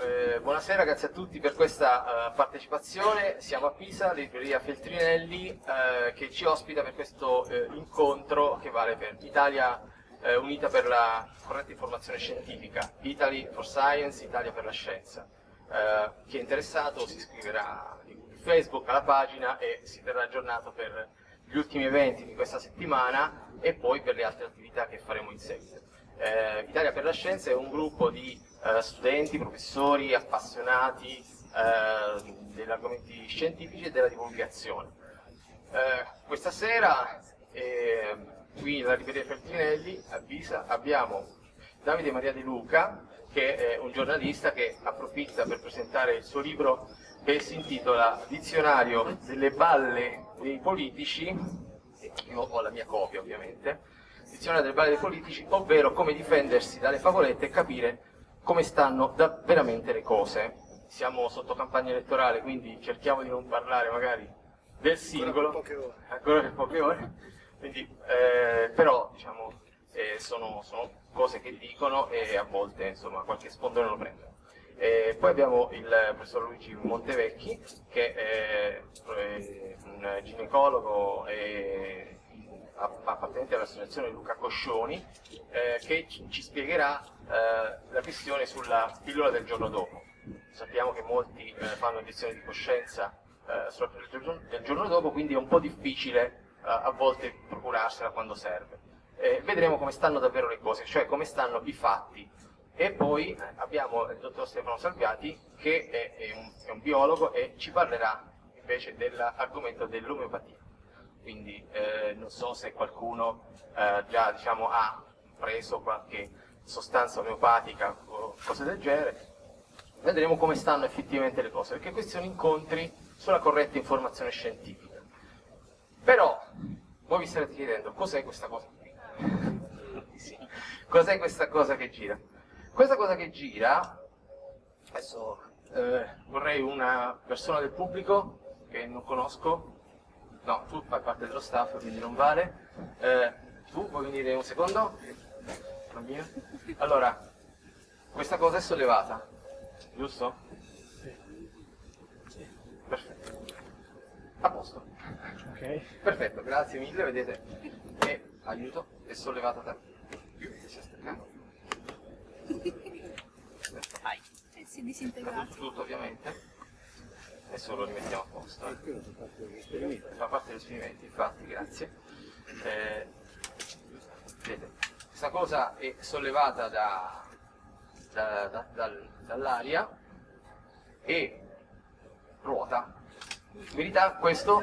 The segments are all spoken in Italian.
Eh, buonasera, grazie a tutti per questa uh, partecipazione. Siamo a Pisa, libreria Feltrinelli, eh, che ci ospita per questo eh, incontro che vale per Italia Unita per la corretta informazione scientifica, Italy for Science, Italia per la scienza. Chi è interessato si iscriverà Facebook alla pagina e si terrà aggiornato per gli ultimi eventi di questa settimana e poi per le altre attività che faremo in seguito. Eh, Italia per la Scienza è un gruppo di eh, studenti, professori, appassionati eh, degli argomenti scientifici e della divulgazione. Eh, questa sera eh, qui nella libreria Feltrinelli a Pisa abbiamo Davide Maria De Luca che è un giornalista che approfitta per presentare il suo libro che si intitola Dizionario delle balle dei politici, io ho la mia copia ovviamente, Dizionario delle balle dei politici, ovvero come difendersi dalle favolette e capire come stanno veramente le cose. Siamo sotto campagna elettorale, quindi cerchiamo di non parlare magari del singolo, ancora per poche ore, ancora per poche ore. Quindi, eh, però diciamo, eh, sono, sono, cose che dicono e a volte insomma, qualche spondone lo prendono. Eh, poi abbiamo il professor Luigi Montevecchi, che è un ginecologo e appartenente all'associazione Luca Coscioni, eh, che ci spiegherà eh, la questione sulla pillola del giorno dopo. Sappiamo che molti eh, fanno edizioni di coscienza eh, sulla pillola del giorno dopo, quindi è un po' difficile eh, a volte procurarsela quando serve. vedremo come stanno davvero le cose, cioè come stanno i fatti e poi abbiamo il dottor Stefano Salviati che è, è, un, è un, biologo e ci parlerà invece dell'argomento dell'omeopatia. Quindi eh, non so se qualcuno eh, già diciamo, ha preso qualche sostanza omeopatica o cose del genere. Vedremo come stanno effettivamente le cose, perché questi sono incontri sulla corretta informazione scientifica. Però, voi vi starete chiedendo, cos'è questa cosa qui? sì. Cos'è questa cosa che gira? Questa cosa che gira, adesso eh, vorrei una persona del pubblico che non conosco, no, tu fai parte dello staff, quindi non vale. Eh, tu vuoi venire un secondo? Bambino? Allora, questa cosa è sollevata, giusto? Sì. Perfetto. A posto. Ok. Perfetto, grazie mille, vedete? E aiuto, è sollevata da più, si è staccato. Vai. E si è disintegrato. Tutto ovviamente. Adesso lo rimettiamo a posto. Fa parte degli esperimenti, infatti, grazie. Eh, vedete, questa cosa è sollevata da, da, da, dal, dall'aria e ruota. In verità questo...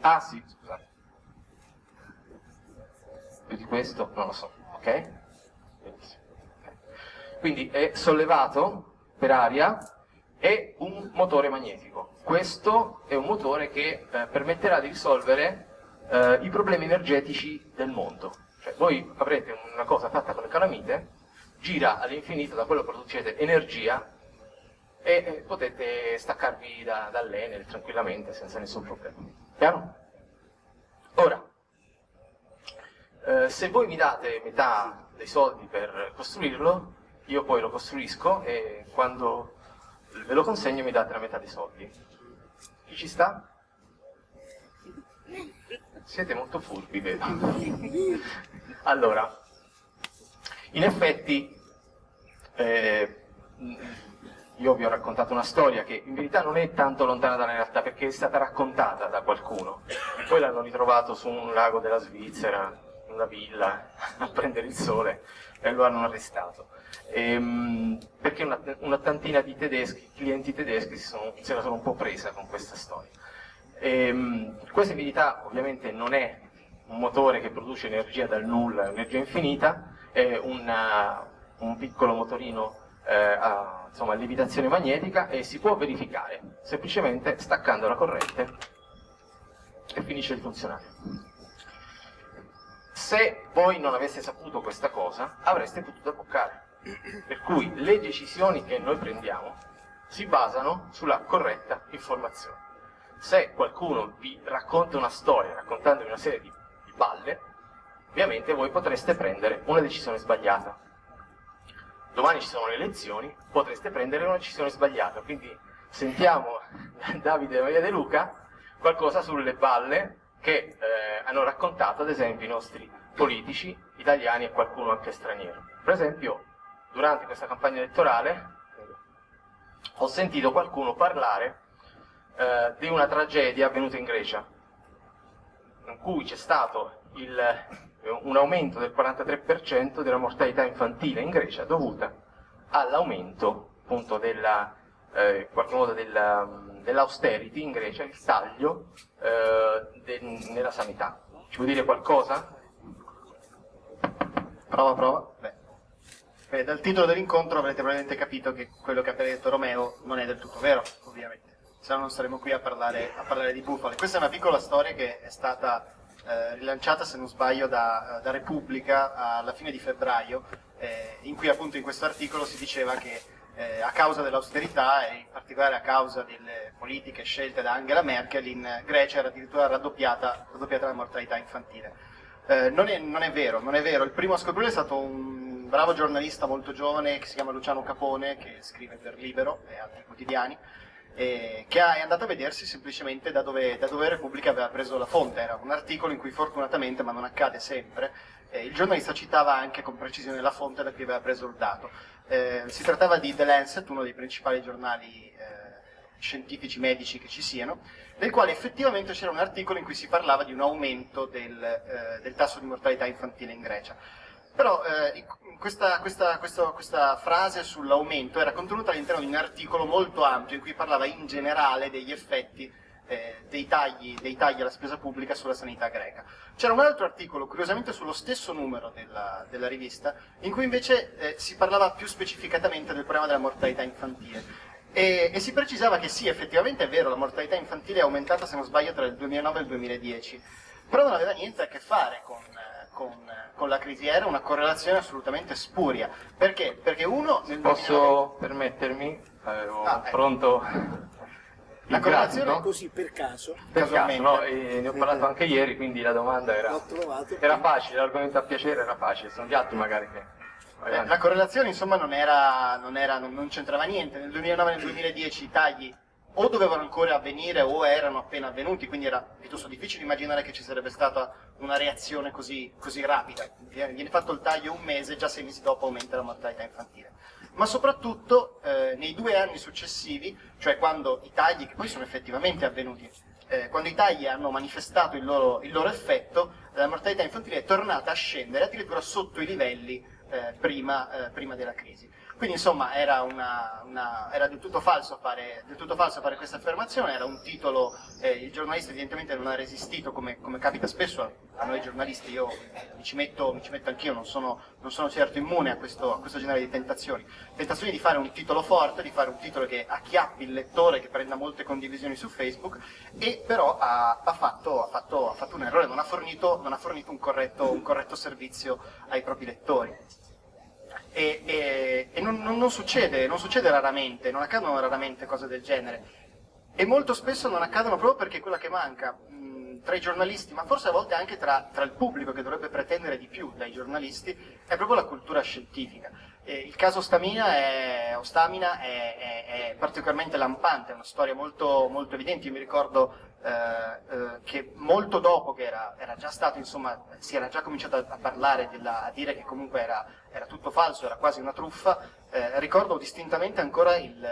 Ah sì, scusate. Più di questo non lo so, ok? Quindi è sollevato per aria e un motore magnetico. Questo è un motore che eh, permetterà di risolvere eh, i problemi energetici del mondo. Cioè, voi avrete una cosa fatta con le calamite, gira all'infinito, da quello producete energia e eh, potete staccarvi da, dall'Enel tranquillamente senza nessun problema. Chiaro? Ora, eh, se voi mi date metà dei soldi per costruirlo, io poi lo costruisco e quando ve lo consegno mi date la metà dei soldi. Chi ci sta? Siete molto furbi, vedo. Allora, in effetti, eh, io vi ho raccontato una storia che in verità non è tanto lontana dalla realtà perché è stata raccontata da qualcuno. Poi l'hanno ritrovato su un lago della Svizzera, in una villa, a prendere il sole e lo hanno arrestato ehm, perché una, una, di tedeschi, clienti tedeschi sono, se la sono un po' presa con questa storia. Ehm, questa verità ovviamente non è un motore che produce energia dal nulla, energia infinita, è una, un piccolo motorino eh, a, insomma, a lievitazione magnetica e si può verificare semplicemente staccando la corrente e finisce di funzionare. Se voi non aveste saputo questa cosa, avreste potuto bloccare per cui le decisioni che noi prendiamo si basano sulla corretta informazione. se qualcuno vi racconta una storia, raccontandovi una serie di, di balle, ovviamente voi potreste prendere una decisione sbagliata. Domani ci sono le elezioni, potreste prendere una decisione sbagliata, quindi sentiamo da Davide e Maria De Luca qualcosa sulle balle che eh, hanno raccontato ad esempio i nostri politici italiani e qualcuno anche straniero. Per esempio, durante questa campagna elettorale ho sentito qualcuno parlare eh, di una tragedia avvenuta in Grecia, in cui c'è stato il, un aumento del 43% della mortalità infantile in Grecia dovuta all'aumento appunto della, eh, dell'austerity in Grecia, il taglio eh, de, nella sanità. Ci vuoi dire qualcosa? Prova, prova. Beh. Beh, dal titolo dell'incontro avrete probabilmente capito che quello che ha appena detto Romeo non è del tutto vero, ovviamente. Se no non saremo qui a parlare, a parlare di bufale. Questa è una piccola storia che è stata eh, rilanciata, se non sbaglio, da, da, Repubblica alla fine di febbraio, eh, in cui appunto in questo articolo si diceva che eh, a causa dell'austerità e in particolare a causa delle politiche scelte da Angela Merkel in Grecia era addirittura raddoppiata, raddoppiata la mortalità infantile. Eh, non, è, non, è, vero, non è vero. Il primo a scoprirlo è stato un bravo giornalista molto giovane che si chiama Luciano Capone, che scrive per Libero e altri quotidiani, eh, che è andato a vedersi semplicemente da dove, da dove Repubblica aveva preso la fonte. Era un articolo in cui fortunatamente, ma non accade sempre, eh, il giornalista citava anche con precisione la fonte da cui aveva preso il dato. Eh, si trattava di The Lancet, uno dei principali giornali eh, scientifici medici che ci siano, nel quale effettivamente c'era un articolo in cui si parlava di un aumento del, eh, del tasso di mortalità infantile in Grecia. Però eh, questa, questa, questa, questa, frase sull'aumento era contenuta all'interno di un articolo molto ampio in cui parlava in generale degli effetti eh, dei, tagli, dei, tagli, alla spesa pubblica sulla sanità greca. C'era un altro articolo, curiosamente sullo stesso numero della, della rivista, in cui invece eh, si parlava più specificatamente del problema della mortalità infantile. E, e, si precisava che sì, effettivamente è vero, la mortalità infantile è aumentata, se non sbaglio, tra il 2009 e il 2010, però non aveva niente a che fare con, con, con la crisi, era una correlazione assolutamente spuria. Perché? Perché uno... Nel Posso 2009... permettermi? Avevo ah, ecco. pronto... La correlazione è così per caso. Per caso, no, ne ho parlato anche ieri, quindi la domanda era, era facile, l'argomento a piacere era facile, sono gli altri magari che... Eh, la correlazione insomma non, era, non, era, non, non c'entrava niente, nel 2009 e nel 2010 i tagli o dovevano ancora avvenire o erano appena avvenuti, quindi era piuttosto difficile immaginare che ci sarebbe stata una reazione così, così rapida. Viene fatto il taglio un mese, già sei mesi dopo aumenta la mortalità infantile. Ma soprattutto eh, nei due anni successivi, cioè quando i tagli, che poi sono effettivamente avvenuti, eh, quando i tagli hanno manifestato il loro, il loro effetto, la mortalità infantile è tornata a scendere addirittura sotto i livelli eh, prima, eh, prima, della crisi. Quindi insomma era, una, una, era del, tutto fare, del, tutto falso fare, questa affermazione, era un titolo, eh, il giornalista evidentemente non ha resistito come, come, capita spesso a noi giornalisti, io mi ci metto, metto anch'io, non sono, non sono, certo immune a questo, a questo, genere di tentazioni. Tentazioni di fare un titolo forte, di fare un titolo che acchiappi il lettore, che prenda molte condivisioni su Facebook, e però ha, ha, fatto, ha fatto, fatto, un errore, non ha fornito, non fornito un, corretto, un corretto servizio ai propri lettori e, e, e non, non, non, succede, non succede raramente, non accadono raramente cose del genere. E molto spesso non accadono proprio perché quella che manca mh, tra i giornalisti, ma forse a volte anche tra, tra, il pubblico che dovrebbe pretendere di più dai giornalisti, è proprio la cultura scientifica. E il caso Stamina è, o Stamina è, è, è, particolarmente lampante, è una storia molto, molto evidente. Io mi ricordo eh, eh, che molto dopo che era, era, già stato, insomma, si era già cominciato a, a parlare, della, a dire che comunque era, era, tutto falso, era quasi una truffa, eh, ricordo distintamente ancora il,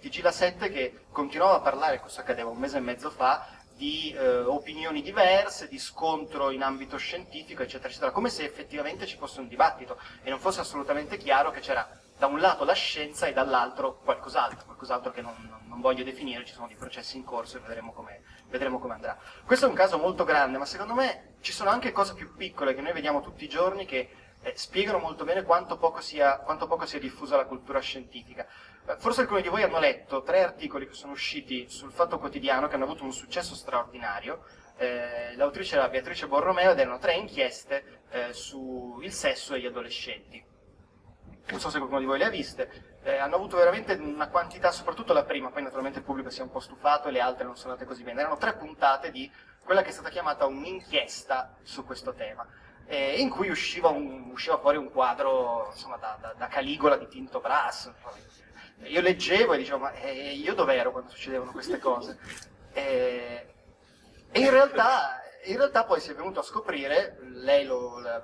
TG La 7 che continuava a parlare, questo accadeva un mese e mezzo fa, di eh, opinioni diverse, di scontro in ambito scientifico, eccetera, eccetera, come se effettivamente ci fosse un dibattito e non fosse assolutamente chiaro che c'era da un lato la scienza e dall'altro qualcos'altro, qualcos'altro che non, non, voglio definire, ci sono dei processi in corso e vedremo come, vedremo come andrà. Questo è un caso molto grande, ma secondo me ci sono anche cose più piccole che noi vediamo tutti i giorni che eh, spiegano molto bene quanto poco, sia, quanto poco sia diffusa la cultura scientifica. Eh, forse alcuni di voi hanno letto tre articoli che sono usciti sul Fatto Quotidiano che hanno avuto un successo straordinario. Eh, L'autrice era Beatrice Borromeo ed erano tre inchieste eh, sul sesso e gli adolescenti non so se qualcuno di voi le ha viste, eh, hanno avuto veramente una quantità, soprattutto la prima, poi naturalmente il pubblico si è un po' stufato e le altre non sono andate così bene. Erano tre puntate di quella che è stata chiamata un'inchiesta su questo tema, eh, in cui usciva, un, usciva, fuori un quadro insomma, da, da, da, Caligola di Tinto Brass. Io leggevo e dicevo, ma eh, io dov'ero quando succedevano queste cose? Eh, e in realtà, in realtà, poi si è venuto a scoprire, lei lo, la,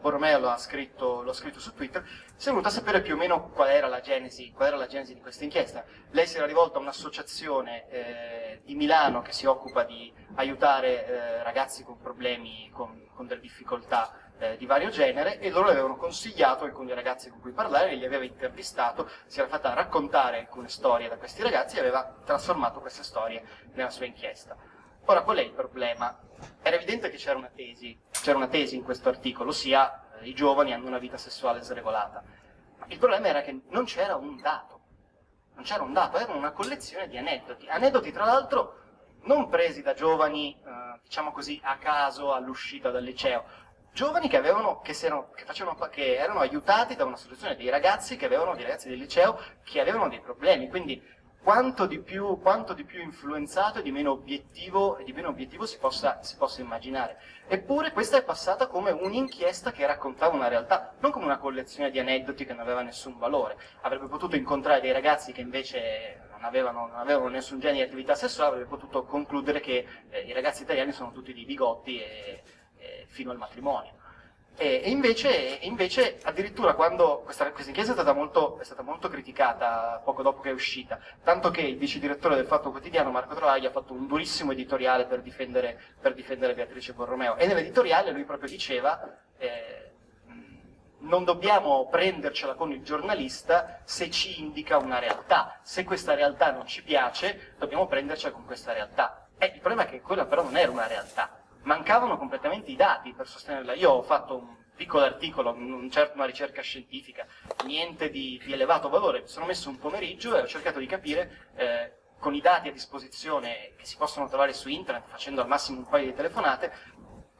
Borromeo lo ha, scritto, l'ha scritto su Twitter, si è venuto a sapere più o meno qual era la genesi, era la genesi di questa inchiesta. Lei si era rivolta a un'associazione eh, di Milano che si occupa di aiutare eh, ragazzi con problemi, con, con delle difficoltà eh, di vario genere e loro le avevano consigliato alcuni ragazzi con cui parlare, li aveva intervistato, si era fatta raccontare alcune storie da questi ragazzi e aveva trasformato queste storie nella sua inchiesta. Ora, qual è il problema? Era evidente che c'era una tesi, c'era una tesi in questo articolo, ossia eh, i giovani hanno una vita sessuale sregolata. Il problema era che non c'era un dato, non c'era un dato, era una collezione di aneddoti. Aneddoti, tra l'altro, non presi da giovani, eh, diciamo così, a caso all'uscita dal liceo, giovani che, avevano, che, erano, che, facevano, che erano aiutati da un'associazione dei ragazzi che avevano, dei ragazzi del liceo, che avevano dei problemi. Quindi quanto di più, quanto di più influenzato e di meno obiettivo, di meno obiettivo si, possa, si, possa, immaginare. Eppure questa è passata come un'inchiesta che raccontava una realtà, non come una collezione di aneddoti che non aveva nessun valore. Avrebbe potuto incontrare dei ragazzi che invece non avevano, non avevano nessun genere di attività sessuale, avrebbe potuto concludere che eh, i ragazzi italiani sono tutti di bigotti e, e fino al matrimonio. E, invece, invece, addirittura quando questa, questa inchiesta è stata, molto, è stata, molto, criticata poco dopo che è uscita, tanto che il vice direttore del Fatto Quotidiano, Marco Travaglia, ha fatto un durissimo editoriale per difendere, per difendere Beatrice Borromeo. E nell'editoriale lui proprio diceva eh, non dobbiamo prendercela con il giornalista se ci indica una realtà. Se questa realtà non ci piace, dobbiamo prendercela con questa realtà. Eh, il problema è che quella però non era una realtà mancavano completamente i dati per sostenerla. Io ho fatto un piccolo articolo, non certo una ricerca scientifica, niente di, di, elevato valore, mi sono messo un pomeriggio e ho cercato di capire eh, con i dati a disposizione che si possono trovare su internet, facendo al massimo un paio di telefonate,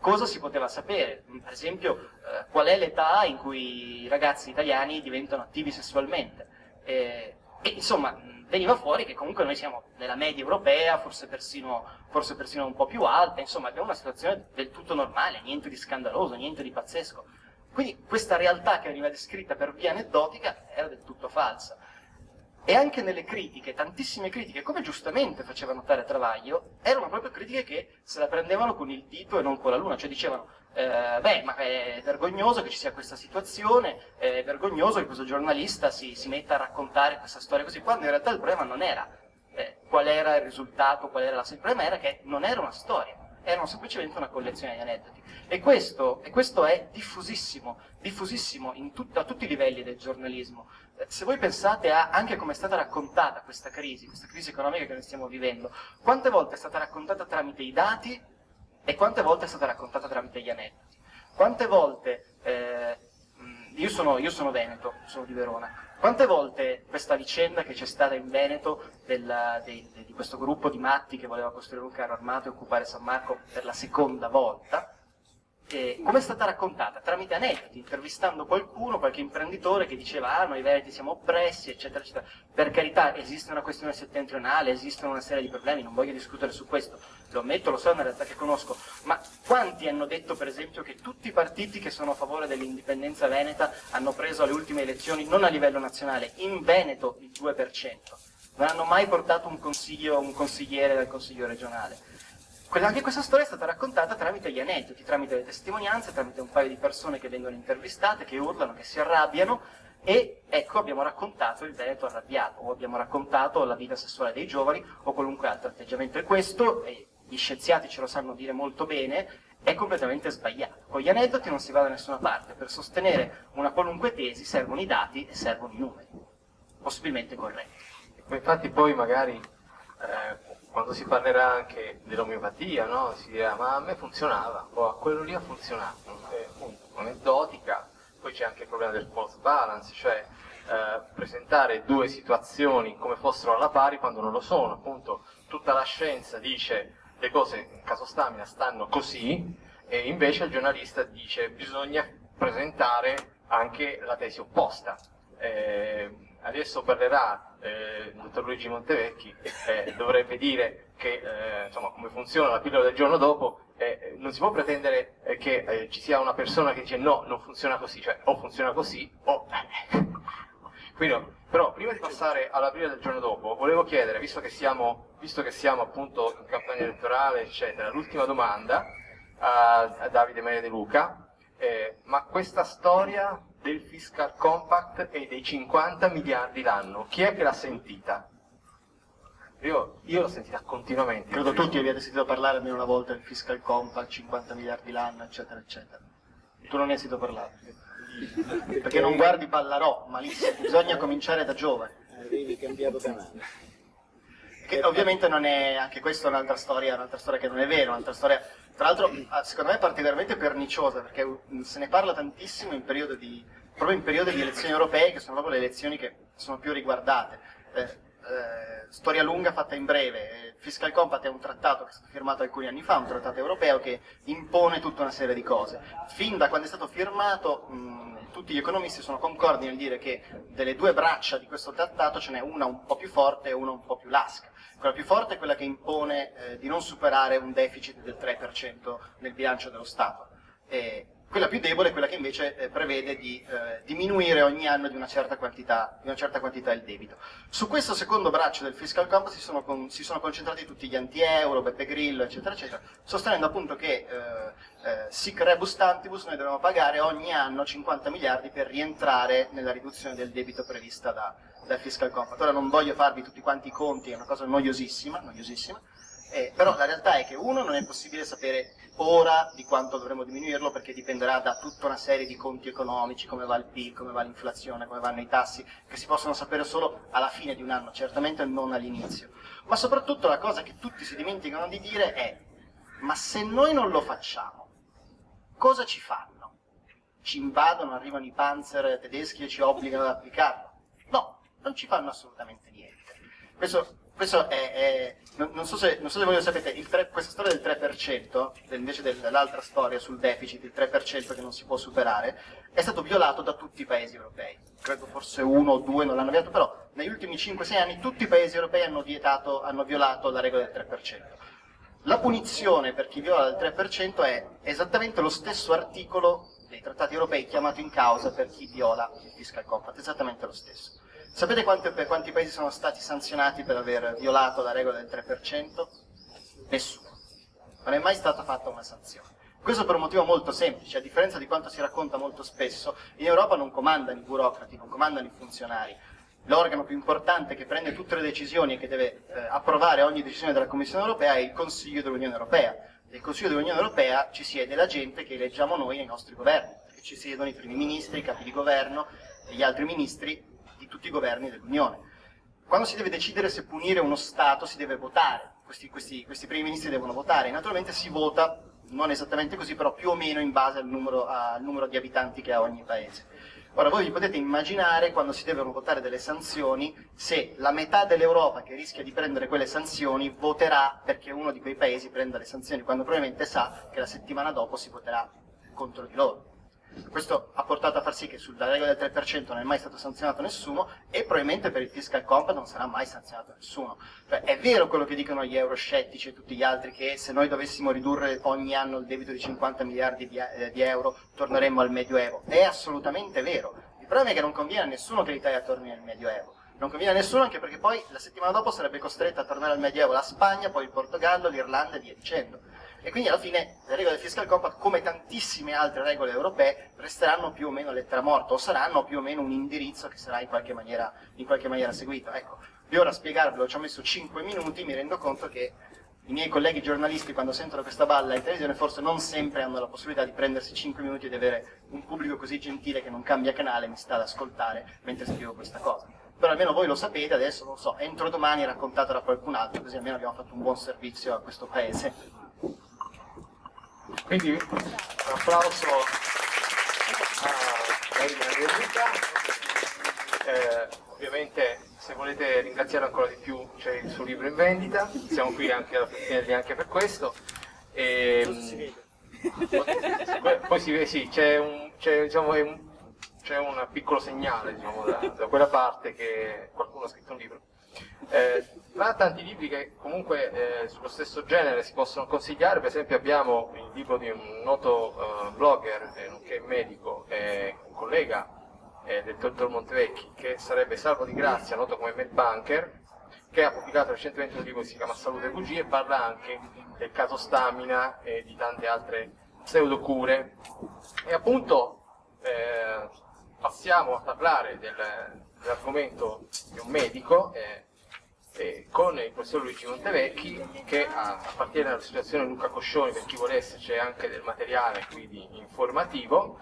cosa si poteva sapere, per esempio eh, qual è l'età in cui i ragazzi italiani diventano attivi sessualmente. E, e insomma, veniva fuori che comunque noi siamo nella media europea, forse persino, forse persino un po' più alta, insomma abbiamo una situazione del tutto normale, niente di scandaloso, niente di pazzesco. Quindi questa realtà che veniva descritta per via aneddotica era del tutto falsa. E anche nelle critiche, tantissime critiche, come giustamente faceva notare Travaglio, erano proprio critiche che se la prendevano con il dito e non con la luna, cioè dicevano eh, beh, ma è vergognoso che ci sia questa situazione, è vergognoso che questo giornalista si, si metta a raccontare questa storia così, quando in realtà il problema non era eh, qual era il risultato, qual era la... il problema era che non era una storia, erano semplicemente una collezione di aneddoti. E questo, e questo è diffusissimo, diffusissimo tut, a tutti i livelli del giornalismo. Eh, se voi pensate a anche come è stata raccontata questa crisi, questa crisi economica che noi stiamo vivendo, quante volte è stata raccontata tramite i dati e quante volte è stata raccontata tramite gli aneddoti. Quante volte, eh, io, sono, io, sono, Veneto, sono di Verona, quante volte questa vicenda che c'è stata in Veneto della, dei, di questo gruppo di matti che voleva costruire un carro armato e occupare San Marco per la seconda volta, come è stata raccontata? Tramite aneddoti, intervistando qualcuno, qualche imprenditore che diceva ah noi veneti siamo oppressi, eccetera, eccetera. Per carità, esiste una questione settentrionale, esistono una serie di problemi, non voglio discutere su questo, lo ammetto, lo so, è una realtà che conosco, ma quanti hanno detto per esempio che tutti i partiti che sono a favore dell'indipendenza veneta hanno preso alle ultime elezioni, non a livello nazionale, in Veneto il 2%? Non hanno mai portato un, un consigliere dal consiglio regionale anche questa storia è stata raccontata tramite gli aneddoti, tramite le testimonianze, tramite un paio di persone che vengono intervistate, che urlano, che si arrabbiano e ecco abbiamo raccontato il Veneto arrabbiato o abbiamo raccontato la vita sessuale dei giovani o qualunque altro atteggiamento e questo, e gli scienziati ce lo sanno dire molto bene, è completamente sbagliato. Con gli aneddoti non si va da nessuna parte, per sostenere una qualunque tesi servono i dati e servono i numeri, possibilmente corretti. Infatti poi magari eh, quando si parlerà anche dell'omeopatia, no? si dirà ma a me funzionava, o a quello lì ha funzionato, è aneddotica, poi c'è anche il problema del false balance, cioè eh, presentare due situazioni come fossero alla pari quando non lo sono, appunto tutta la scienza dice le cose in caso stamina stanno così e invece il giornalista dice bisogna presentare anche la tesi opposta. Eh, adesso parlerà eh, dottor Luigi Montevecchi, eh, dovrebbe dire che eh, insomma, come funziona la pillola del giorno dopo, eh, non si può pretendere eh, che eh, ci sia una persona che dice no, non funziona così, cioè o funziona così o... Quindi, però prima di passare alla pillola del giorno dopo, volevo chiedere, visto che siamo, visto che siamo appunto in campagna elettorale, eccetera, l'ultima domanda a, a Davide Maria De Luca, ma questa storia del fiscal compact e dei 50 miliardi l'anno. Chi è che l'ha sentita? Io, io l'ho sentita continuamente. Credo tutti abbiate sentito parlare almeno una volta del fiscal compact, 50 miliardi l'anno, eccetera, eccetera. Tu non ne hai sentito parlare? Perché non guardi Ballarò, malissimo, bisogna cominciare da giovane. Avevi cambiato canale. Che ovviamente non è, anche questa è un'altra storia, un'altra storia che non è vera, un'altra storia tra l'altro, ah, secondo me è particolarmente perniciosa, perché mm, se ne parla tantissimo in di, proprio in periodo di elezioni europee, che sono proprio le elezioni che sono più riguardate. Eh, eh, storia lunga fatta in breve, Fiscal Compact è un trattato che è stato firmato alcuni anni fa, un trattato europeo che impone tutta una serie di cose. Fin da quando è stato firmato, mh, mm, tutti gli economisti sono concordi nel dire che delle due braccia di questo trattato ce n'è una un po' più forte e una un po' più lasca. Quella più forte è quella che impone eh, di non superare un deficit del 3% nel bilancio dello Stato. E quella più debole è quella che invece eh, prevede di eh, diminuire ogni anno di una, quantità, di una, certa quantità, il debito. Su questo secondo braccio del fiscal compact si sono, con, si sono concentrati tutti gli anti-euro, Beppe Grillo, eccetera, eccetera, sostenendo appunto che eh, eh, sic rebus tantibus noi dobbiamo pagare ogni anno 50 miliardi per rientrare nella riduzione del debito prevista da, dal fiscal compact. Ora non voglio farvi tutti quanti i conti, è una cosa noiosissima, noiosissima eh, però la realtà è che uno non è possibile sapere ora di quanto dovremo diminuirlo perché dipenderà da tutta una serie di conti economici, come va il PIL, come va l'inflazione, come vanno i tassi, che si possono sapere solo alla fine di un anno, certamente non all'inizio. Ma soprattutto la cosa che tutti si dimenticano di dire è ma se noi non lo facciamo, cosa ci fanno? Ci invadono, arrivano i panzer tedeschi e ci obbligano ad applicarlo? No, non ci fanno assolutamente niente. Questo, questo è, è non, non, so se, non, so se, voi lo sapete, 3, questa storia del 3%, invece dell'altra storia sul deficit, il 3% che non si può superare, è stato violato da tutti i paesi europei. Credo forse uno o due non l'hanno violato, però negli ultimi 5-6 anni tutti i paesi europei hanno, vietato, hanno violato la regola del 3%. La punizione per chi viola il 3% è esattamente lo stesso articolo dei trattati europei chiamato in causa per chi viola il fiscal compact, esattamente lo stesso. Sapete quanti, quanti paesi sono stati sanzionati per aver violato la regola del 3%? Nessuno. Non è mai stata fatta una sanzione. Questo per un motivo molto semplice, a differenza di quanto si racconta molto spesso, in Europa non comandano i burocrati, non comandano i funzionari. L'organo più importante che prende tutte le decisioni e che deve eh, approvare ogni decisione della Commissione europea è il Consiglio dell'Unione europea. Nel Consiglio dell'Unione europea ci siede la gente che eleggiamo noi nei nostri governi, ci siedono i primi ministri, i capi di governo e gli altri ministri tutti i governi dell'Unione. Quando si deve decidere se punire uno Stato si deve votare, questi, questi, questi primi ministri devono votare, naturalmente si vota, non esattamente così, però più o meno in base al numero, al numero di abitanti che ha ogni paese. Ora voi vi potete immaginare quando si devono votare delle sanzioni se la metà dell'Europa che rischia di prendere quelle sanzioni voterà perché uno di quei paesi prenda le sanzioni, quando probabilmente sa che la settimana dopo si voterà contro di loro. Questo ha portato a far sì che sulla regola del 3% non è mai stato sanzionato nessuno e probabilmente per il fiscal compact non sarà mai sanzionato nessuno. Cioè, è vero quello che dicono gli euroscettici e tutti gli altri che se noi dovessimo ridurre ogni anno il debito di 50 miliardi di, eh, di euro torneremmo al Medioevo. È assolutamente vero. Il problema è che non conviene a nessuno che l'Italia torni al Medioevo. Non conviene a nessuno anche perché poi la settimana dopo sarebbe costretta a tornare al Medioevo la Spagna, poi il Portogallo, l'Irlanda e via dicendo e quindi alla fine le regole del fiscal compact, come tantissime altre regole europee, resteranno più o meno lettera morta o saranno più o meno un indirizzo che sarà in qualche maniera, in qualche maniera seguito. Ecco, io ora a spiegarvelo ci ho messo 5 minuti, mi rendo conto che i miei colleghi giornalisti quando sentono questa balla in televisione forse non sempre hanno la possibilità di prendersi 5 minuti e di avere un pubblico così gentile che non cambia canale e mi sta ad ascoltare mentre spiego questa cosa. Però almeno voi lo sapete, adesso non so, entro domani raccontato da qualcun altro, così almeno abbiamo fatto un buon servizio a questo paese. Quindi un applauso a Marina Enrica. Eh, ovviamente se volete ringraziare ancora di più c'è il suo libro in vendita, siamo qui anche a anche per questo. E, ehm, poi si vede, sì, c'è un, diciamo, un c'è un piccolo segnale diciamo, da, da, quella parte che qualcuno ha scritto un libro. Eh, tra tanti libri che comunque eh, sullo stesso genere si possono consigliare, per esempio abbiamo il libro di un noto eh, blogger, eh, nonché medico, e un collega eh, del dottor Montevecchi, che sarebbe Salvo di Grazia, noto come Medbanker, che ha pubblicato recentemente un libro che si chiama Salute e Bugie e parla anche del caso Stamina e di tante altre pseudocure. E appunto eh, passiamo a parlare del, dell'argomento di un medico eh, eh, con il professor Luigi Montevecchi che appartiene all'associazione Luca Coscioni, per chi volesse c'è anche del materiale quindi informativo,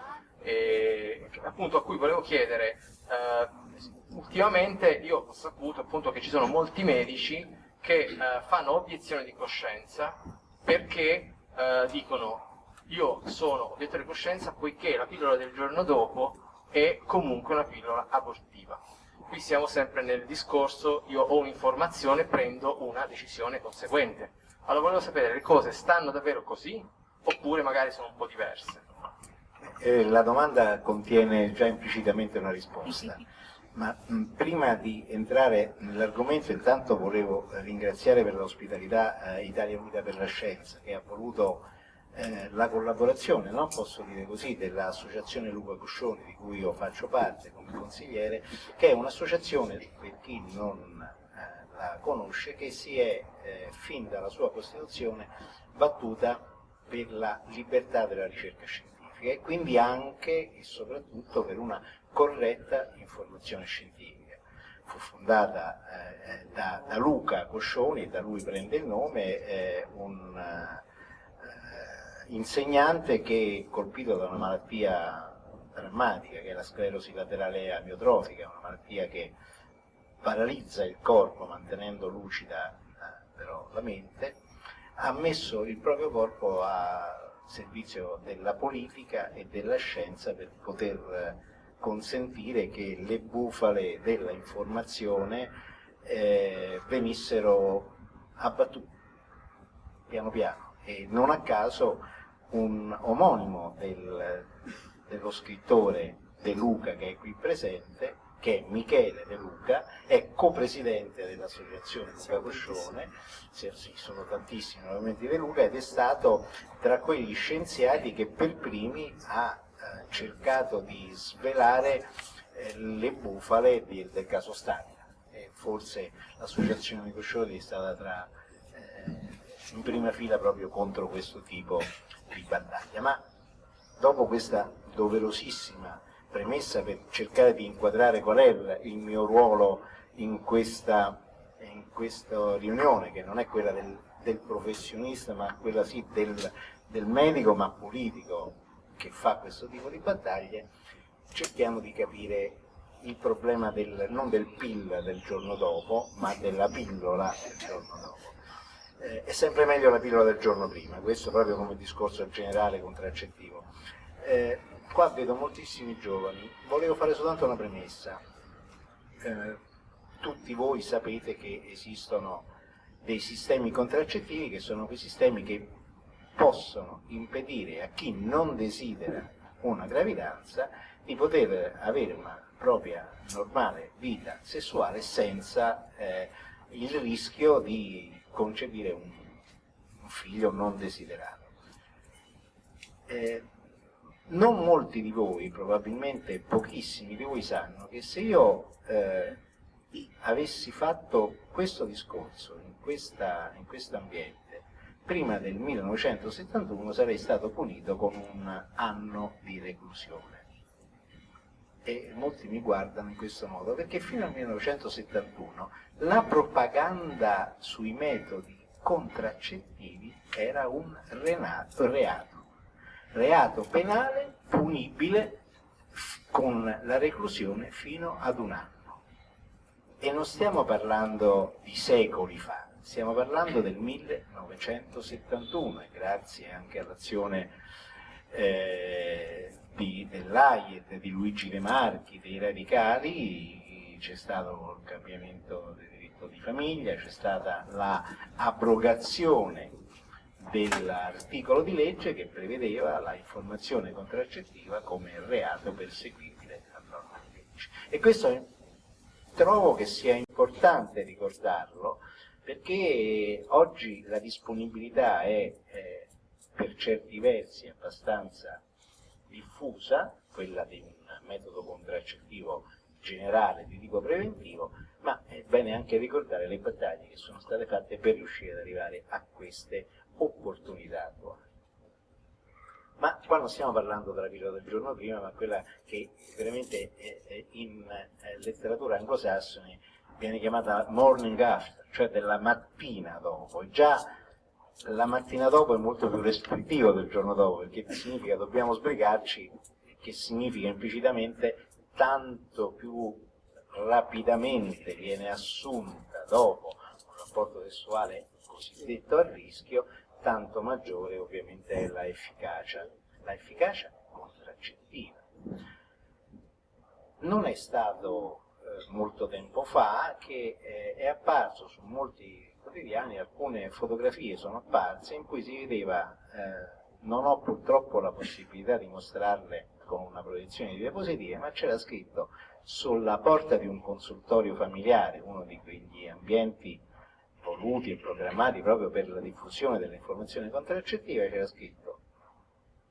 appunto a cui volevo chiedere eh, ultimamente io ho saputo appunto che ci sono molti medici che eh, fanno obiezione di coscienza perché eh, dicono io sono obiettore di coscienza poiché la pillola del giorno dopo è comunque una pillola abortiva. Qui siamo sempre nel discorso, io ho un'informazione, prendo una decisione conseguente. Allora volevo sapere, le cose stanno davvero così oppure magari sono un po' diverse? Eh, la domanda contiene già implicitamente una risposta. Ma mh, prima di entrare nell'argomento intanto volevo ringraziare per l'ospitalità eh, Italia Unita per la Scienza che ha voluto eh, la collaborazione, no? posso dire così, dell'associazione Luca Coscioni di cui io faccio parte consigliere, che è un'associazione, per chi non eh, la conosce, che si è eh, fin dalla sua costituzione battuta per la libertà della ricerca scientifica e quindi anche e soprattutto per una corretta informazione scientifica. Fu fondata eh, da, da, Luca Coscioni, da lui prende il nome, un eh, insegnante che colpito da una malattia drammatica che è la sclerosi laterale amiotrofica, una malattia che paralizza il corpo mantenendo lucida eh, però la mente, ha messo il proprio corpo a servizio della politica e della scienza per poter consentire che le bufale della informazione eh, venissero abbattute piano piano. E non a caso un omonimo del, dello scrittore De Luca che è qui presente che è Michele De Luca, è copresidente dell'associazione Luca Coscione, sì, sono tantissimi momenti De Luca, ed è stato tra quegli scienziati che per primi ha eh, cercato di svelare eh, le bufale di, del caso Stamina. E forse l'associazione di Coscioli è stata tra, eh, in prima fila proprio contro questo tipo di battaglia. Ma dopo questa doverosissima premessa per cercare di inquadrare qual è il mio ruolo in questa, in questa riunione, che non è quella del, del professionista, ma quella sì del, del medico, ma politico, che fa questo tipo di battaglie, cerchiamo di capire il problema del, non del PIL del giorno dopo, ma della pillola del giorno dopo. Eh, è sempre meglio la pillola del giorno prima, questo proprio come discorso generale contraccettivo. Eh, qua vedo moltissimi giovani, volevo fare soltanto una premessa. Eh, tutti voi sapete che esistono dei sistemi contraccettivi che sono quei sistemi che possono impedire a chi non desidera una gravidanza di poter avere una propria normale vita sessuale senza eh, il rischio di concepire un, un figlio non desiderato. Eh, non molti di voi, probabilmente pochissimi di voi sanno che se io eh, avessi fatto questo discorso in, questa, in questo ambiente prima del 1971 sarei stato punito con un anno di reclusione. E molti mi guardano in questo modo, perché fino al 1971 la propaganda sui metodi contraccettivi era un reato, reato penale punibile con la reclusione fino ad un anno. E non stiamo parlando di secoli fa, Stiamo parlando del 1971 e grazie anche all'azione eh, dell'AIET, di Luigi De Marchi, dei radicali, c'è stato il cambiamento del diritto di famiglia, c'è stata l'abrogazione dell'articolo di legge che prevedeva la informazione contraccettiva come reato perseguibile a farmaci. E questo trovo che sia importante ricordarlo perché oggi la disponibilità è eh, per certi versi abbastanza diffusa, quella di un metodo contraccettivo generale di tipo preventivo, ma è bene anche ricordare le battaglie che sono state fatte per riuscire ad arrivare a queste opportunità attuali. Ma qua non stiamo parlando della pillola del giorno prima, ma quella che veramente in eh, letteratura anglosassone viene chiamata morning after, cioè della mattina dopo. Già la mattina dopo è molto più restrittivo del giorno dopo, perché significa dobbiamo sbrigarci, che significa implicitamente tanto più rapidamente viene assunta dopo un rapporto sessuale cosiddetto a rischio, tanto maggiore ovviamente è la efficacia, la efficacia contraccettiva. Non è stato eh, molto tempo fa che eh, è apparso su molti quotidiani alcune fotografie sono apparse in cui si vedeva, eh, non ho purtroppo la possibilità di mostrarle con una proiezione di diapositive, ma c'era scritto sulla porta di un consultorio familiare, uno di quegli ambienti voluti e programmati proprio per la diffusione delle informazioni contraccettive, c'era scritto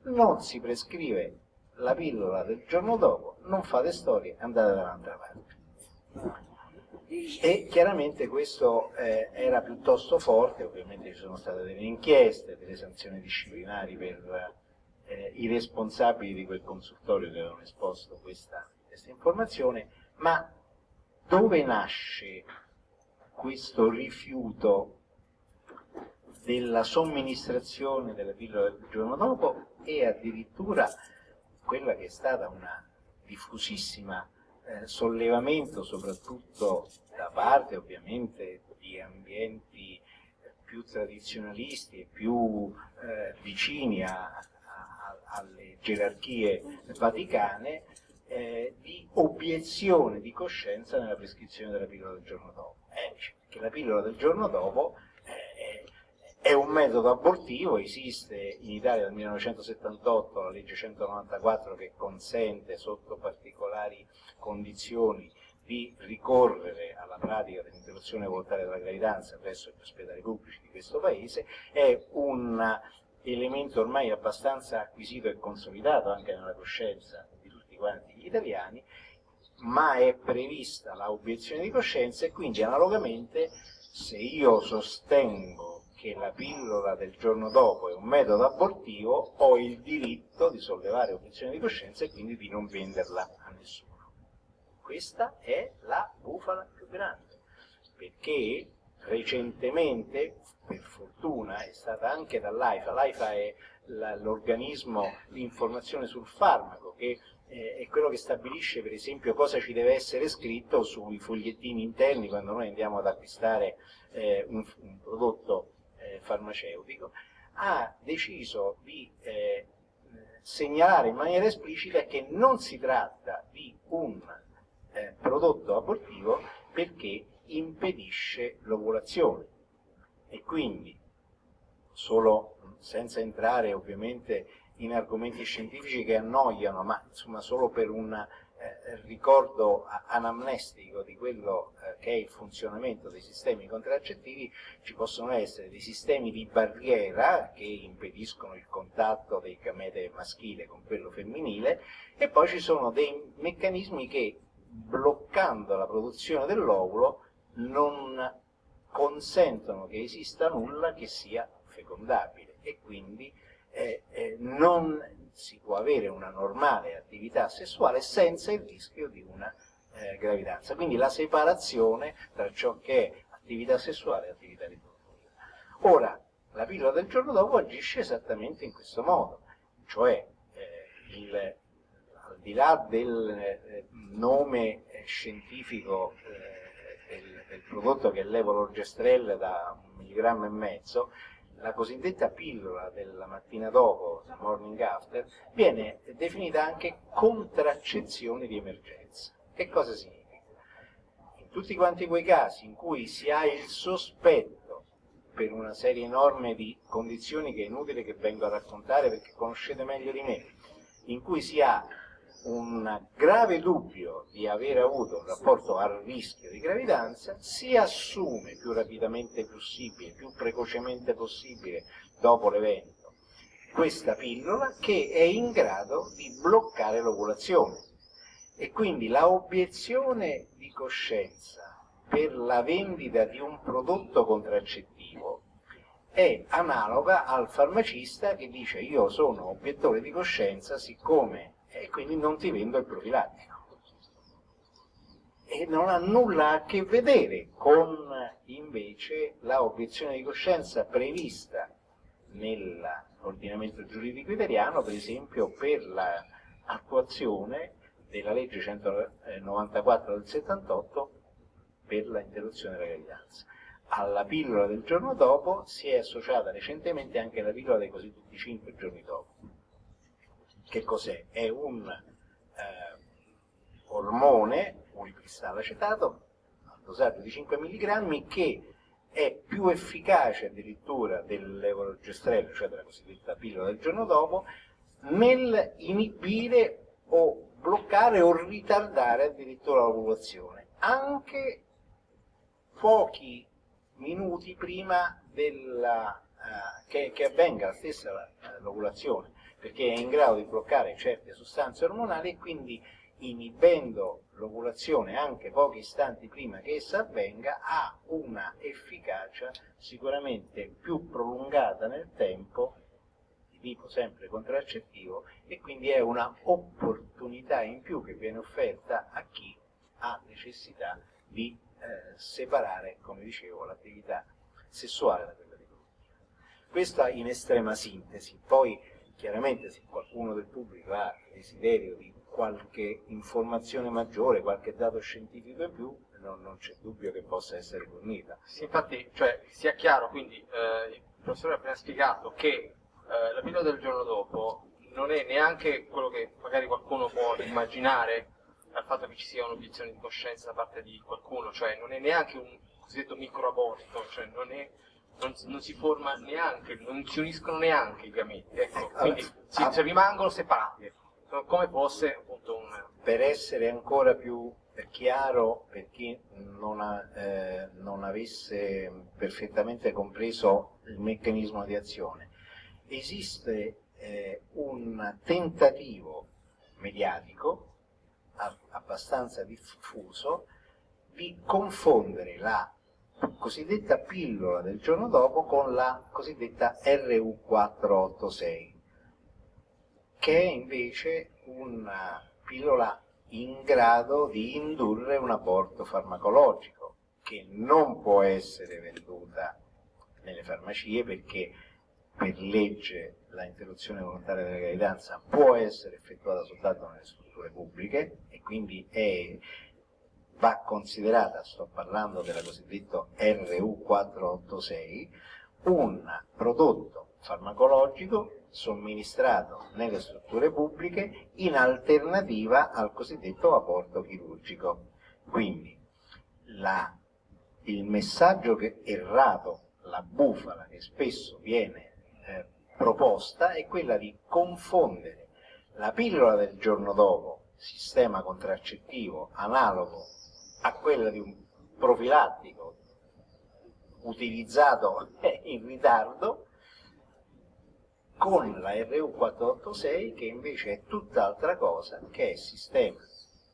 non si prescrive la pillola del giorno dopo, non fate storie, andate dall'altra parte. E chiaramente questo eh, era piuttosto forte, ovviamente ci sono state delle inchieste, delle sanzioni disciplinari per eh, i responsabili di quel consultorio che avevano esposto questa, questa informazione, ma dove nasce questo rifiuto della somministrazione della pillola del giorno dopo e addirittura quella che è stata una diffusissima eh, sollevamento soprattutto da parte ovviamente di ambienti più tradizionalisti e più eh, vicini a, a, alle gerarchie vaticane eh, di obiezione di coscienza nella prescrizione della pillola del giorno dopo. Che la pillola del giorno dopo eh, è un metodo abortivo, esiste in Italia dal 1978 la legge 194 che consente sotto particolari condizioni di ricorrere alla pratica dell'interruzione volontaria della gravidanza presso gli ospedali pubblici di questo paese, è un elemento ormai abbastanza acquisito e consolidato anche nella coscienza quanti gli italiani, ma è prevista l'obiezione di coscienza e quindi analogamente se io sostengo che la pillola del giorno dopo è un metodo abortivo, ho il diritto di sollevare obiezione di coscienza e quindi di non venderla a nessuno. Questa è la bufala più grande, perché recentemente, per fortuna, è stata anche dall'AIFA, l'AIFA è l'organismo di informazione sul farmaco che eh, è quello che stabilisce per esempio cosa ci deve essere scritto sui fogliettini interni quando noi andiamo ad acquistare eh, un, un, prodotto eh, farmaceutico, ha deciso di eh, segnalare in maniera esplicita che non si tratta di un eh, prodotto abortivo perché impedisce l'ovulazione. E quindi solo senza entrare ovviamente in argomenti scientifici che annoiano, ma insomma solo per un eh, ricordo anamnestico di quello eh, che è il funzionamento dei sistemi contraccettivi, ci possono essere dei sistemi di barriera che impediscono il contatto del gamete maschile con quello femminile e poi ci sono dei meccanismi che bloccando la produzione dell'ovulo non consentono che esista nulla che sia fecondabile e quindi eh, non si può avere una normale attività sessuale senza il rischio di una eh, gravidanza. Quindi la separazione tra ciò che è attività sessuale e attività riproduttiva. Ora, la pillola del giorno dopo agisce esattamente in questo modo, cioè eh, il, al di là del eh, nome eh, scientifico del, del, prodotto che è l'evolorgestrel da un milligrammo e mezzo, la cosiddetta pillola della mattina dopo, morning after, viene definita anche contraccezione di emergenza. Che cosa significa? In tutti quanti quei casi in cui si ha il sospetto per una serie enorme di condizioni che è inutile che vengo a raccontare perché conoscete meglio di me, in cui si ha un grave dubbio di aver avuto un rapporto a rischio di gravidanza, si assume più rapidamente possibile, più precocemente possibile dopo l'evento, questa pillola che è in grado di bloccare l'ovulazione. E quindi la obiezione di coscienza per la vendita di un prodotto contraccettivo è analoga al farmacista che dice io sono obiettore di coscienza siccome e quindi non ti vendo il profilattico. E non ha nulla a che vedere con invece la obiezione di coscienza prevista nell'ordinamento giuridico italiano, per esempio per l'attuazione della legge 194 del 78 per l'interruzione della gravidanza. Alla pillola del giorno dopo si è associata recentemente anche la pillola dei cosiddetti 5 giorni dopo che cos'è? È un eh, ormone, unicristallo acetato, a dosaggio di 5 mg, che è più efficace addirittura dell'evolugestrello, cioè della cosiddetta pillola del giorno dopo, nel inibire o bloccare o ritardare addirittura l'ovulazione, anche pochi minuti prima della, eh, che, che, avvenga la stessa eh, l'ovulazione perché è in grado di bloccare certe sostanze ormonali e quindi inibendo l'ovulazione anche pochi istanti prima che essa avvenga ha una efficacia sicuramente più prolungata nel tempo di tipo sempre contraccettivo e quindi è una opportunità in più che viene offerta a chi ha necessità di eh, separare, come dicevo, l'attività sessuale da quella riproduttiva. Questa in estrema sintesi, poi Chiaramente se qualcuno del pubblico ha desiderio di qualche informazione maggiore, qualche dato scientifico in più, non, non c'è dubbio che possa essere fornita. Sì, infatti, cioè, sia chiaro, quindi eh, il professore ha appena spiegato che eh, la pillola del giorno dopo non è neanche quello che magari qualcuno può immaginare dal fatto che ci sia un'obiezione di coscienza da parte di qualcuno, cioè non è neanche un cosiddetto microaborto, cioè non è non, non, si forma neanche, non si uniscono neanche i gameti, ecco, quindi si, ah, rimangono separati, come fosse appunto un... Per essere ancora più chiaro per chi non, ha, eh, non avesse perfettamente compreso il meccanismo di azione, esiste eh, un tentativo mediatico abbastanza diffuso di confondere la cosiddetta pillola del giorno dopo con la cosiddetta RU486, che è invece una pillola in grado di indurre un aborto farmacologico, che non può essere venduta nelle farmacie perché per legge la interruzione volontaria della gravidanza può essere effettuata soltanto nelle strutture pubbliche e quindi è va considerata, sto parlando della cosiddetta RU486, un prodotto farmacologico somministrato nelle strutture pubbliche in alternativa al cosiddetto aborto chirurgico. Quindi la, il messaggio che, errato, la bufala che spesso viene eh, proposta è quella di confondere la pillola del giorno dopo, sistema contraccettivo analogo a quella di un profilattico utilizzato in ritardo con la RU486 che invece è tutt'altra cosa che è sistema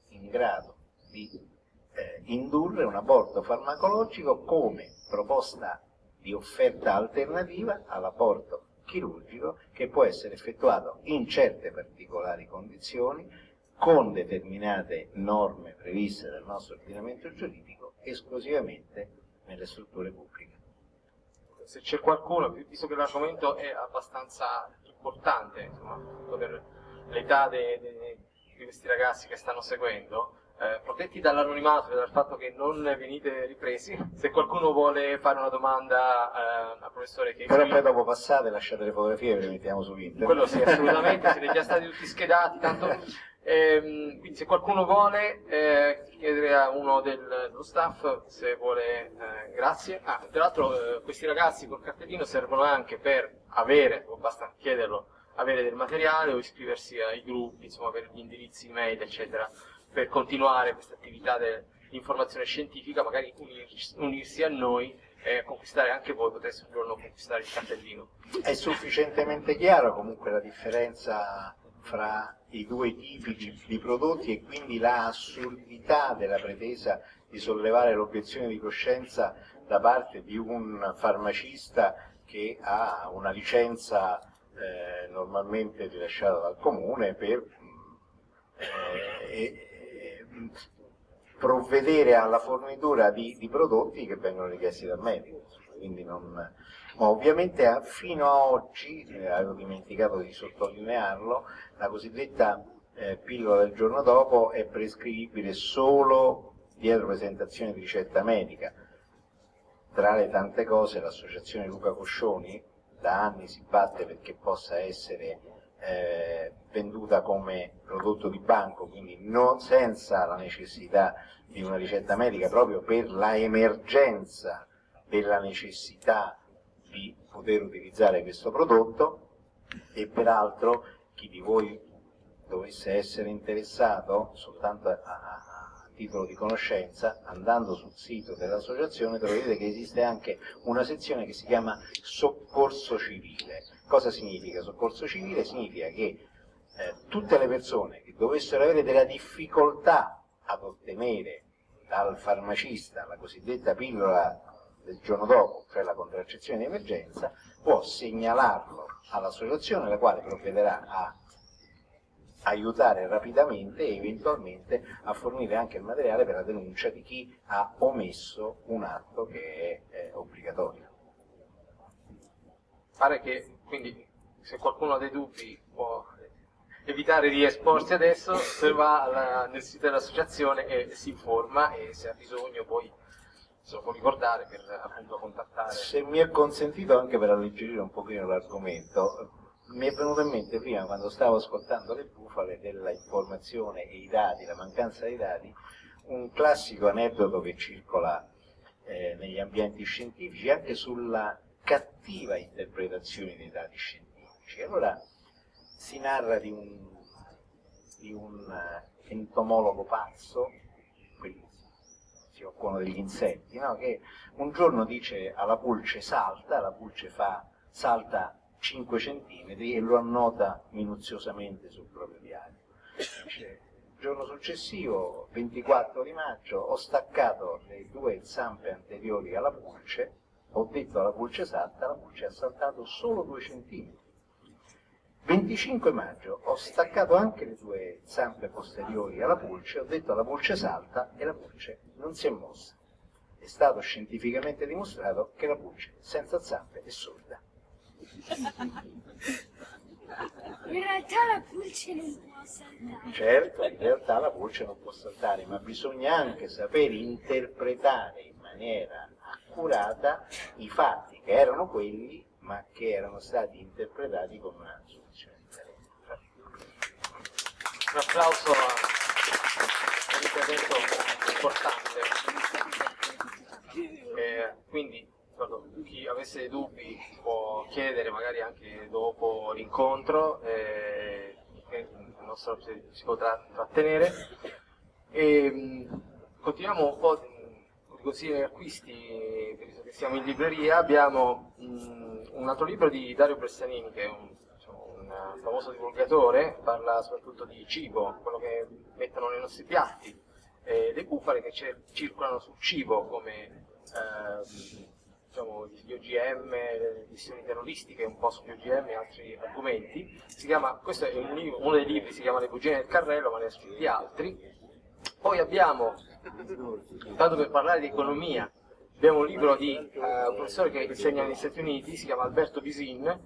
in grado di eh, indurre un aborto farmacologico come proposta di offerta alternativa all'aborto chirurgico che può essere effettuato in certe particolari condizioni con determinate norme previste dal nostro ordinamento giuridico esclusivamente nelle strutture pubbliche. Se c'è qualcuno, visto che l'argomento è abbastanza importante, insomma, per l'età di questi ragazzi che stanno seguendo, eh, protetti dall'anonimato e dal fatto che non venite ripresi, se qualcuno vuole fare una domanda eh, al professore che... Però poi dopo passate lasciate le fotografie e le mettiamo su internet. Quello sì, assolutamente, siete già stati tutti schedati, tanto Ehm, quindi se qualcuno vuole eh, chiedere a uno del, dello staff se vuole, eh, grazie. Ah, tra l'altro eh, questi ragazzi col cartellino servono anche per avere, o basta chiederlo, avere del materiale o iscriversi ai gruppi, insomma avere gli indirizzi email, eccetera, per continuare questa attività di informazione scientifica, magari unirsi, a noi e conquistare anche voi, potreste un giorno conquistare il cartellino. È sufficientemente chiaro comunque la differenza fra i due tipi di prodotti e quindi la assurdità della pretesa di sollevare l'obiezione di coscienza da parte di un farmacista che ha una licenza eh, normalmente rilasciata dal comune per eh, eh, provvedere alla fornitura di, di, prodotti che vengono richiesti dal medico. Non, ma ovviamente fino a oggi, eh, avevo dimenticato di sottolinearlo, la cosiddetta eh, pillola del giorno dopo è prescrivibile solo dietro presentazione di ricetta medica. Tra le tante cose l'associazione Luca Coscioni da anni si batte perché possa essere eh, venduta come prodotto di banco, quindi non, senza la necessità di una ricetta medica, proprio per la emergenza della necessità di poter utilizzare questo prodotto e peraltro chi di voi dovesse essere interessato soltanto a, a, titolo di conoscenza, andando sul sito dell'associazione troverete che esiste anche una sezione che si chiama soccorso civile. Cosa significa soccorso civile? Significa che eh, tutte le persone che dovessero avere della difficoltà ad ottenere dal farmacista la cosiddetta pillola del giorno dopo, cioè la contraccezione di emergenza, può segnalarlo all'associazione la quale provvederà a aiutare rapidamente e eventualmente a fornire anche il materiale per la denuncia di chi ha omesso un atto che è, è obbligatorio. Pare che quindi se qualcuno ha dei dubbi può evitare di esporsi adesso, se va alla, nel sito dell'associazione e si informa e se ha bisogno poi se lo può ricordare per appunto contattare. Se mi è consentito anche per alleggerire un pochino l'argomento, mi è venuto in mente prima quando stavo ascoltando le bufale della informazione e i dati, la mancanza dei dati, un classico aneddoto che circola eh, negli ambienti scientifici anche sulla cattiva interpretazione dei dati scientifici. Allora si narra di un, di un eh, entomologo pazzo, si occupano degli insetti, no? che un giorno dice alla pulce salta, la pulce fa, salta 5 cm e lo annota minuziosamente sul proprio diario. Dice, il giorno successivo, 24 di maggio, ho staccato le due zampe anteriori alla pulce, ho detto alla pulce salta, la pulce ha saltato solo 2 cm. 25 maggio ho staccato anche le due zampe posteriori alla pulce, ho detto alla pulce salta e la pulce non si è mossa. È stato scientificamente dimostrato che la pulce senza zampe è sorda. In realtà la pulce non può saltare. Certo, in realtà la pulce non può saltare, ma bisogna anche saper interpretare in maniera accurata i fatti che erano quelli, ma che erano stati interpretati con una soluzione differente. Un applauso all'intervento importante. Eh, quindi chi avesse dubbi può chiedere magari anche dopo l'incontro, eh, il nostro si potrà trattenere. E, mh, continuiamo un po' con i consigli acquisti, visto che siamo in libreria, abbiamo mh, un altro libro di Dario Bressanini che è un, diciamo, un famoso divulgatore, parla soprattutto di cibo, quello che mettono nei nostri piatti, eh, le bufale che circolano sul cibo come eh, diciamo, gli OGM, le missioni terroristiche, un po' sugli OGM e altri argomenti. Chiama, questo è un, uno dei libri, si chiama Le bugie del carrello, ma ne ha scritti altri. Poi abbiamo, tanto per parlare di economia, abbiamo un libro di uh, un professore che insegna negli Stati Uniti, si chiama Alberto Bisin,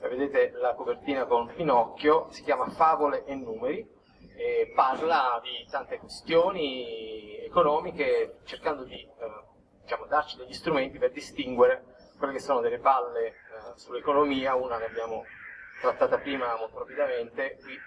vedete la copertina con Pinocchio, si chiama Favole e numeri, e parla di tante questioni economiche cercando di uh, diciamo, darci degli strumenti per distinguere quelle che sono delle palle eh, sull'economia, una ne abbiamo trattata prima molto rapidamente, qui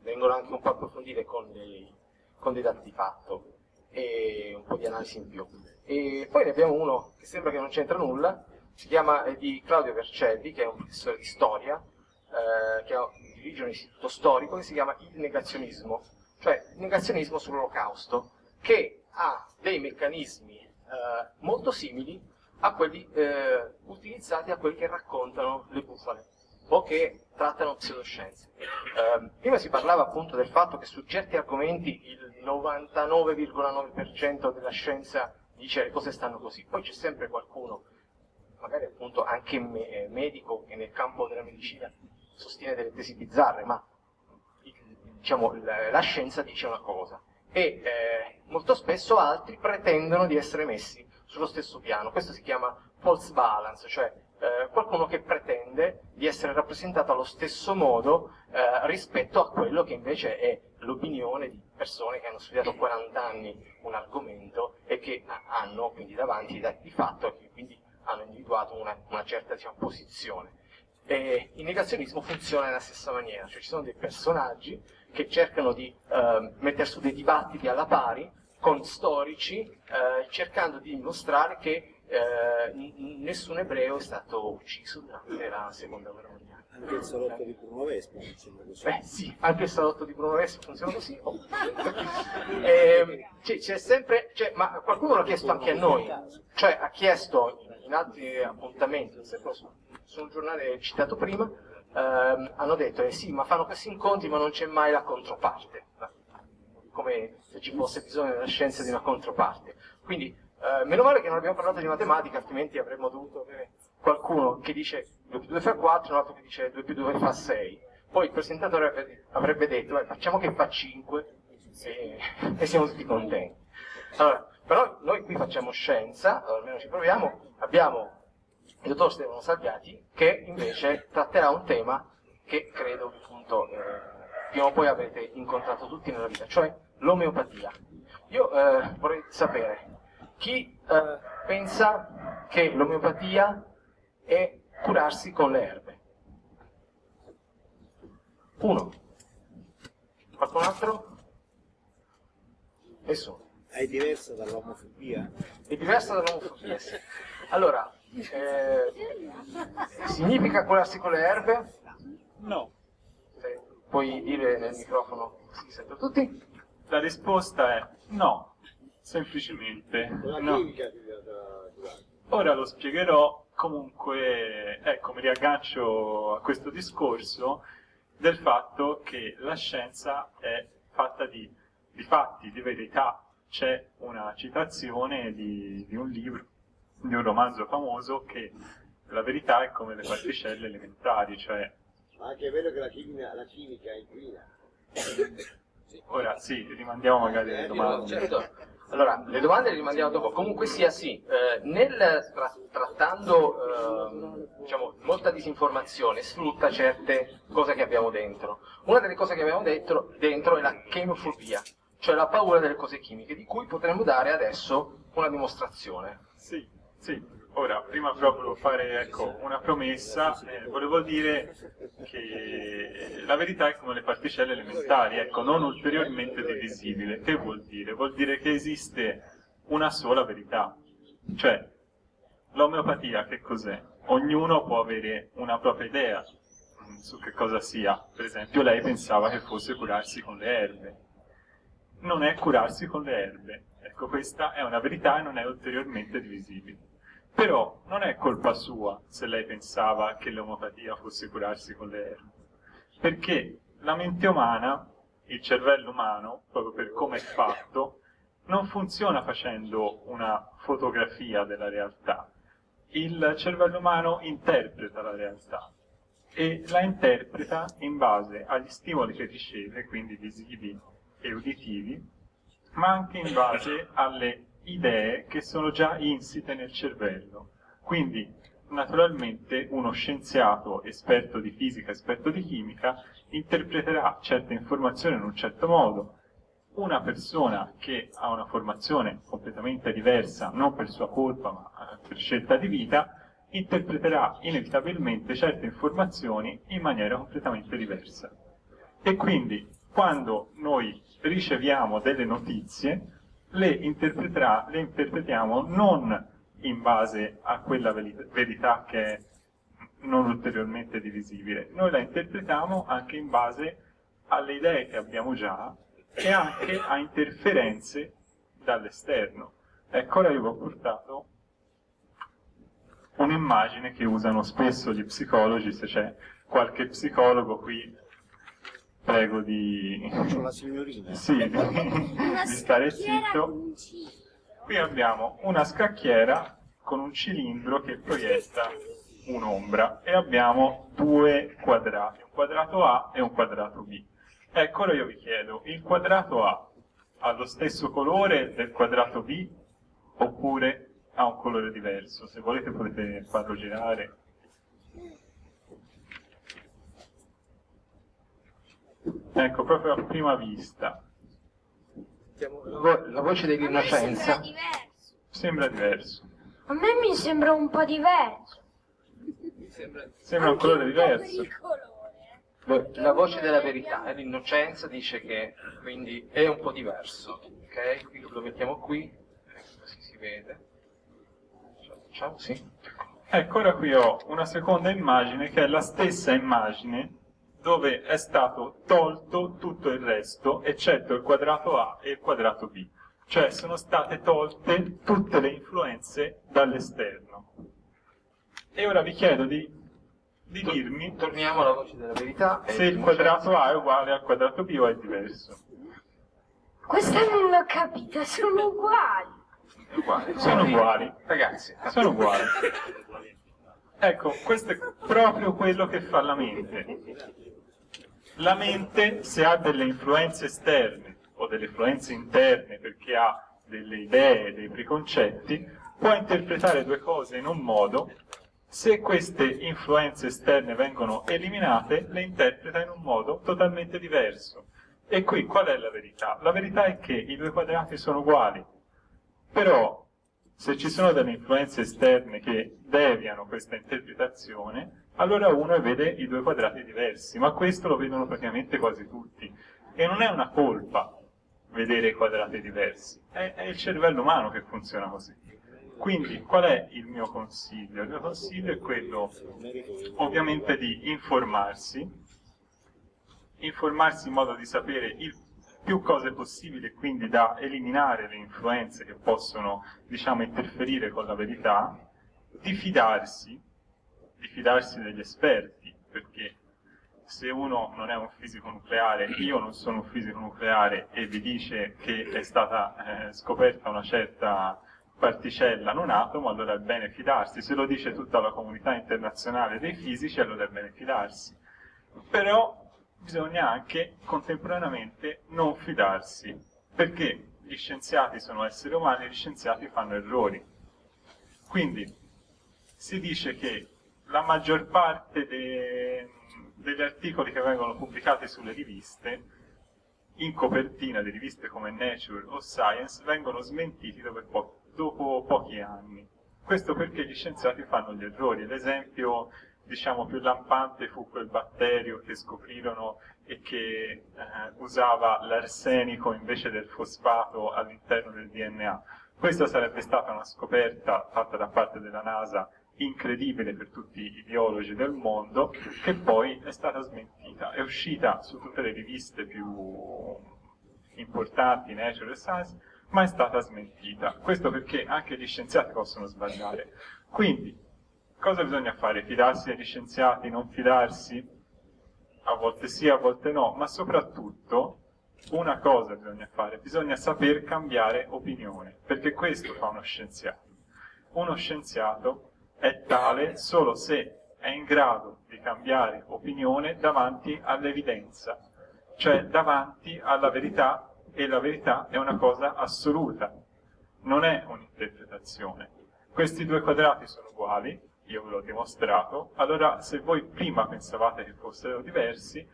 vengono anche un po' approfondite con dei, con dei dati di fatto e un po' di analisi in più. E poi ne abbiamo uno che sembra che non c'entra nulla, si chiama è di Claudio Vercelli, che è un professore di storia, eh, che dirige un istituto storico che si chiama il negazionismo, cioè il negazionismo sull'olocausto, che ha dei meccanismi eh, molto simili a quelli eh, utilizzati da quelli che raccontano le bufale o che trattano pseudoscienze. Eh, prima si parlava appunto del fatto che su certi argomenti il 99,9% della scienza dice le cose stanno così, poi c'è sempre qualcuno, magari appunto anche me eh, medico che nel campo della medicina sostiene delle tesi bizzarre, ma diciamo, la, la scienza dice una cosa e eh, molto spesso altri pretendono di essere messi sullo stesso piano. Questo si chiama false balance, cioè eh, qualcuno che pretende di essere rappresentato allo stesso modo eh, rispetto a quello che invece è l'opinione di persone che hanno studiato 40 anni un argomento e che hanno quindi davanti i dati di fatto e quindi hanno individuato una, una certa diciamo, posizione. E il negazionismo funziona nella stessa maniera, cioè ci sono dei personaggi che cercano di eh, mettere su dei dibattiti alla pari con storici, eh, cercando di dimostrare che eh, nessun ebreo è stato ucciso durante la seconda guerra mondiale. Anche il salotto di Bruno Vespa funziona così. Beh sì, anche il salotto di Bruno Vespa funziona così. Oh. eh, c'è sempre, cioè, ma qualcuno l'ha chiesto anche a noi, cioè ha chiesto in altri appuntamenti, su un giornale citato prima, ehm, hanno detto eh sì, ma fanno questi incontri ma non c'è mai la controparte come se ci fosse bisogno nella scienza di una controparte. Quindi, eh, meno male che non abbiamo parlato di matematica, altrimenti avremmo dovuto avere qualcuno che dice 2 più 2 fa 4, un altro che dice 2 più 2 fa 6. Poi il presentatore avrebbe, avrebbe detto, eh, facciamo che fa 5 e, e siamo tutti contenti. Allora, però noi qui facciamo scienza, almeno ci proviamo, abbiamo il dottor Stefano Salviati che invece tratterà un tema che credo appunto eh, prima o poi avrete incontrato tutti nella vita, cioè l'omeopatia. Io eh, vorrei sapere chi eh, pensa che l'omeopatia è curarsi con le erbe. Uno. Qualcun altro? Nessuno. È diversa dall'omofobia? È diversa dall'omofobia, sì. Allora, eh, significa curarsi con le erbe? No. Se puoi dire nel microfono, si sente tutti? La risposta è no, semplicemente no. Ora lo spiegherò, comunque, ecco, mi riaggancio a questo discorso del fatto che la scienza è fatta di, di fatti, di verità. C'è una citazione di, di un libro, di un romanzo famoso che la verità è come le particelle elementari, cioè... Ma anche è vero che la chimica, la chimica è inquina. Ora sì, rimandiamo magari le domande. Certo. Allora, le domande le rimandiamo dopo. Comunque sia sì, eh, nel tra trattando eh, diciamo, molta disinformazione sfrutta certe cose che abbiamo dentro. Una delle cose che abbiamo dentro, dentro è la chemofobia, cioè la paura delle cose chimiche, di cui potremmo dare adesso una dimostrazione. Sì, sì. Ora, prima però volevo fare ecco, una promessa, eh, volevo dire che la verità è come le particelle elementari, ecco, non ulteriormente divisibile. Che vuol dire? Vuol dire che esiste una sola verità, cioè l'omeopatia che cos'è? Ognuno può avere una propria idea su che cosa sia, per esempio lei pensava che fosse curarsi con le erbe, non è curarsi con le erbe, ecco questa è una verità e non è ulteriormente divisibile. Però non è colpa sua se lei pensava che l'omeopatia fosse curarsi con le erbe, perché la mente umana, il cervello umano, proprio per come è fatto, non funziona facendo una fotografia della realtà. Il cervello umano interpreta la realtà e la interpreta in base agli stimoli che riceve, quindi visivi e uditivi, ma anche in base alle idee che sono già insite nel cervello. Quindi, naturalmente, uno scienziato esperto di fisica, esperto di chimica, interpreterà certe informazioni in un certo modo. Una persona che ha una formazione completamente diversa, non per sua colpa, ma per scelta di vita, interpreterà inevitabilmente certe informazioni in maniera completamente diversa. E quindi, quando noi riceviamo delle notizie, le, le interpretiamo non in base a quella verità che è non ulteriormente divisibile. Noi la interpretiamo anche in base alle idee che abbiamo già e anche a interferenze dall'esterno. Ecco, ora io vi ho portato un'immagine che usano spesso gli psicologi, se c'è qualche psicologo qui, prego di, Faccio la signorina. sì, di, stare zitto. Qui abbiamo una scacchiera con un cilindro che proietta un'ombra e abbiamo due quadrati, un quadrato A e un quadrato B. Ecco, ora io vi chiedo, il quadrato A ha lo stesso colore del quadrato B oppure ha un colore diverso? Se volete potete farlo girare. Ecco, proprio a prima vista. La, vo- la voce sembra dell'innocenza. diverso. Sembra diverso. A me mi sembra un po' diverso. Sembra un Anche colore diverso. colore. Lo- La voce della verità e l'innocenza dice che quindi è un po' diverso. Ok? Qui lo mettiamo qui, ecco, così si vede. Facciamo sì. Ecco, ora qui ho una seconda immagine che è la stessa immagine dove è stato tolto tutto il resto, eccetto il quadrato A e il quadrato B. Cioè sono state tolte tutte le influenze dall'esterno. E ora vi chiedo di, di dirmi Torniamo alla voce della verità. se il quadrato A è uguale al quadrato B o è diverso. Questa non l'ho capita, sono uguali. È uguale. Sono uguali. Ragazzi, Sono uguali. Ecco, questo è proprio quello che fa la mente. La mente, se ha delle influenze esterne o delle influenze interne perché ha delle idee, dei preconcetti, può interpretare due cose in un modo, se queste influenze esterne vengono eliminate, le interpreta in un modo totalmente diverso. E qui qual è la verità? La verità è che i due quadrati sono uguali, però se ci sono delle influenze esterne che deviano questa interpretazione, allora uno vede i due quadrati diversi, ma questo lo vedono praticamente quasi tutti. E non è una colpa vedere i quadrati diversi, è, è il cervello umano che funziona così. Quindi qual è il mio consiglio? Il mio consiglio è quello ovviamente di informarsi, informarsi in modo di sapere il più cose possibile, quindi da eliminare le influenze che possono, diciamo, interferire con la verità, di fidarsi, di fidarsi degli esperti, perché se uno non è un fisico nucleare, io non sono un fisico nucleare e vi dice che è stata eh, scoperta una certa particella, non atomo, allora è bene fidarsi. Se lo dice tutta la comunità internazionale dei fisici, allora è bene fidarsi. Però bisogna anche contemporaneamente non fidarsi, perché gli scienziati sono esseri umani e gli scienziati fanno errori. Quindi si dice che la maggior parte de- degli articoli che vengono pubblicati sulle riviste, in copertina di riviste come Nature o Science, vengono smentiti dopo, po- dopo pochi anni. Questo perché gli scienziati fanno gli errori. L'esempio diciamo più lampante fu quel batterio che scoprirono e che eh, usava l'arsenico invece del fosfato all'interno del DNA. Questa sarebbe stata una scoperta fatta da parte della NASA incredibile per tutti i biologi del mondo, che poi è stata smentita. È uscita su tutte le riviste più importanti, Nature e Science, ma è stata smentita. Questo perché anche gli scienziati possono sbagliare. Quindi, cosa bisogna fare? Fidarsi degli scienziati, non fidarsi? A volte sì, a volte no, ma soprattutto una cosa bisogna fare, bisogna saper cambiare opinione, perché questo fa uno scienziato. Uno scienziato è tale solo se è in grado di cambiare opinione davanti all'evidenza, cioè davanti alla verità, e la verità è una cosa assoluta, non è un'interpretazione. Questi due quadrati sono uguali, io ve l'ho dimostrato, allora se voi prima pensavate che fossero diversi,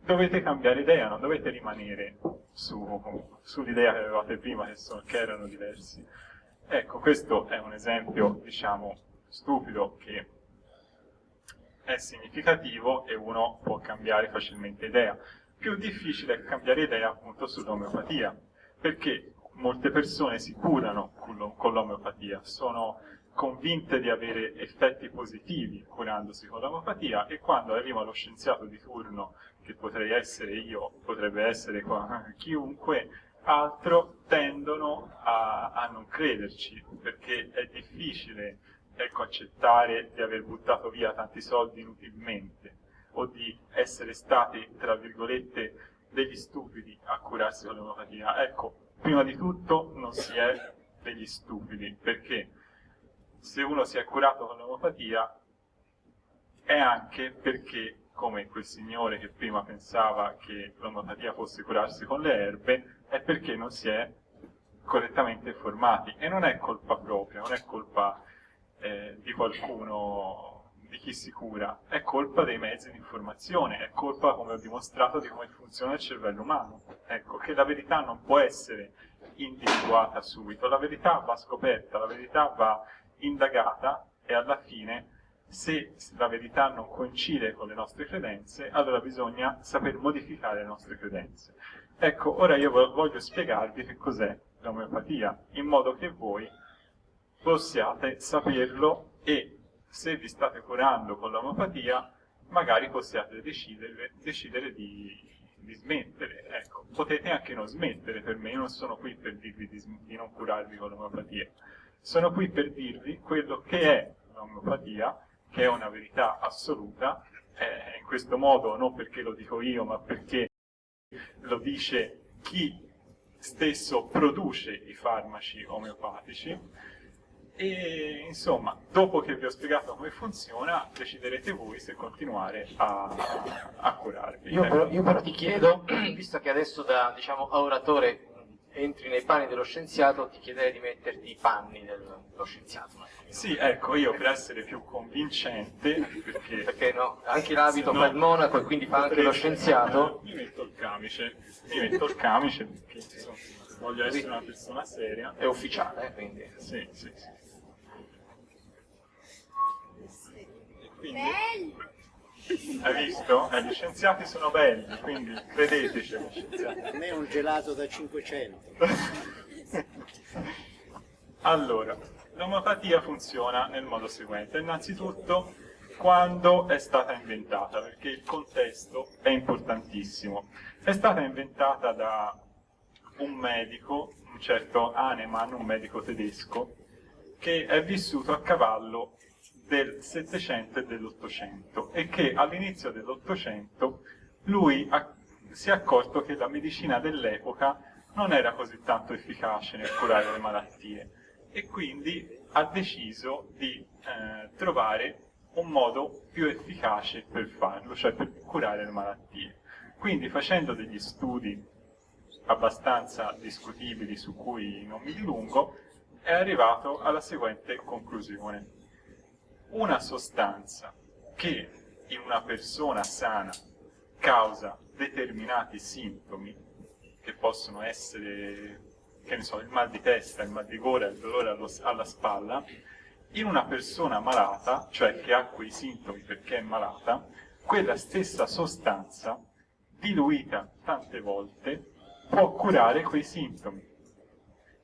dovete cambiare idea, non dovete rimanere su, sull'idea che avevate prima che, sono, che erano diversi. Ecco, questo è un esempio, diciamo, stupido che è significativo e uno può cambiare facilmente idea. Più difficile è cambiare idea appunto sull'omeopatia, perché molte persone si curano con l'omeopatia, sono convinte di avere effetti positivi curandosi con l'omeopatia e quando arriva lo scienziato di turno, che potrei essere io, potrebbe essere qua, chiunque altro, tendono a, a non crederci, perché è difficile ecco, accettare di aver buttato via tanti soldi inutilmente o di essere stati, tra virgolette, degli stupidi a curarsi con l'omeopatia. Ecco, prima di tutto non si è degli stupidi, perché se uno si è curato con l'omeopatia è anche perché, come quel signore che prima pensava che l'omeopatia fosse curarsi con le erbe, è perché non si è correttamente informati. E non è colpa propria, non è colpa eh, di qualcuno di chi si cura, è colpa dei mezzi di informazione, è colpa, come ho dimostrato, di come funziona il cervello umano. Ecco, che la verità non può essere individuata subito, la verità va scoperta, la verità va indagata e alla fine, se la verità non coincide con le nostre credenze, allora bisogna saper modificare le nostre credenze. Ecco, ora io voglio spiegarvi che cos'è l'omeopatia, in modo che voi possiate saperlo e se vi state curando con l'omeopatia, magari possiate decidere, decidere di, di, smettere. Ecco, potete anche non smettere per me, io non sono qui per dirvi di, di non curarvi con l'omeopatia, sono qui per dirvi quello che è l'omeopatia, che è una verità assoluta, eh, in questo modo non perché lo dico io, ma perché lo dice chi stesso produce i farmaci omeopatici, e insomma, dopo che vi ho spiegato come funziona, deciderete voi se continuare a, a curarvi. Io però, io però, ti chiedo, visto che adesso da diciamo, oratore entri nei panni dello scienziato, ti chiederei di metterti i panni dello scienziato. Sì, ecco, io per essere più convincente, perché... perché no, anche l'abito fa il monaco e quindi fa anche lo scienziato. Mi metto il camice, mi metto il camice perché voglio essere una persona seria. È ufficiale, quindi. Sì, sì, sì. Quindi... Belli! Hai visto? Eh, gli scienziati sono belli, quindi credeteci agli scienziati. A me è un gelato da 500. allora, l'omeopatia funziona nel modo seguente. Innanzitutto, quando è stata inventata, perché il contesto è importantissimo. È stata inventata da un medico, un certo Hahnemann, un medico tedesco, che è vissuto a cavallo del Settecento e dell'Ottocento e che all'inizio dell'Ottocento lui si è accorto che la medicina dell'epoca non era così tanto efficace nel curare le malattie e quindi ha deciso di eh, trovare un modo più efficace per farlo, cioè per curare le malattie. Quindi facendo degli studi abbastanza discutibili su cui non mi dilungo, è arrivato alla seguente conclusione una sostanza che in una persona sana causa determinati sintomi, che possono essere, che ne so, il mal di testa, il mal di gola, il dolore allo, alla spalla, in una persona malata, cioè che ha quei sintomi perché è malata, quella stessa sostanza, diluita tante volte, può curare quei sintomi.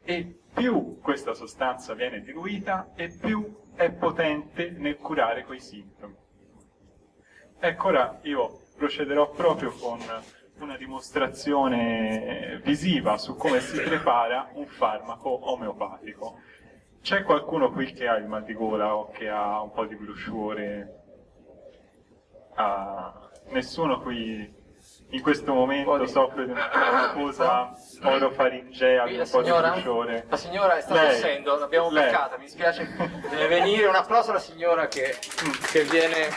E più questa sostanza viene diluita e più è potente nel curare quei sintomi. Ecco ora io procederò proprio con una dimostrazione visiva su come si prepara un farmaco omeopatico. C'è qualcuno qui che ha il mal di gola o che ha un po' di brusciore? Ah, nessuno qui in questo momento soffre di una cosa orofaringea, di un po' di bruciore. La signora sta tossendo, l'abbiamo beccata, mi spiace, deve venire un applauso alla signora che, che viene,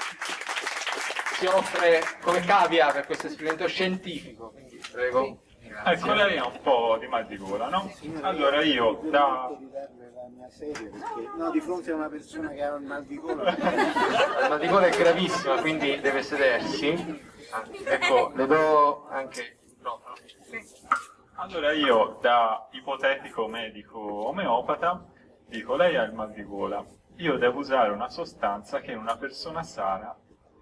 si offre come cavia per questo esperimento scientifico, quindi prego. Ecco, lei ha un po' di mal di gola, no? Allora io da... No, di fronte a una persona che ha un mal di gola... Il mal di gola è gravissima, quindi deve sedersi. Ecco, le do anche il microfono. Allora io, da ipotetico medico omeopata, dico, lei ha il mal di gola, io devo usare una sostanza che in una persona sana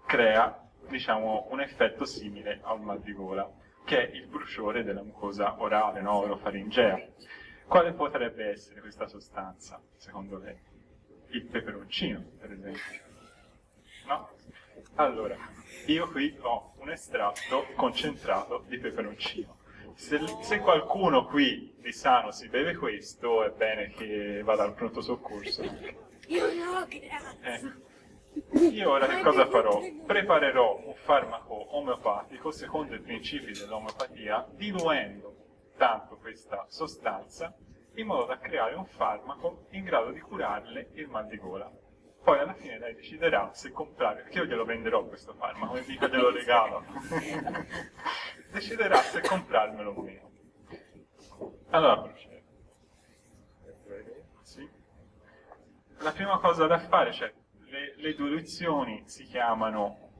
crea, diciamo, un effetto simile al mal di gola, che è il bruciore della mucosa orale, no, orofaringea. Quale potrebbe essere questa sostanza, secondo lei? il peperoncino, per esempio. No? Allora, io qui ho un estratto concentrato di peperoncino. Se, se, qualcuno qui di sano si beve questo, è bene che vada al pronto soccorso. Io no, grazie. Eh. Io ora che cosa farò? Preparerò un farmaco omeopatico secondo i principi dell'omeopatia, diluendo tanto questa sostanza in modo da creare un farmaco in grado di curarle il mal di gola. Poi alla fine lei deciderà se comprare, perché io glielo venderò questo farmaco, e mica glielo regalo. deciderà se comprarmelo o meno. Allora procedo. Sì. La prima cosa da fare, cioè le, le diluizioni si chiamano,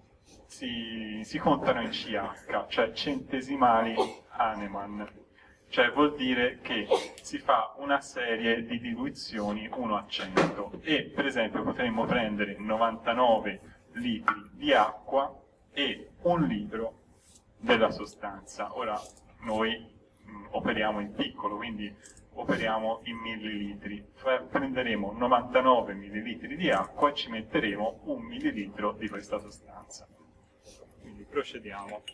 si, si contano in CH, cioè centesimali Hahnemann cioè vuol dire che si fa una serie di diluizioni 1 a 100 e per esempio potremmo prendere 99 litri di acqua e un litro della sostanza. Ora noi mh, operiamo in piccolo, quindi operiamo in millilitri. Prenderemo 99 millilitri di acqua e ci metteremo un millilitro di questa sostanza. Quindi procediamo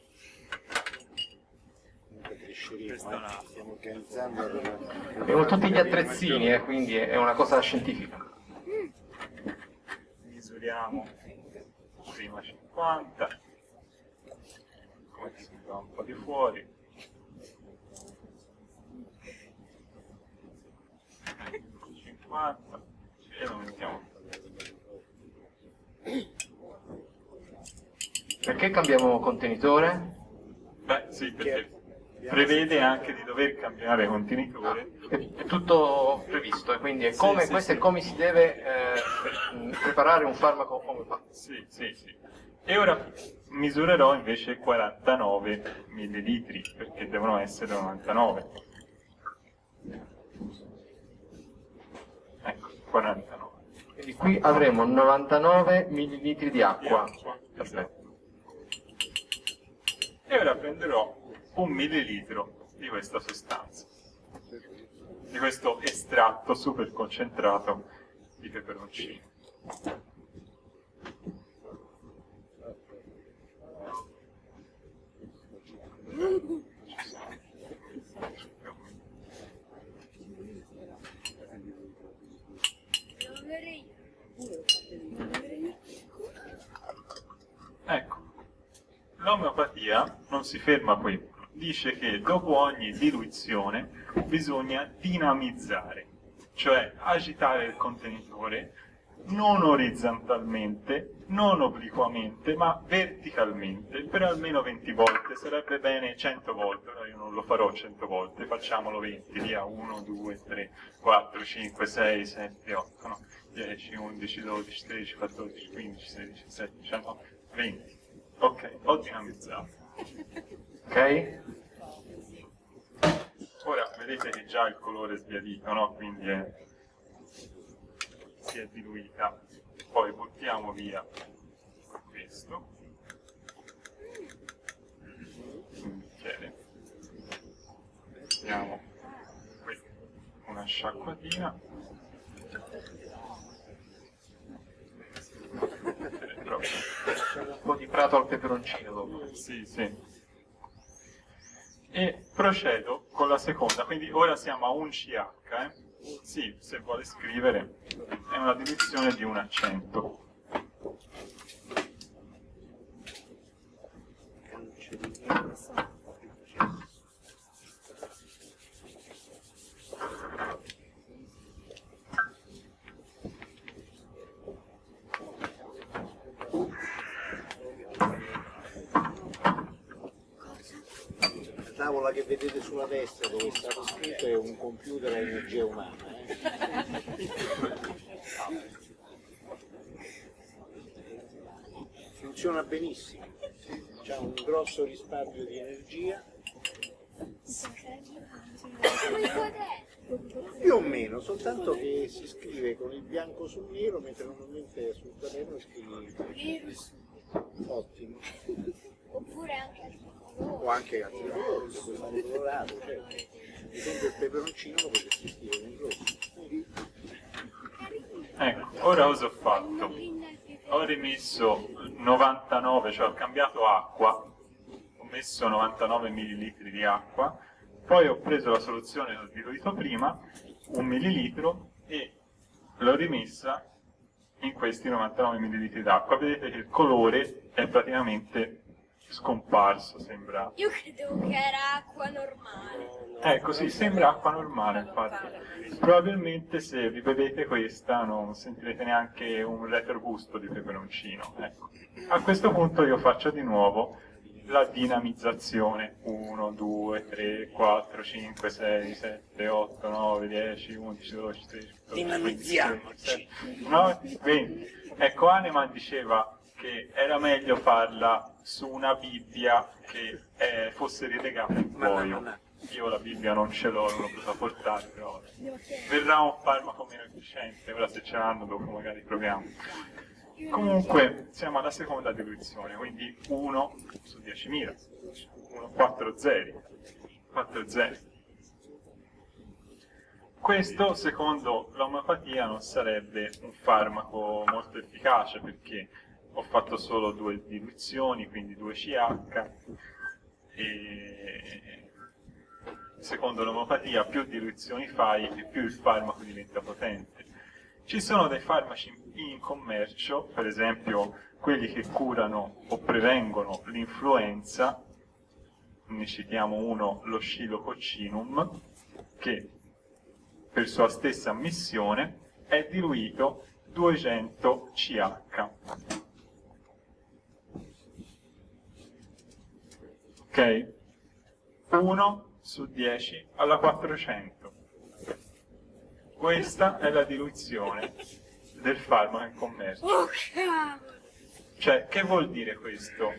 Abbiamo tutti gli attrezzini, eh, quindi è una cosa scientifica. Misuriamo prima 50, come si fa un po' di fuori. e lo mettiamo Perché cambiamo contenitore? Beh, sì, perché prevede anche di dover cambiare contenitore. È, tutto previsto, e quindi è Sì, come, sì, questo sì. è come si deve eh, preparare un farmaco omeopatico. Sì, sì, sì. E ora misurerò invece 49 millilitri, perché devono essere 99. Ecco, 49 Quindi qui avremo 99 ml di di acqua. acqua. Perfetto. E ora prenderò un millilitro di questa sostanza, di questo estratto super concentrato di peperoncino. Ecco, l'omeopatia non si ferma qui, dice che dopo ogni diluizione bisogna dinamizzare, cioè agitare il contenitore non orizzontalmente, non obliquamente, ma verticalmente, per almeno 20 volte, sarebbe bene 100 volte, ora io non lo farò 100 volte, facciamolo 20, via 1, 2, 3, 4, 5, 6, 7, 8, no? 10, 11, 12, 13, 14, 15, 16, 17, 19, 20. Ok, ho dinamizzato. Ok? Ora vedete che già il colore è sbiadito, no? Quindi è- si è diluita. Poi buttiamo via questo. Bicchiere. Mettiamo qui una sciacquatina. Un po' di prato al peperoncino dopo. sì, sì. E procedo con la seconda, quindi ora siamo a un CH, eh? Sì, se vuole scrivere, è una diluizione di un accento. Tavola che vedete sulla destra dove è stato scritto è un computer a energia umana. eh. Funziona benissimo, c'ha un grosso risparmio di energia, il più o meno, soltanto che si scrive con il bianco sul nero, mentre normalmente sul quaderno scrivi su. ottimo, Oppure anche altri o anche altri colori, lo puoi fare colorato, certo. Ad esempio il peperoncino lo potresti scrivere in rosso. Ecco, ora cosa ho fatto? Ho rimesso 99, cioè ho cambiato acqua, ho messo 99 ml di acqua, poi ho preso la soluzione che ho diluito prima, un millilitro, e l'ho rimessa in questi 99 ml d'acqua. Vedete che il colore è praticamente scomparso, sembra. Io credevo che era acqua normale. Ecco, sì, sembra acqua normale, infatti. Probabilmente se vi bevete questa non sentirete neanche un retrogusto di peperoncino. Ecco. A questo punto io faccio di nuovo la dinamizzazione 1, 2, 3, 4, 5, 6, 7, 8, 9, 10, 11, 12, 13, 14, 15, 16, 17, 9, 20. Ecco, Hahnemann diceva che era meglio farla su una Bibbia che eh, fosse rilegata in cuoio. Io la Bibbia non ce l'ho, non l'ho potuta portare, però verrà un farmaco meno efficiente, ora se ce l'hanno dopo magari proviamo. Comunque siamo alla seconda diluizione, quindi 1 su 10.000, 1, 4 zeri, 4 zeri. Questo, secondo l'omeopatia, non sarebbe un farmaco molto efficace perché ho fatto solo due diluizioni, quindi 2 CH, e secondo l'omeopatia più diluizioni fai e più il farmaco diventa potente. Ci sono dei farmaci in commercio, per esempio quelli che curano o prevengono l'influenza, ne citiamo uno, lo scilococcinum, che per sua stessa missione è diluito 200 CH. Ok? 1 su 10 alla 400. Questa è la diluizione del farmaco in commercio. Cioè, che vuol dire questo?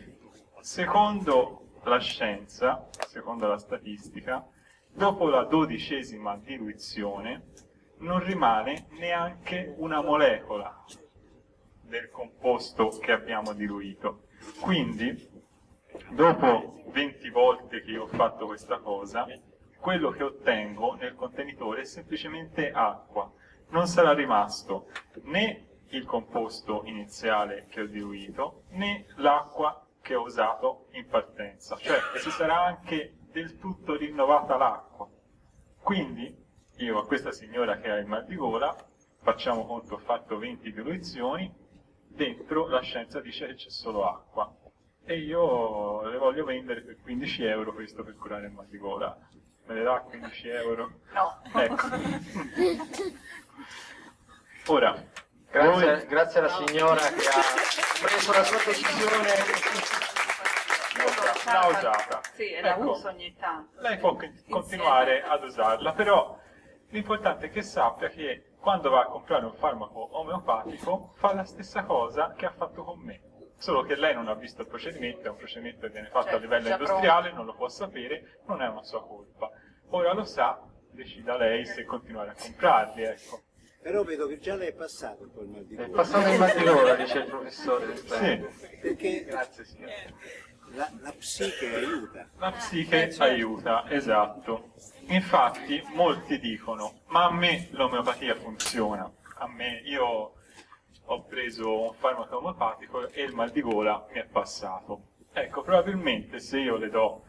Secondo la scienza, secondo la statistica, dopo la dodicesima diluizione non rimane neanche una molecola del composto che abbiamo diluito. Quindi, dopo 20 volte che io ho fatto questa cosa, quello che ottengo nel contenitore è semplicemente acqua. Non sarà rimasto né il composto iniziale che ho diluito, né l'acqua che ho usato in partenza. Cioè, si sarà anche del tutto rinnovata l'acqua. Quindi, io a questa signora che ha il mal di gola, facciamo conto, ho fatto 20 diluizioni, dentro la scienza dice che c'è solo acqua. E io le voglio vendere per 15 euro questo per curare il mal di gola. Me le dà 15 euro? No. Ecco. Ora, Grazie, voi- grazie alla signora che ha preso la sua decisione. l'ha usata. Sì, la Ecco. uso ogni tanto. lei può con- continuare ad usarla, però l'importante è che sappia che quando va a comprare un farmaco omeopatico fa la stessa cosa che ha fatto con me. Solo che lei non ha visto il procedimento, è un procedimento che viene fatto Certo, a livello già industriale, non lo può sapere, non è una sua colpa. Ora lo sa, decida lei se continuare a comprarli, ecco. Però vedo che già lei è passato col mal di È gola. passato in mal di gola, dice il professore. Sì, Perché Grazie signora. la, la psiche aiuta. la psiche aiuta, esatto. Infatti molti dicono, ma a me l'omeopatia funziona, a me io ho preso un farmaco omeopatico e il mal di gola mi è passato. Ecco, probabilmente se io le do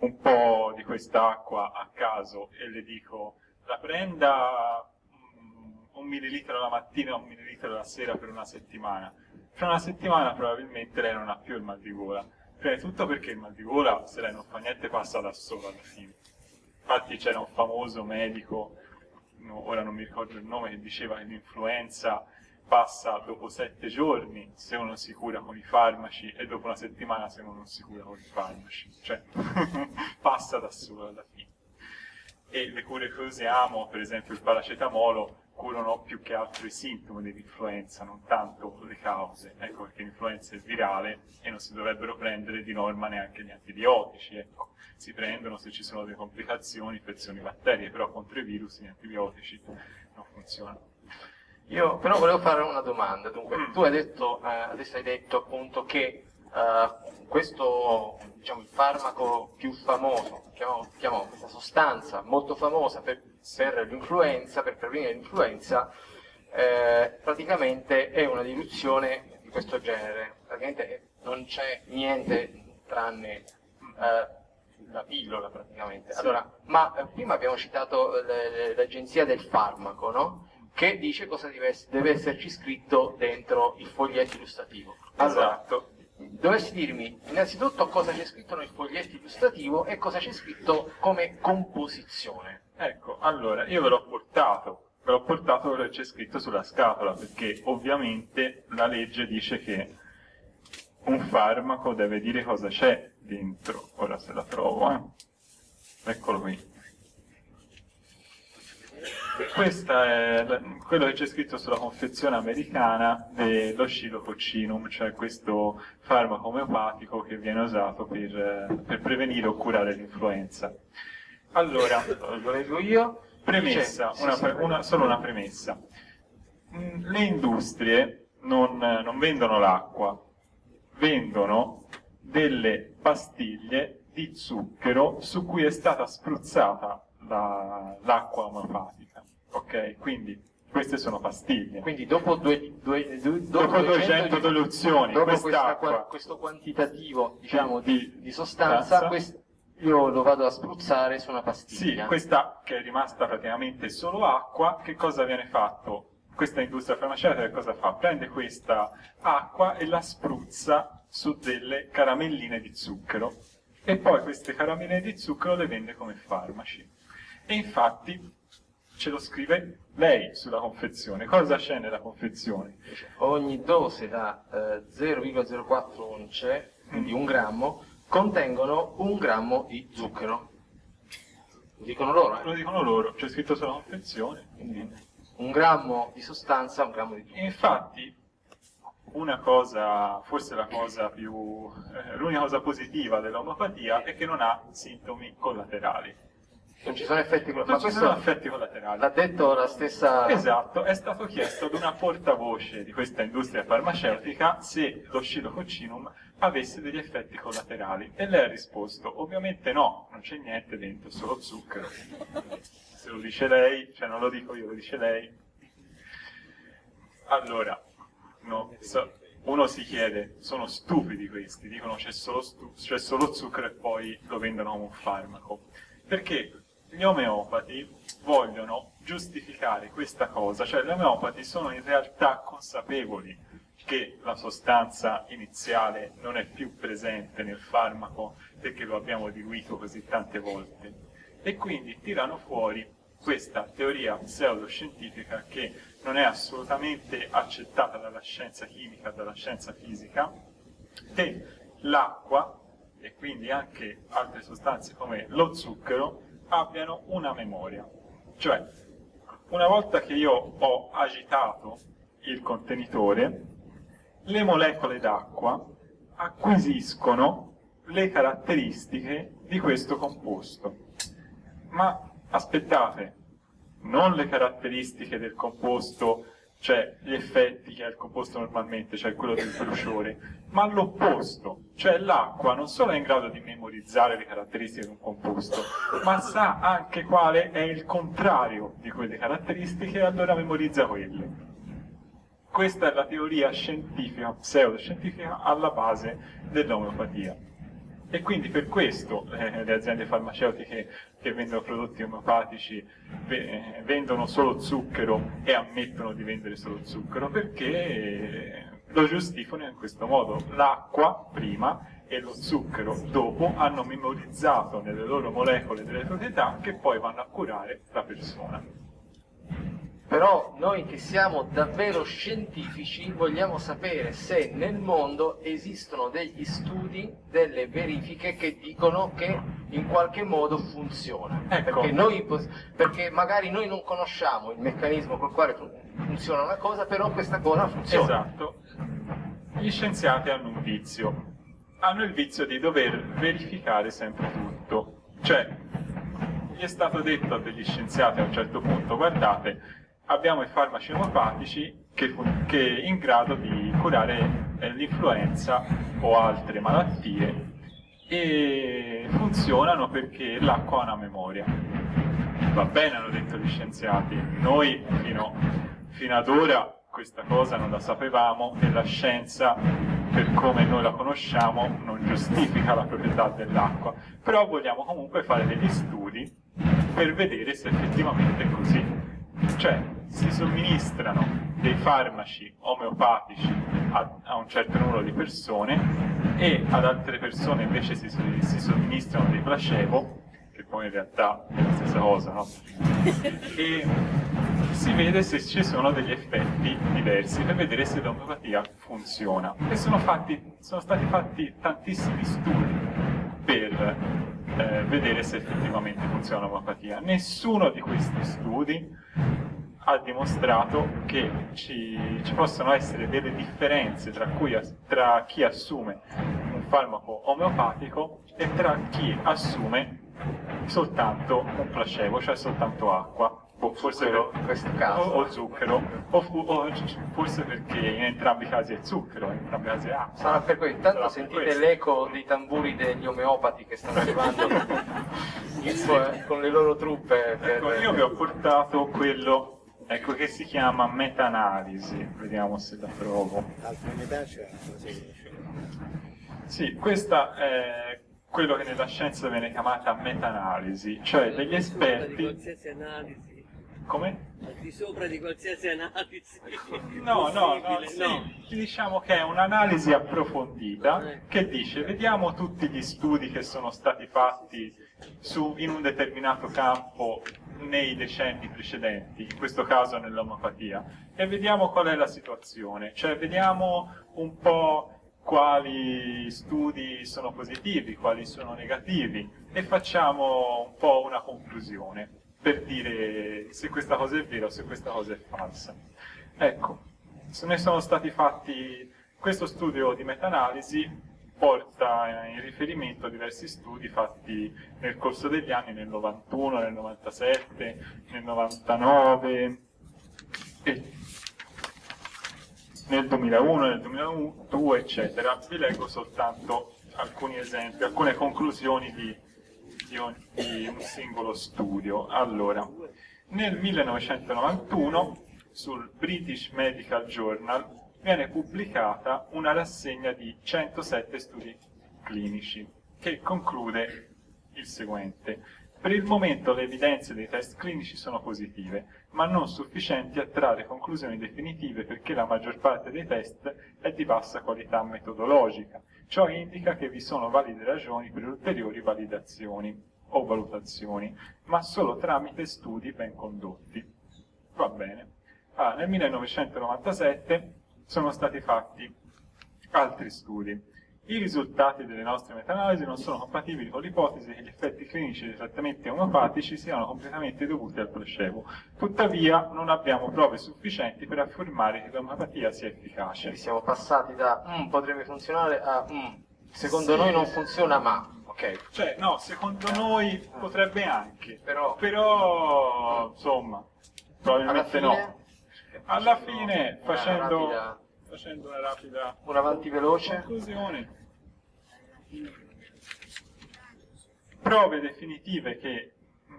un po' di quest'acqua a caso e le dico la prenda mm, un millilitro la mattina e un millilitro la sera per una settimana, fra una settimana probabilmente lei non ha più il mal di gola. Prima di tutto perché il mal di gola, se lei non fa niente, passa da solo alla fine. Infatti c'era un famoso medico, ora non mi ricordo il nome, che diceva che l'influenza passa dopo sette giorni se uno si cura con i farmaci e dopo una settimana se uno non si cura con i farmaci. Cioè, passa da solo alla fine. E le cure che usiamo, per esempio il paracetamolo, curano più che altro i sintomi dell'influenza, non tanto le cause. Ecco perché l'influenza è virale e non si dovrebbero prendere di norma neanche gli antibiotici. Ecco. Si prendono se ci sono delle complicazioni, infezioni batterie, però contro i virus gli antibiotici non funzionano. Io però volevo fare una domanda, dunque Mm. tu hai detto, eh, adesso hai detto appunto che eh, questo, diciamo, il farmaco più famoso, chiamiamo, chiamiamo questa sostanza molto famosa per, per l'influenza, per prevenire l'influenza, eh, praticamente è una diluzione di questo genere, praticamente non c'è niente tranne eh, la pillola praticamente. Allora, ma eh, prima abbiamo citato l'agenzia del farmaco, no? Che dice cosa deve, deve, esserci scritto dentro il foglietto illustrativo. Allora, esatto. Dovessi dirmi innanzitutto cosa c'è scritto nel foglietto illustrativo e cosa c'è scritto come composizione. Ecco, allora, io ve l'ho portato, ve l'ho portato quello che c'è scritto sulla scatola, perché ovviamente la legge dice che un farmaco deve dire cosa c'è dentro. Ora se la trovo, eh. Eccolo qui. Questo è quello che c'è scritto sulla confezione americana dello scilococcinum, cioè questo farmaco omeopatico che viene usato per, per prevenire o curare l'influenza. Allora, lo leggo io. Premessa, una, una, solo una premessa. Mm, le industrie non, non vendono l'acqua, vendono delle pastiglie di zucchero su cui è stata spruzzata l'acqua la, omeopatica. Ok? Quindi queste sono pastiglie. Quindi dopo, due, due, due, dopo 200 diluzioni, questa, questo quantitativo diciamo, di, di, sostanza, quest, io lo vado a spruzzare su una pastiglia. Sì, questa che è rimasta praticamente solo acqua, che cosa viene fatto? Questa industria farmaceutica cosa fa? Prende questa acqua e la spruzza su delle caramelline di zucchero e poi queste caramelline di zucchero le vende come farmaci. E infatti ce lo scrive lei sulla confezione. Cosa c'è nella confezione? Ogni dose da eh, 0,04 once, quindi un grammo, contengono un grammo di zucchero. Lo dicono loro, eh? Lo dicono loro, c'è scritto sulla confezione. Quindi un grammo di sostanza, un grammo di zucchero. Infatti, una cosa, forse la cosa più, eh, l'unica cosa positiva dell'omeopatia è che non ha sintomi collaterali. Non ci sono effetti collaterali. Non ci sono effetti collaterali. L'ha detto la stessa... Esatto, è stato chiesto ad una portavoce di questa industria farmaceutica se lo scilococcinum avesse degli effetti collaterali e lei ha risposto ovviamente no, non c'è niente dentro, solo zucchero. Se lo dice lei, cioè non lo dico io, lo dice lei. Allora, no, so, uno si chiede, sono stupidi questi, dicono c'è solo, solo, zucchero e poi lo vendono come un farmaco. Perché gli omeopati vogliono giustificare questa cosa, cioè gli omeopati sono in realtà consapevoli che la sostanza iniziale non è più presente nel farmaco perché lo abbiamo diluito così tante volte. E quindi tirano fuori questa teoria pseudoscientifica che non è assolutamente accettata dalla scienza chimica, dalla scienza fisica, che l'acqua e quindi anche altre sostanze come lo zucchero abbiano una memoria. Cioè, una volta che io ho agitato il contenitore, le molecole d'acqua acquisiscono le caratteristiche di questo composto. Ma aspettate, non le caratteristiche del composto, cioè gli effetti che ha il composto normalmente, cioè quello del bruciore, ma l'opposto, cioè l'acqua non solo è in grado di memorizzare le caratteristiche di un composto, ma sa anche quale è il contrario di quelle caratteristiche e allora memorizza quelle. Questa è la teoria scientifica, pseudoscientifica, alla base dell'omeopatia. E quindi per questo eh, le aziende farmaceutiche che vendono prodotti omeopatici eh, vendono solo zucchero e ammettono di vendere solo zucchero perché lo giustificano in questo modo. L'acqua prima e lo zucchero dopo hanno memorizzato nelle loro molecole delle proprietà che poi vanno a curare la persona. Però noi che siamo davvero scientifici vogliamo sapere se nel mondo esistono degli studi, delle verifiche che dicono che in qualche modo funziona. Ecco. Perché, noi, perché magari noi non conosciamo il meccanismo col quale funziona una cosa, però questa cosa funziona. Esatto. Gli scienziati hanno un vizio. Hanno il vizio di dover verificare sempre tutto. Cioè, gli è stato detto a degli scienziati a un certo punto, guardate, abbiamo i farmaci omopatici che, che in grado di curare eh, l'influenza o altre malattie e funzionano perché l'acqua ha una memoria. Va bene, hanno detto gli scienziati, noi fino, fino ad ora questa cosa non la sapevamo e la scienza, per come noi la conosciamo, non giustifica la proprietà dell'acqua, però vogliamo comunque fare degli studi per vedere se effettivamente è così. Cioè, si somministrano dei farmaci omeopatici a, a un certo numero di persone e ad altre persone invece si, si somministrano dei placebo, poi in realtà è la stessa cosa, no? E si vede se ci sono degli effetti diversi per vedere se l'omeopatia funziona. E sono, fatti, sono stati fatti tantissimi studi per eh, vedere se effettivamente funziona l'omeopatia. Nessuno di questi studi ha dimostrato che ci, ci possono essere delle differenze tra, cui, tra chi assume un farmaco omeopatico e tra chi assume soltanto un placebo, cioè soltanto acqua. O forse Zucchero, in questo caso. O, o zucchero, o, fu- o forse perché in entrambi i casi è zucchero, in entrambi i casi è acqua. Sarà per cui intanto Sarà per sentite l'eco dei tamburi degli omeopati che stanno arrivando con- con le loro truppe. per- Ecco, io vi ho portato quello ecco, che si chiama meta-analisi, vediamo se la trovo. Altre metà c'è? Sì, questa è quello che nella scienza viene chiamata meta-analisi, cioè degli Al di esperti... qualsiasi analisi. Come? Al di sopra di qualsiasi analisi. No, no, no, sì, no. diciamo che è un'analisi approfondita Eh. che dice vediamo tutti gli studi che sono stati fatti su- in un determinato campo nei decenni precedenti, in questo caso nell'omeopatia, e vediamo qual è la situazione, cioè vediamo un po' quali studi sono positivi, quali sono negativi e facciamo un po' una conclusione per dire se questa cosa è vera o se questa cosa è falsa. Ecco, ne sono stati fatti, questo studio di meta-analisi porta in riferimento a diversi studi fatti nel corso degli anni, nel 91, nel 97, nel 99 e nel 2001, nel 2002, eccetera. Vi leggo soltanto alcuni esempi, alcune conclusioni di, di un, di un singolo studio. Allora, nel 1991 sul British Medical Journal viene pubblicata una rassegna di 107 studi clinici che conclude il seguente. Per il momento le evidenze dei test clinici sono positive, ma non sufficienti a trarre conclusioni definitive perché la maggior parte dei test è di bassa qualità metodologica. Ciò indica che vi sono valide ragioni per ulteriori validazioni o valutazioni, ma solo tramite studi ben condotti. Va bene. Ah, nel 1997 sono stati fatti altri studi. I risultati delle nostre meta-analisi non sono compatibili con l'ipotesi che gli effetti clinici dei trattamenti omeopatici siano completamente dovuti al placebo. Tuttavia non abbiamo prove sufficienti per affermare che l'omeopatia sia efficace. Quindi siamo passati da "Mm, potrebbe funzionare a "Mm, secondo Sì. noi non funziona ma. Ok, Cioè, no, secondo noi potrebbe anche, però però insomma, alla probabilmente fine, no. Alla fine, una facendo, facendo una rapida un avanti veloce. conclusione, prove definitive che mh,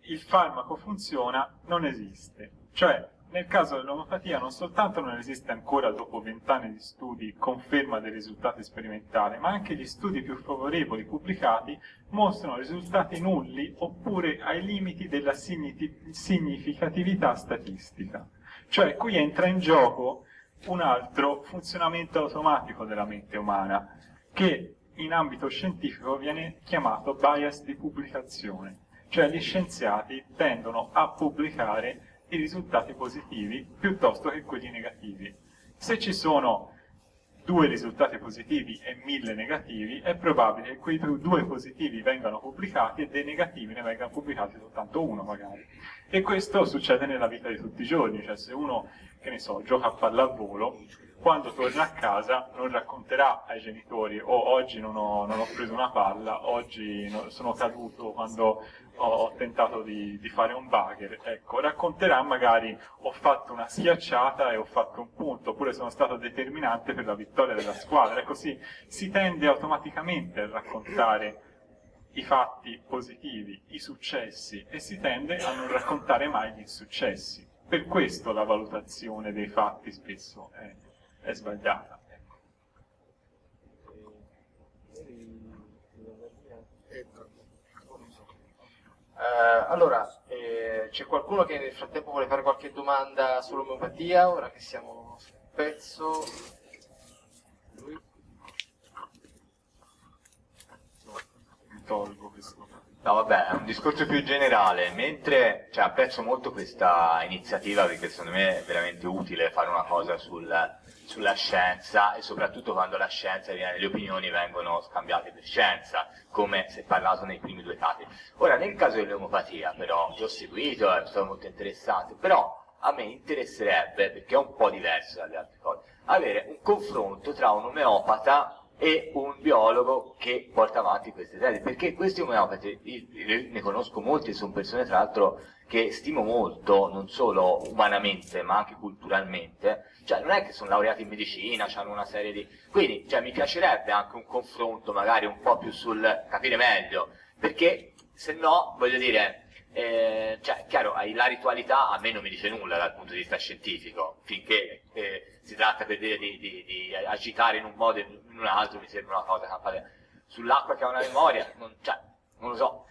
il farmaco funziona non esiste. Cioè, nel caso dell'omeopatia non soltanto non esiste ancora dopo vent'anni di studi conferma dei risultati sperimentali, ma anche gli studi più favorevoli pubblicati mostrano risultati nulli oppure ai limiti della significatività statistica. Cioè, qui entra in gioco un altro funzionamento automatico della mente umana, che in ambito scientifico viene chiamato bias di pubblicazione, cioè gli scienziati tendono a pubblicare i risultati positivi piuttosto che quelli negativi. Se ci sono due risultati positivi e mille negativi, è probabile che quei due- positivi vengano pubblicati e dei negativi ne vengano pubblicati soltanto uno magari. E questo succede nella vita di tutti i giorni, cioè se uno, che ne so, gioca a pallavolo, quando torna a casa non racconterà ai genitori oh, oggi non ho, non ho preso una palla, oggi no- sono caduto quando ho, tentato di, di fare un bugger. Ecco, racconterà magari ho fatto una schiacciata e ho fatto un punto, oppure sono stato determinante per la vittoria della squadra. E così si tende automaticamente a raccontare i fatti positivi, i successi, e si tende a non raccontare mai gli insuccessi. Per questo la valutazione dei fatti spesso è, è sbagliata. ecco. Eh, allora, eh, c'è qualcuno che nel frattempo vuole fare qualche domanda sull'omeopatia, ora che siamo sul pezzo? Lui? Mi tolgo questo. No, vabbè, è un discorso più generale, mentre cioè, apprezzo molto questa iniziativa perché secondo me è veramente utile fare una cosa sul- sulla scienza e soprattutto quando la scienza viene, le opinioni vengono scambiate per scienza, come si è parlato nei primi due casi. Ora, nel caso dell'omeopatia, però, che ho seguito, è stato molto interessante, però a me interesserebbe, perché è un po' diverso dalle altre cose, avere un confronto tra un omeopata e un biologo che porta avanti queste tesi, perché questi omeopati, ne conosco molti, sono persone tra l'altro che stimo molto, non solo umanamente ma anche culturalmente, cioè non è che sono laureati in medicina, hanno una serie di... quindi cioè, mi piacerebbe anche un confronto magari un po' più sul capire meglio, perché se no, voglio dire, eh, cioè, chiaro, la ritualità a me non mi dice nulla dal punto di vista scientifico, finché eh, si tratta per dire di, di- di agitare in un modo e in un altro mi sembra una cosa campata. Sull'acqua che ha una memoria, non, cioè, non lo so.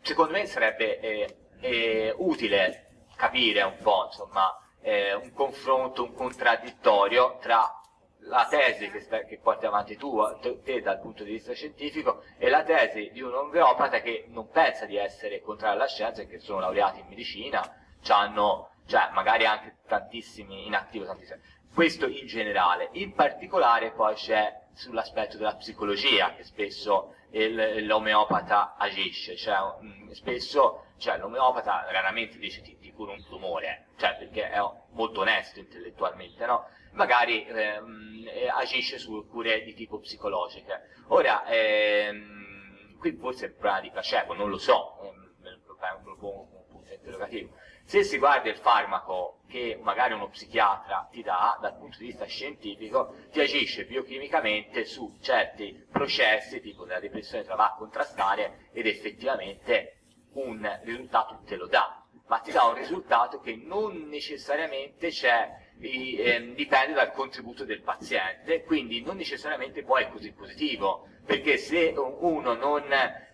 Secondo me sarebbe eh, eh, utile capire un po', insomma, eh, un confronto, un contraddittorio tra la tesi che, che porti avanti tu, te, te dal punto di vista scientifico, e la tesi di un omeopata che non pensa di essere contrario alla scienza e che sono laureati in medicina, hanno, cioè magari anche tantissimi in attivo, tantissimi. Questo in generale. In particolare poi c'è sull'aspetto della psicologia che spesso l'omeopata agisce, cioè mm, spesso cioè, l'omeopata raramente dice ti, ti curo un tumore, cioè perché è molto onesto intellettualmente, no? Magari ehm, eh, agisce su cure di tipo psicologiche. Ora, ehm, qui un problema di placebo, non lo so, ehm, me lo me lo pongo come un punto interrogativo. Se si guarda il farmaco che magari uno psichiatra ti dà dal punto di vista scientifico, ti agisce biochimicamente su certi processi, tipo della depressione te la va a contrastare ed effettivamente un risultato te lo dà, ma ti dà un risultato che non necessariamente c'è i- ehm, dipende dal contributo del paziente, quindi non necessariamente poi è così positivo, perché se uno non,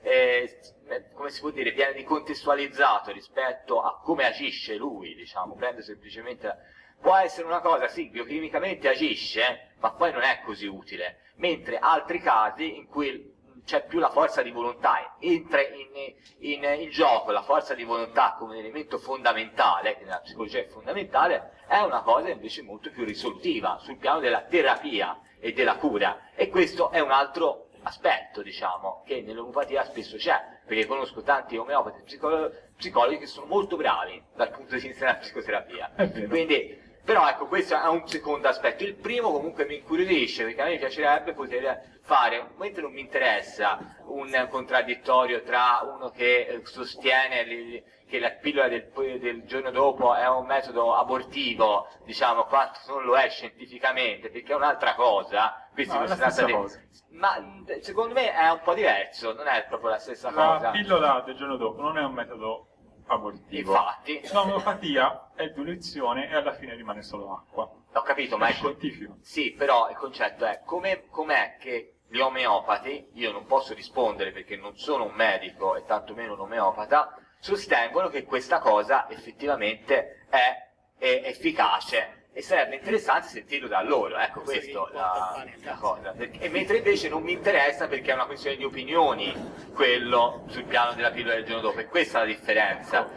eh, come si può dire, viene ricontestualizzato rispetto a come agisce lui, diciamo, prende semplicemente, può essere una cosa, sì, biochimicamente agisce, ma poi non è così utile, mentre altri casi in cui c'è più la forza di volontà, entra in, in, in gioco la forza di volontà come un elemento fondamentale, che nella psicologia è fondamentale, è una cosa invece molto più risolutiva sul piano della terapia e della cura. E questo è un altro aspetto, diciamo, che nell'omeopatia spesso c'è, perché conosco tanti omeopati e psicolo- psicologi che sono molto bravi dal punto di vista della psicoterapia. Quindi, però ecco, questo è un secondo aspetto. Il primo comunque mi incuriosisce, perché a me piacerebbe poter fare, mentre non mi interessa un contraddittorio tra uno che eh, sostiene li- che la pillola del, del giorno dopo è un metodo abortivo, diciamo, quanto non lo è scientificamente, perché è un'altra cosa. No, la di- cosa. Ma secondo me è un po' diverso, non è proprio la stessa La cosa. pillola del giorno dopo non è un metodo abortivo. Infatti, L'omeopatia è diluizione e alla fine rimane solo acqua. ho capito, ma è è co- scientifico. Sì, però il concetto è come, com'è che gli omeopati, io non posso rispondere perché non sono un medico e tantomeno un omeopata, sostengono che questa cosa effettivamente è, è efficace e sarebbe interessante sentirlo da loro, ecco questo è la, la cosa. Perché- e mentre invece non mi interessa perché è una questione di opinioni quello sul piano della pillola del giorno dopo e questa è la differenza.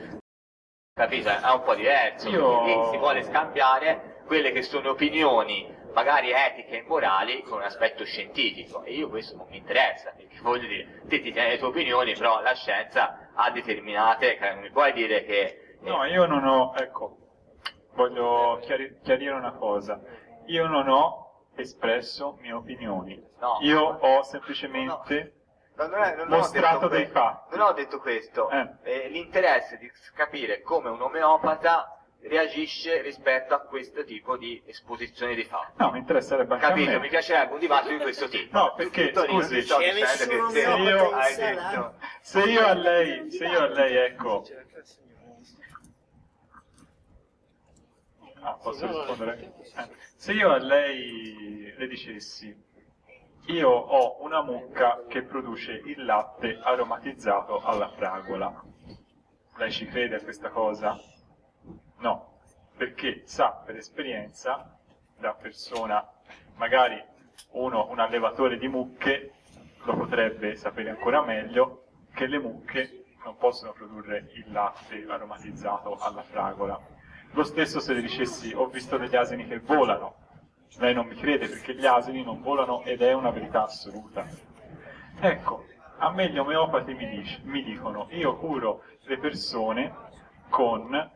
Capito? È un po' diverso, Io- si vuole scambiare quelle che sono opinioni magari etiche e morali con un aspetto scientifico e io questo non mi interessa perché voglio dire, te ti tieni le tue opinioni però la scienza ha determinate, non mi puoi dire che eh, No, io non ho, ecco, voglio chiari- chiarire una cosa. Io non ho espresso mie opinioni. No. Io ho semplicemente No, non è- non mostrato dei questo. fatti. Non ho detto questo. Eh. Eh, l'interesse di capire come un omeopata reagisce rispetto a questo tipo di esposizione di fatti. No, mi interesserebbe anche a Capito? me. Mi piacerebbe un dibattito di questo tipo. No, perché, Tutto lì, scusi, che se sala? detto- Se io a lei, se io a lei, ecco, Ah, posso rispondere? Eh. Se io a lei le dicessi, io ho una mucca che produce il latte aromatizzato alla fragola, lei ci crede a questa cosa? No, perché sa per esperienza, da persona, magari uno, un allevatore di mucche, lo potrebbe sapere ancora meglio, che le mucche non possono produrre il latte aromatizzato alla fragola. Lo stesso se le dicessi ho visto degli asini che volano, lei non mi crede perché gli asini non volano ed è una verità assoluta. Ecco, a me gli omeopati mi, dice, mi dicono io curo le persone con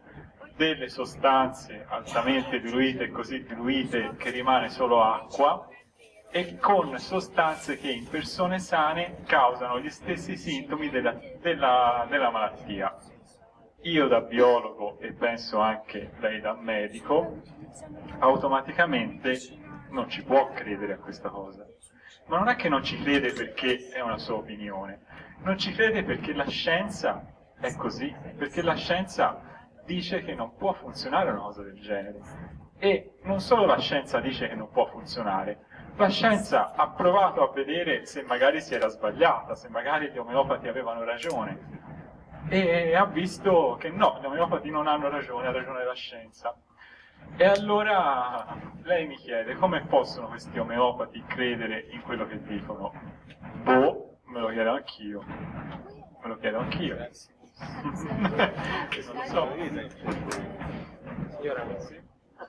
delle sostanze altamente diluite e così diluite che rimane solo acqua e con sostanze che in persone sane causano gli stessi sintomi della, della, della malattia io da biologo e penso anche lei da medico, automaticamente non ci può credere a questa cosa. Ma non è che non ci crede perché è una sua opinione, non ci crede perché la scienza è così, perché la scienza dice che non può funzionare una cosa del genere. E non solo la scienza dice che non può funzionare, la scienza ha provato a vedere se magari si era sbagliata, se magari gli omeopati avevano ragione, e ha visto che no, gli omeopati non hanno ragione, ha ragione la scienza. E allora lei mi chiede come possono questi omeopati credere in quello che dicono? Boh, me lo chiedo anch'io. Me lo chiedo anch'io. non lo so.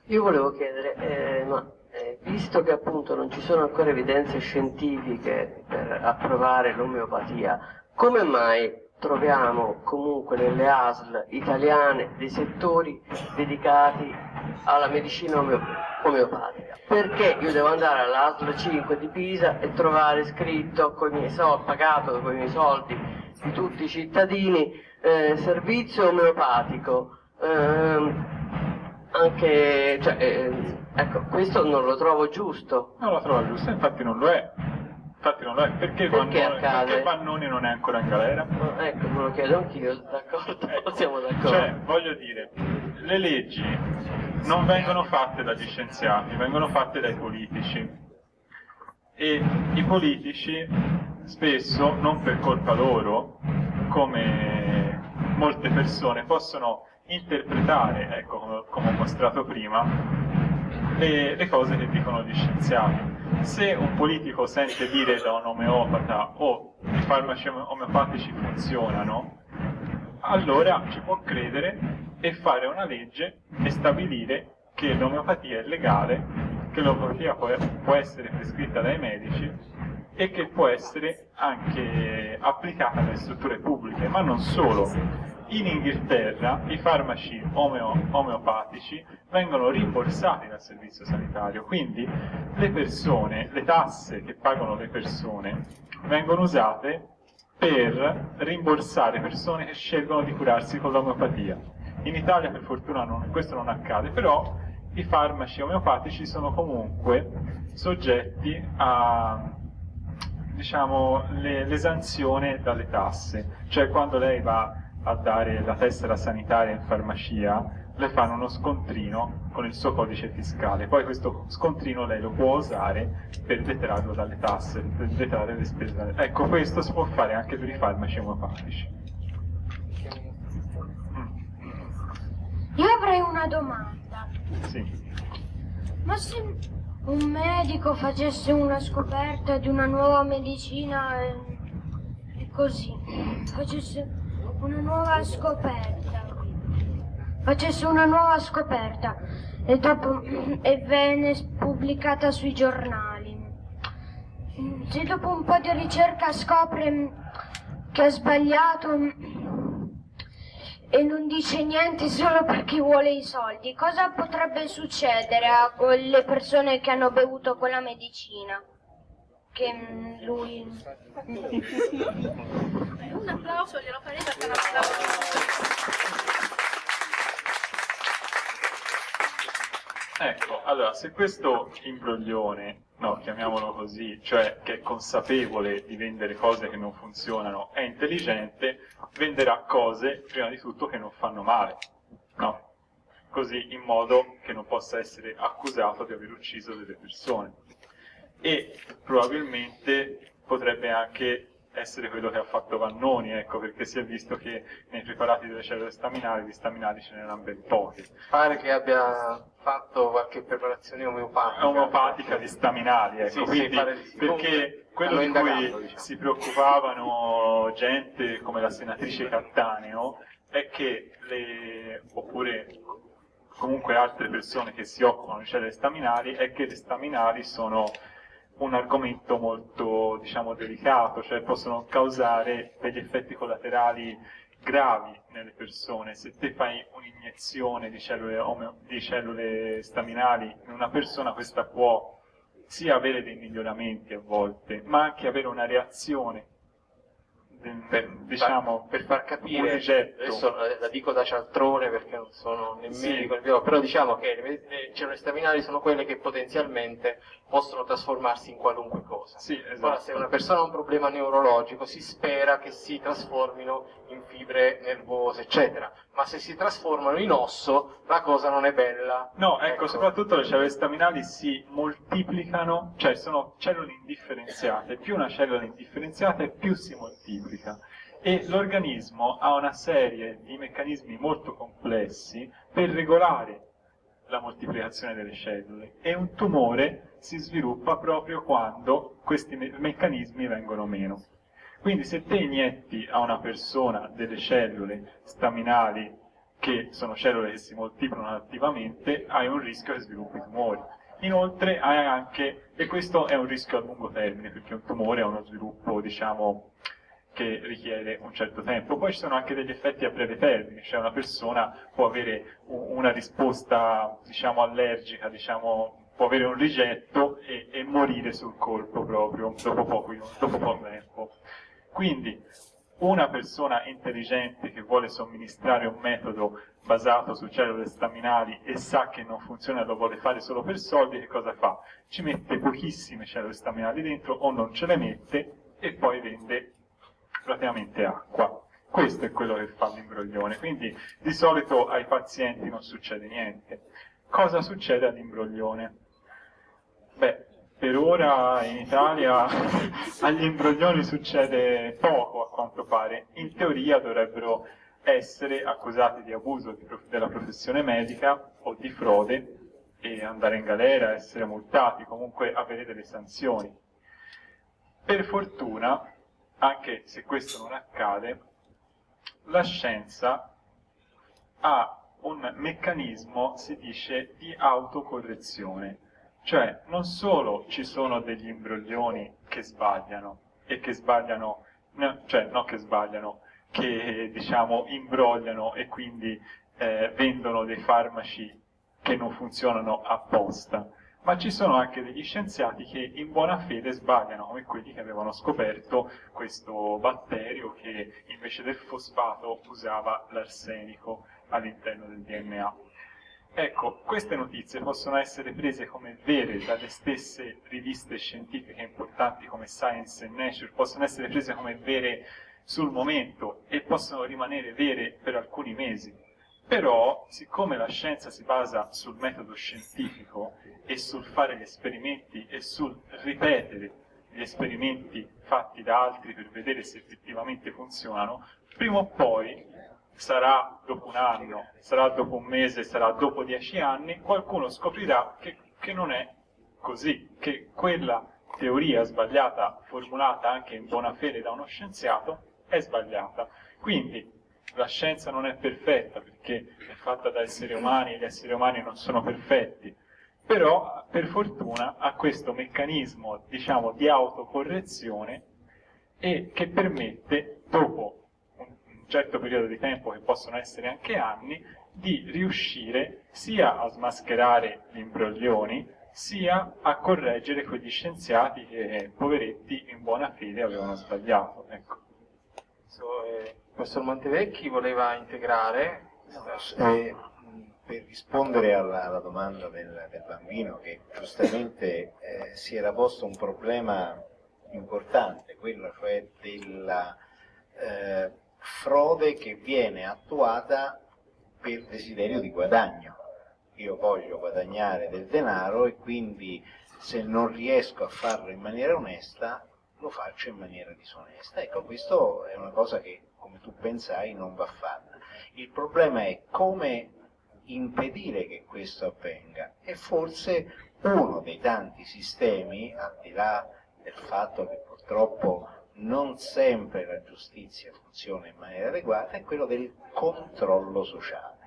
Io volevo chiedere, eh, ma eh, visto che appunto non ci sono ancora evidenze scientifiche per approvare l'omeopatia, come mai troviamo comunque nelle ASL italiane dei settori dedicati alla medicina omeo omeopatica. Perché io devo andare all'ASL 5 di Pisa e trovare scritto con i miei soldi, pagato con i miei soldi di tutti i cittadini, eh, servizio omeopatico. Eh, anche, cioè, eh, ecco, questo non lo trovo giusto. Non lo trovo giusto, infatti non lo è. Infatti non lo è. Perché, Perché Vannoni, perché Vannoni non è ancora in galera? No, ecco, me lo chiedo anch'io, d'accordo? Ecco. Siamo d'accordo. Cioè, voglio dire, le leggi non vengono fatte dagli scienziati, vengono fatte dai politici. E i politici spesso, non per colpa loro, come molte persone, possono interpretare, ecco, come, come ho mostrato prima, le, le cose che dicono gli scienziati se un politico sente dire da un omeopata o oh, i farmaci omeopatici funzionano, allora ci può credere e fare una legge e stabilire che l'omeopatia è legale, che l'omeopatia può, essere prescritta dai medici e che può essere anche applicata nelle strutture pubbliche, ma non solo in Inghilterra i farmaci omeo, omeopatici vengono rimborsati dal servizio sanitario, quindi le persone, le tasse che pagano le persone vengono usate per rimborsare persone che scelgono di curarsi con l'omeopatia. In Italia per fortuna non, questo non accade, però i farmaci omeopatici sono comunque soggetti a diciamo, l'esanzione dalle tasse, cioè quando lei va a dare la tessera sanitaria in farmacia, le fanno uno scontrino con il suo codice fiscale. Poi questo scontrino lei lo può usare per detrarlo dalle tasse, per detrarre le spese. Ecco, questo si può fare anche per i farmaci omopatici. Io avrei una domanda. Sì. Ma se un medico facesse una scoperta di una nuova medicina e, e così, facesse una nuova scoperta. Facesse una nuova scoperta e, dopo, e venne pubblicata sui giornali. Se dopo un po' di ricerca scopre che ha sbagliato e non dice niente solo perché vuole i soldi, cosa potrebbe succedere a quelle persone che hanno bevuto quella medicina? Che lui... Un applauso glielo farei perché è un applauso. Ecco, allora, se questo imbroglione, no, chiamiamolo così, cioè che è consapevole di vendere cose che non funzionano, è intelligente, venderà cose, prima di tutto, che non fanno male, no? così in modo che non possa essere accusato di aver ucciso delle persone. E probabilmente potrebbe anche essere quello che ha fatto Vannoni, ecco, perché si è visto che nei preparati delle cellule staminali, di staminali ce n'erano ben pochi. Pare che abbia fatto qualche preparazione omeopatica. Omeopatica di staminali, ecco, Sì, quindi, sì. perché quello di cui diciamo. si preoccupavano gente come la senatrice Cattaneo è che le, oppure comunque altre persone che si occupano di cellule staminali, è che le staminali sono un argomento molto diciamo, delicato, cioè possono causare degli effetti collaterali gravi nelle persone. Se te fai un'iniezione di cellule, di cellule staminali in una persona, questa può sia avere dei miglioramenti a volte, ma anche avere una reazione, Per, diciamo, per far capire, rigetto. adesso la dico da cialtrone perché non sono né Sì. medico né biologo, però diciamo che le, le cellule staminali sono quelle che potenzialmente possono trasformarsi in qualunque cosa. Sì, esatto. Ora, se una persona ha un problema neurologico, si spera che si trasformino in fibre nervose, eccetera. Ma se si trasformano in osso, la cosa non è bella. No, ecco, soprattutto le cellule staminali si moltiplicano, cioè sono cellule indifferenziate, più una cellula è indifferenziata più si moltiplica. E l'organismo ha una serie di meccanismi molto complessi per regolare la moltiplicazione delle cellule e un tumore si sviluppa proprio quando questi me- meccanismi vengono meno. Quindi se te inietti a una persona delle cellule staminali che sono cellule che si moltiplicano attivamente, hai un rischio che sviluppi tumori. Inoltre hai anche, e questo è un rischio a lungo termine, perché un tumore ha uno sviluppo, diciamo, che richiede un certo tempo. Poi ci sono anche degli effetti a breve termine, cioè una persona può avere una risposta, diciamo, allergica, diciamo, può avere un rigetto e, e morire sul colpo proprio, dopo poco, dopo poco tempo. Quindi, una persona intelligente che vuole somministrare un metodo basato su cellule staminali e sa che non funziona e lo vuole fare solo per soldi, che cosa fa? Ci mette pochissime cellule staminali dentro o non ce le mette e poi vende praticamente acqua. Questo è quello che fa l'imbroglione, quindi di solito ai pazienti non succede niente. Cosa succede all'imbroglione? Beh, per ora in Italia agli imbroglioni succede poco a quanto pare. In teoria dovrebbero essere accusati di abuso della professione medica o di frode e andare in galera, essere multati, comunque avere delle sanzioni. Per fortuna, anche se questo non accade, la scienza ha un meccanismo, si dice, di autocorrezione. Cioè, non solo ci sono degli imbroglioni che sbagliano, e che sbagliano, no, cioè, non che sbagliano, che, diciamo, imbrogliano e quindi eh, vendono dei farmaci che non funzionano apposta, ma ci sono anche degli scienziati che in buona fede sbagliano, come quelli che avevano scoperto questo batterio che invece del fosfato usava l'arsenico all'interno del DNA. Ecco, queste notizie possono essere prese come vere dalle stesse riviste scientifiche importanti come Science e Nature, possono essere prese come vere sul momento e possono rimanere vere per alcuni mesi. Però, siccome la scienza si basa sul metodo scientifico e sul fare gli esperimenti e sul ripetere gli esperimenti fatti da altri per vedere se effettivamente funzionano, prima o poi sarà dopo un anno, sarà dopo un mese, sarà dopo dieci anni, qualcuno scoprirà che, che non è così, che quella teoria sbagliata, formulata anche in buona fede da uno scienziato, è sbagliata. Quindi la scienza non è perfetta perché è fatta da esseri umani e gli esseri umani non sono perfetti, però per fortuna ha questo meccanismo, diciamo, di autocorrezione e che permette, dopo un certo periodo di tempo, che possono essere anche anni, di riuscire sia a smascherare gli imbroglioni, sia a correggere quegli scienziati che, poveretti, in buona fede avevano sbagliato. Ecco. So, eh, professor Montevecchi voleva integrare. Eh, per rispondere alla, alla domanda del, del bambino che giustamente eh, si era posto un problema importante, quello cioè della eh, frode che viene attuata per desiderio di guadagno. io voglio guadagnare del denaro e quindi se non riesco a farlo in maniera onesta lo faccio in maniera disonesta. Ecco, questo è una cosa che, come tu pensai, non va fatta. Il problema è come impedire che questo avvenga e forse uno dei tanti sistemi, al di là del fatto che purtroppo non sempre la giustizia funziona in maniera adeguata, è quello del controllo sociale.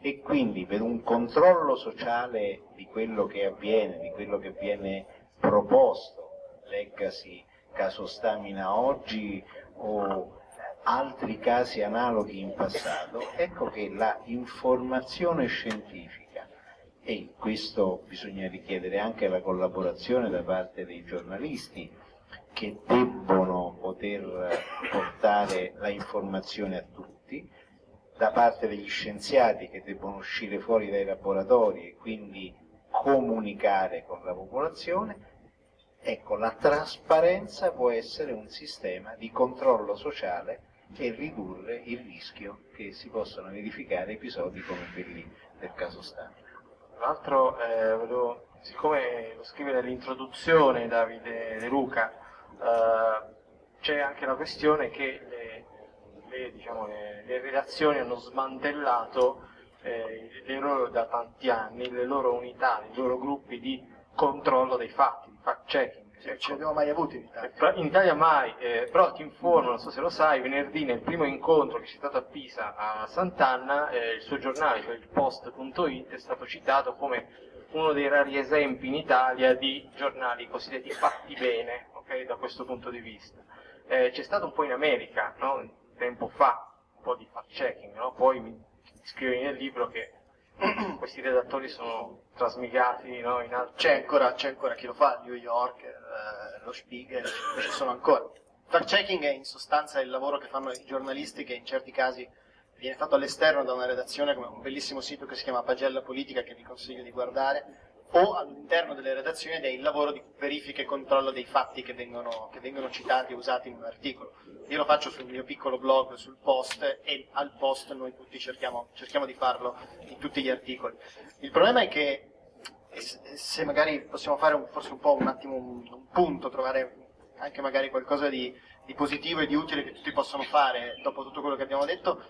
E quindi per un controllo sociale di quello che avviene, di quello che viene proposto, leggasi caso Stamina oggi o altri casi analoghi in passato, ecco che la informazione scientifica, e questo bisogna richiedere anche la collaborazione da parte dei giornalisti, che debbono poter portare la informazione a tutti, da parte degli scienziati che debbono uscire fuori dai laboratori e quindi comunicare con la popolazione, ecco, la trasparenza può essere un sistema di controllo sociale e ridurre il rischio che si possano verificare episodi come quelli del caso Stamina. Tra l'altro, eh, volevo, siccome lo scrive nell'introduzione Davide De Luca, eh, c'è anche la questione che le, le, diciamo, le, le redazioni hanno smantellato eh, le loro, da tanti anni le loro unità, i loro gruppi di controllo dei fatti, di fact Sì, ce li abbiamo mai avuti in Italia. In Italia mai, eh, però ti informo, non so se lo sai, venerdì nel primo incontro che c'è stato a Pisa a Sant'Anna, eh, il suo giornale, cioè il post.it, è stato citato come uno dei rari esempi in Italia di giornali cosiddetti fatti bene, okay, da questo punto di vista. Eh, c'è stato un po' in America, no? tempo fa, un po' di fact checking, no? poi mi scrivi nel libro che questi redattori sono trasmigati no, in altri... C'è ancora, ancora chi lo fa, New York, eh, lo Spiegel, ci sono ancora. Fact checking è in sostanza il lavoro che fanno i giornalisti che in certi casi viene fatto all'esterno da una redazione come un bellissimo sito che si chiama Pagella Politica che vi consiglio di guardare o all'interno delle redazioni ed è il lavoro di verifica e controllo dei fatti che vengono, che vengono citati e usati in un articolo. Io lo faccio sul mio piccolo blog, sul post, e al post noi tutti cerchiamo, cerchiamo di farlo in tutti gli articoli. Il problema è che, se magari possiamo fare un, forse un po' un attimo un, un punto, trovare anche magari qualcosa di, di positivo e di utile che tutti possono fare dopo tutto quello che abbiamo detto,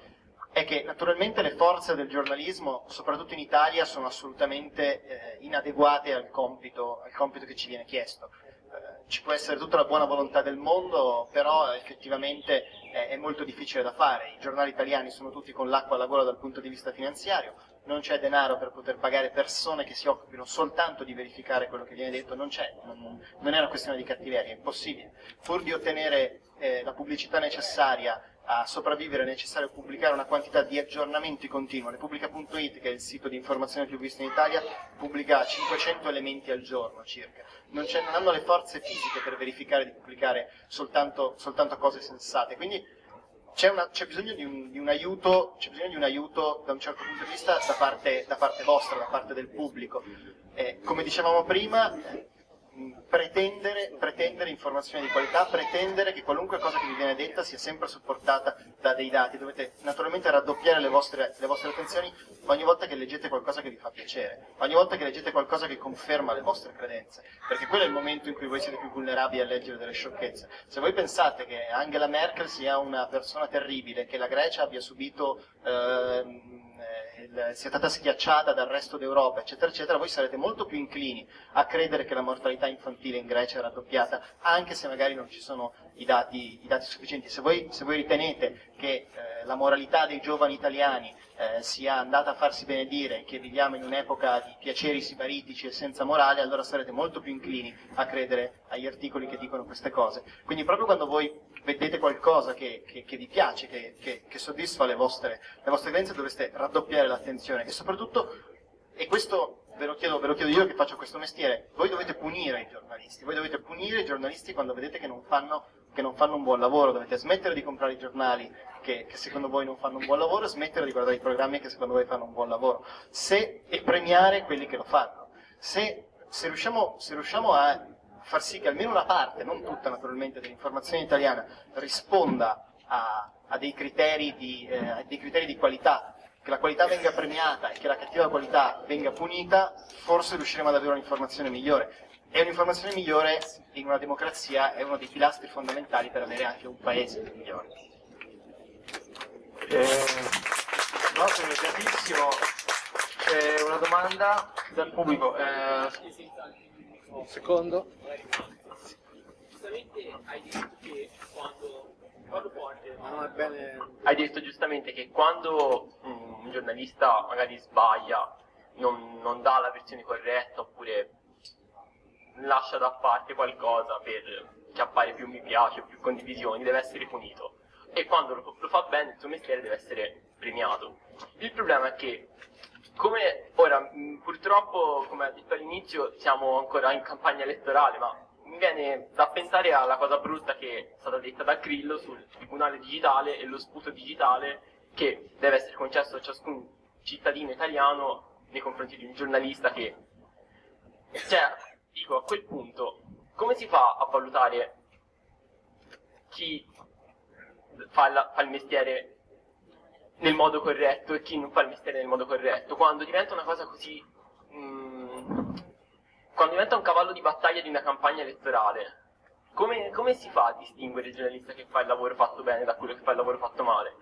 è che naturalmente le forze del giornalismo, soprattutto in Italia, sono assolutamente eh, inadeguate al compito, al compito, che ci viene chiesto. Eh, ci può essere tutta la buona volontà del mondo, però effettivamente eh, è molto difficile da fare. I giornali italiani sono tutti con l'acqua alla gola dal punto di vista finanziario, non c'è denaro per poter pagare persone che si occupino soltanto di verificare quello che viene detto, non c'è, non, non, è una questione di cattiveria, è impossibile. Pur di ottenere eh, la pubblicità necessaria a sopravvivere è necessario pubblicare una quantità di aggiornamenti continui. Repubblica.it, che è il sito di informazione più visto in Italia, pubblica 500 elementi al giorno circa. Non, non hanno le forze fisiche per verificare di pubblicare soltanto, soltanto cose sensate. Quindi c'è, bisogno di un, di, un aiuto, bisogno di un aiuto da un certo punto di vista da parte, da parte vostra, da parte del pubblico. Eh, come dicevamo prima, pretendere, pretendere, informazioni di qualità, pretendere che qualunque cosa che vi viene detta sia sempre supportata da dei dati. Dovete naturalmente raddoppiare le vostre, le vostre, attenzioni ogni volta che leggete qualcosa che vi fa piacere, ogni volta che leggete qualcosa che conferma le vostre credenze, perché quello è il momento in cui voi siete più vulnerabili a leggere delle sciocchezze. Se voi pensate che Angela Merkel sia una persona terribile, che la Grecia abbia subito... Eh, sia stata schiacciata dal resto d'Europa, eccetera, eccetera, voi sarete molto più inclini a credere che la mortalità infantile in Grecia è raddoppiata, anche se magari non ci sono i dati, i dati sufficienti. Se voi, se voi, ritenete che eh, la moralità dei giovani italiani eh, sia andata a farsi benedire, che viviamo in un'epoca di piaceri sibaritici e senza morale, allora sarete molto più inclini a credere agli articoli che dicono queste cose. Quindi proprio quando voi vedete qualcosa che, che, che vi piace, che, che soddisfa le vostre, le vostre credenze, dovreste raddoppiare l'attenzione e soprattutto, e questo ve lo, chiedo, ve lo chiedo io che faccio questo mestiere, voi dovete punire i giornalisti, voi dovete punire i giornalisti quando vedete che non fanno, che non fanno un buon lavoro, dovete smettere di comprare i giornali che, che, secondo voi non fanno un buon lavoro smettere di guardare i programmi che secondo voi fanno un buon lavoro, se, e premiare quelli che lo fanno. Se, se, riusciamo, se riusciamo a far sì che almeno una parte, non tutta naturalmente, dell'informazione italiana risponda a, a, dei, criteri di, eh, a dei criteri di qualità che la qualità venga premiata e che la cattiva qualità venga punita, forse riusciremo ad avere un'informazione migliore. E un'informazione migliore in una democrazia è uno dei pilastri fondamentali per avere anche un paese migliore. Eh, no, sono. C'è una domanda dal pubblico. Eh, un secondo. Giustamente hai detto che quando Paolo Forte No, è bene. hai detto giustamente che quando mm, un giornalista magari sbaglia, non, non dà la versione corretta oppure lascia da parte qualcosa per che appare più mi piace, più condivisioni, deve essere punito. E quando lo, lo fa bene il suo mestiere deve essere premiato. Il problema è che come ora mh, purtroppo come ha detto all'inizio siamo ancora in campagna elettorale ma mi viene da pensare alla cosa brutta che è stata detta da Grillo sul tribunale digitale e lo sputo digitale che deve essere concesso a ciascun cittadino italiano nei confronti di un giornalista che cioè dico a quel punto come si fa a valutare chi fa, la- fa il mestiere nel modo corretto e chi non fa il mestiere nel modo corretto, quando diventa una cosa così. mm, quando diventa un cavallo di battaglia di una campagna elettorale, come, come si fa a distinguere il giornalista che fa il lavoro fatto bene da quello che fa il lavoro fatto male?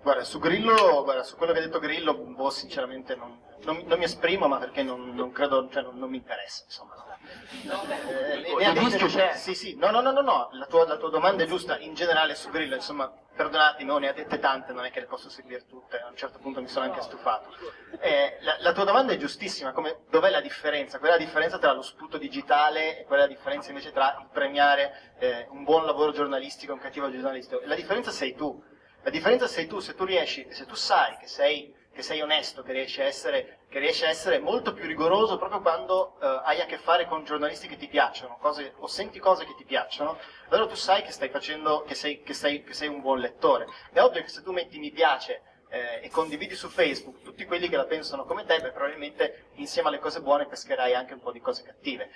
Guarda, su Grillo, guarda, su quello che ha detto Grillo, boh, sinceramente non, non- non mi esprimo, ma perché non, non credo, cioè non mi interessa, insomma. Eh, Dico, neanche- il rischio c'è. Sì, sì, no, no, no, no, no, la tua, la tua domanda è giusta, in generale su Grillo, insomma, perdonatemi, ne ha dette tante, non è che le posso seguire tutte, a un certo punto mi sono anche stufato. Eh, la, tua domanda è giustissima, come, dov'è la differenza? Qual è la differenza tra lo sputo digitale e qual è la differenza invece tra il premiare eh, un buon lavoro giornalistico e un cattivo giornalistico? La differenza sei tu, la differenza sei tu, se tu riesci, se tu sai che sei, che sei onesto, che riesci, a essere, riesci a essere molto più rigoroso proprio quando eh, hai a che fare con giornalisti che ti piacciono, cose, o senti cose che ti piacciono, allora tu sai che stai facendo, che sei, che sei, che sei un buon lettore. È ovvio che se tu metti mi piace eh, e condividi su Facebook tutti quelli che la pensano come te, beh, probabilmente insieme alle cose buone pescherai anche un po' di cose cattive.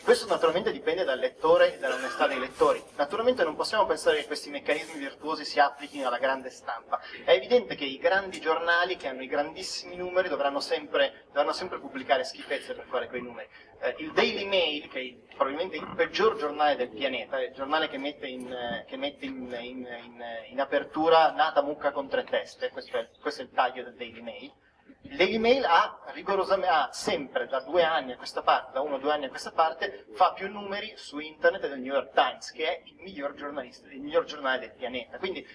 Questo naturalmente dipende dal lettore e dall'onestà dei lettori. Naturalmente non possiamo pensare che questi meccanismi virtuosi si applichino alla grande stampa. È evidente che i grandi giornali che hanno i grandissimi numeri dovranno sempre, dovranno sempre pubblicare schifezze per fare quei numeri. Eh, il Daily Mail, che è il- probabilmente il peggior giornale del pianeta, è il giornale che mette in, eh, che mette in- in- in apertura nata mucca con tre teste, questo è, questo è il taglio del Daily Mail, il Daily Mail ha ha sempre da due anni a questa parte, da uno o due anni a questa parte, fa più numeri su internet del New York Times, che è il miglior il miglior giornale del pianeta. Quindi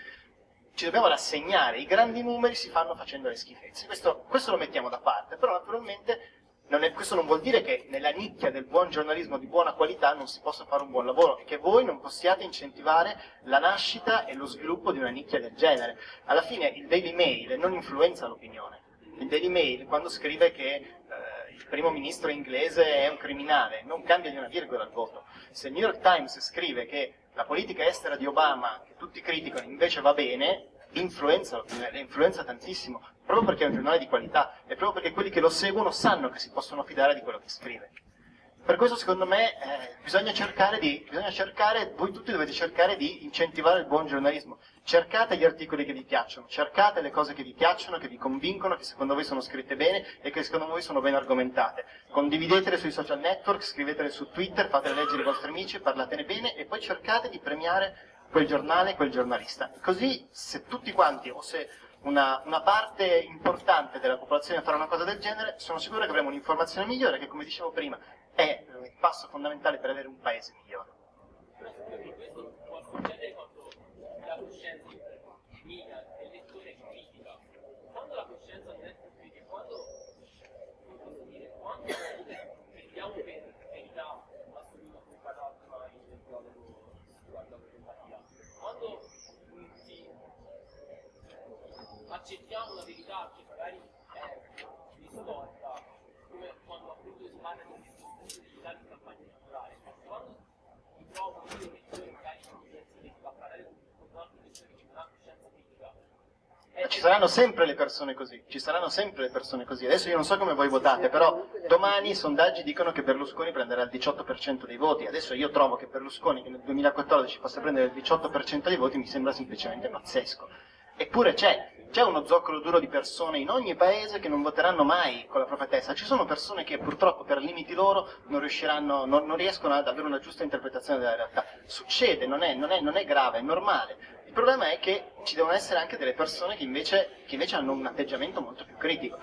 ci dobbiamo rassegnare, i grandi numeri si fanno facendo le schifezze. Questo, questo lo mettiamo da parte, però naturalmente non è- questo non vuol dire che nella nicchia del buon giornalismo di buona qualità non si possa fare un buon lavoro e che voi non possiate incentivare la nascita e lo sviluppo di una nicchia del genere. Alla fine il Daily Mail non influenza l'opinione. Il Daily Mail quando scrive che eh, il primo ministro inglese è un criminale non cambia di una virgola il voto. Se il New York Times scrive che la politica estera di Obama, che tutti criticano, invece va bene, influenza le influenza tantissimo, proprio perché è un giornale di qualità e proprio perché quelli che lo seguono sanno che si possono fidare di quello che scrive. Per questo secondo me eh, bisogna cercare di, bisogna cercare, voi tutti dovete cercare di incentivare il buon giornalismo. Cercate gli articoli che vi piacciono, cercate le cose che vi piacciono, che vi convincono, che secondo voi sono scritte bene e che secondo voi sono ben argomentate. Condividetele sui social network, scrivetele su Twitter, fatele leggere ai vostri amici, parlatene bene e poi cercate di premiare quel giornale, quel giornalista. Così se tutti quanti o se una, una parte importante della popolazione farà una cosa del genere, sono sicuro che avremo un'informazione migliore che, come dicevo prima, è il passo fondamentale per avere un paese migliore. La la accettiamo una verità che magari è distorta, come quando appunto si parla di Ci saranno sempre le persone così, ci saranno sempre le persone così. Adesso io non so come voi votate, però domani i sondaggi dicono che Berlusconi prenderà il 18% dei voti. Adesso io trovo che Berlusconi che nel 2014 possa prendere il 18% dei voti mi sembra semplicemente pazzesco. Eppure c'è. C'è uno zoccolo duro di persone in ogni paese che non voteranno mai con la propria testa. Ci sono persone che purtroppo per limiti loro non, non, non riescono ad avere una giusta interpretazione della realtà. Succede, non è, non è, non è grave, è normale. Il problema è che ci devono essere anche delle persone che invece, che invece hanno un atteggiamento molto più critico.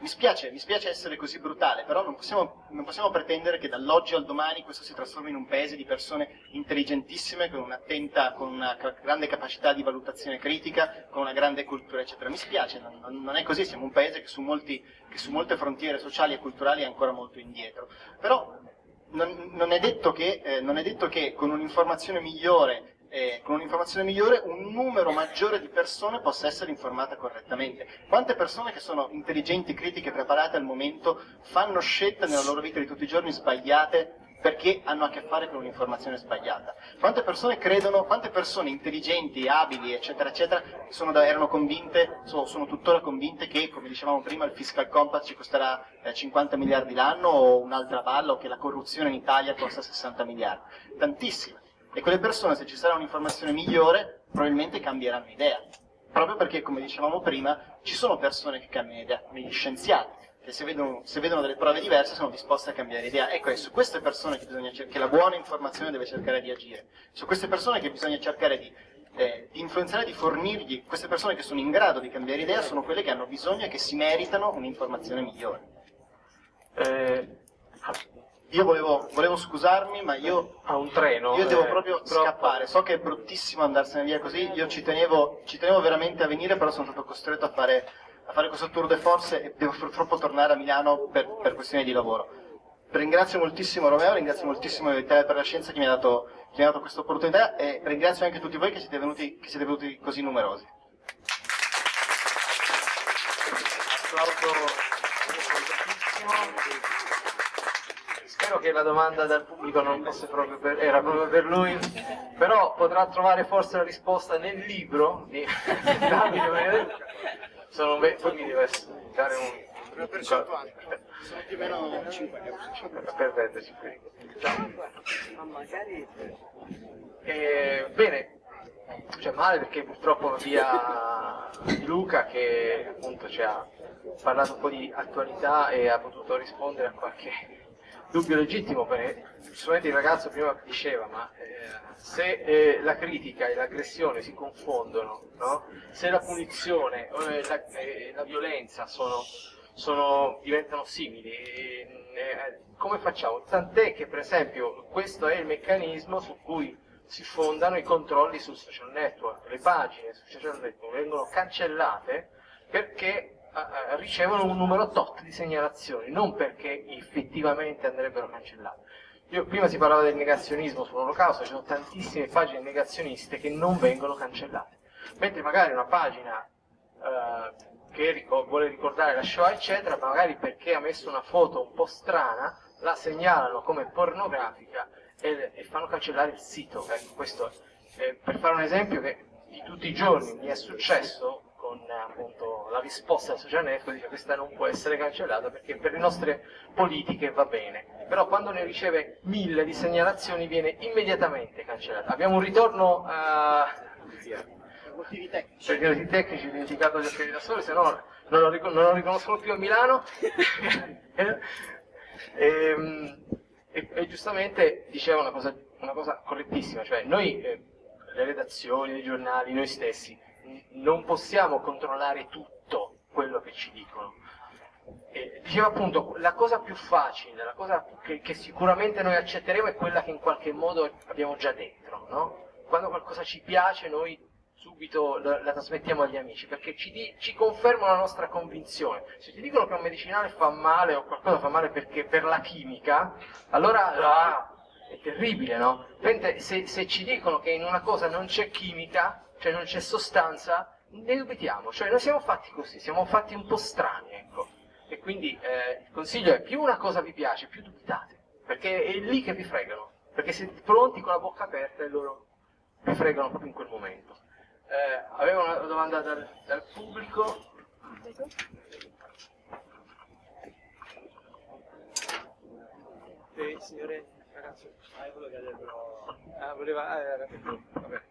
Mi spiace, mi spiace essere così brutale, però non possiamo, non possiamo, pretendere che dall'oggi al domani questo si trasformi in un paese di persone intelligentissime, con un'attenta, con una grande capacità di valutazione critica, con una grande cultura, eccetera. Mi spiace, non, non è così, siamo un paese che su, molti, che su, molte frontiere sociali e culturali è ancora molto indietro. Però non, non, è, detto che, eh, non è detto che con un'informazione migliore eh, con un'informazione migliore un numero maggiore di persone possa essere informata correttamente. Quante persone che sono intelligenti, critiche, preparate al momento fanno scelte nella loro vita di tutti i giorni sbagliate perché hanno a che fare con un'informazione sbagliata. Quante persone credono, quante persone intelligenti, abili, eccetera, eccetera, sono, erano convinte, sono, sono, tuttora convinte che, come dicevamo prima, il fiscal compact ci costerà eh, 50 miliardi l'anno o un'altra balla o che la corruzione in Italia costa 60 miliardi. Tantissime. E quelle persone, se ci sarà un'informazione migliore, probabilmente cambieranno idea. Proprio perché, come dicevamo prima, ci sono persone che cambiano idea, come gli scienziati, che se vedono, se vedono delle prove diverse sono disposte a cambiare idea. Ecco, è su queste persone che, bisogna, che la buona informazione deve cercare di agire. Su queste persone che bisogna cercare di eh, di influenzare, di fornirgli, queste persone che sono in grado di cambiare idea sono quelle che hanno bisogno e che si meritano un'informazione migliore. Eh, io volevo, volevo, scusarmi, ma io, a un treno, io devo eh, proprio troppo. scappare. So che è bruttissimo andarsene via così. Io ci tenevo, ci tenevo veramente a venire, però sono stato costretto a fare, a fare questo tour de force e devo purtroppo tornare a Milano per, per questioni di lavoro. Ringrazio moltissimo Romeo, ringrazio moltissimo l'Italia per la Scienza che mi ha dato, dato questa opportunità e ringrazio anche tutti voi che siete venuti, che siete venuti così numerosi. Applauso spero che la domanda dal pubblico non fosse proprio per, era proprio per lui, però potrà trovare forse la risposta nel libro di Davide Benedetto. Sono poi mi deve dare un... Una percentuale, sono più o meno 5 Perfetto, 5 eh, Bene, c'è male perché purtroppo via Luca che appunto ci ha parlato un po' di attualità e ha potuto rispondere a qualche dubbio legittimo perché giustamente il ragazzo prima diceva ma eh, se eh, la critica e l'aggressione si confondono no? se la punizione e la, eh, la, violenza sono, sono, diventano simili eh, come facciamo? tant'è che per esempio questo è il meccanismo su cui si fondano i controlli sul social network le pagine sul social network vengono cancellate perché ricevono un numero tot di segnalazioni, non perché effettivamente andrebbero cancellate. Io, prima si parlava del negazionismo sull'olocausto, ci sono tantissime pagine negazioniste che non vengono cancellate, mentre magari una pagina eh, che ric vuole ricordare la Shoah eccetera, magari perché ha messo una foto un po' strana, la segnalano come pornografica e, e fanno cancellare il sito. Ecco, questo è, per fare un esempio che di tutti i giorni mi è successo con appunto, la risposta del social network dice questa non può essere cancellata perché per le nostre politiche va bene però quando ne riceve mille di segnalazioni viene immediatamente cancellata. Abbiamo un ritorno a motivi tecnici. Per motivi tecnici ho dimenticato gli occhiali da sole se no non lo, non lo riconoscono più a Milano. E, ehm, e, e, giustamente diceva una cosa, una cosa correttissima cioè noi eh, le redazioni, i giornali, noi stessi non possiamo controllare tutto quello che ci dicono. E diceva appunto, la cosa più facile, la cosa che, che, sicuramente noi accetteremo è quella che in qualche modo abbiamo già dentro, no? Quando qualcosa ci piace noi subito la, la trasmettiamo agli amici, perché ci, di, ci, confermano la nostra convinzione. Se ti dicono che un medicinale fa male o qualcosa fa male perché per la chimica, allora ah, è terribile, no? Mentre se, se ci dicono che in una cosa non c'è chimica, cioè non c'è sostanza, ne dubitiamo, cioè noi siamo fatti così, siamo fatti un po' strani, ecco. E quindi eh, il consiglio è più una cosa vi piace, più dubitate, perché è lì che vi fregano, perché siete pronti con la bocca aperta e loro vi fregano proprio in quel momento. Eh, avevo una domanda dal, dal pubblico. Sì, signore, ragazzo, ah, quello che avrebbero... Ah, voleva... Ah, era Vabbè.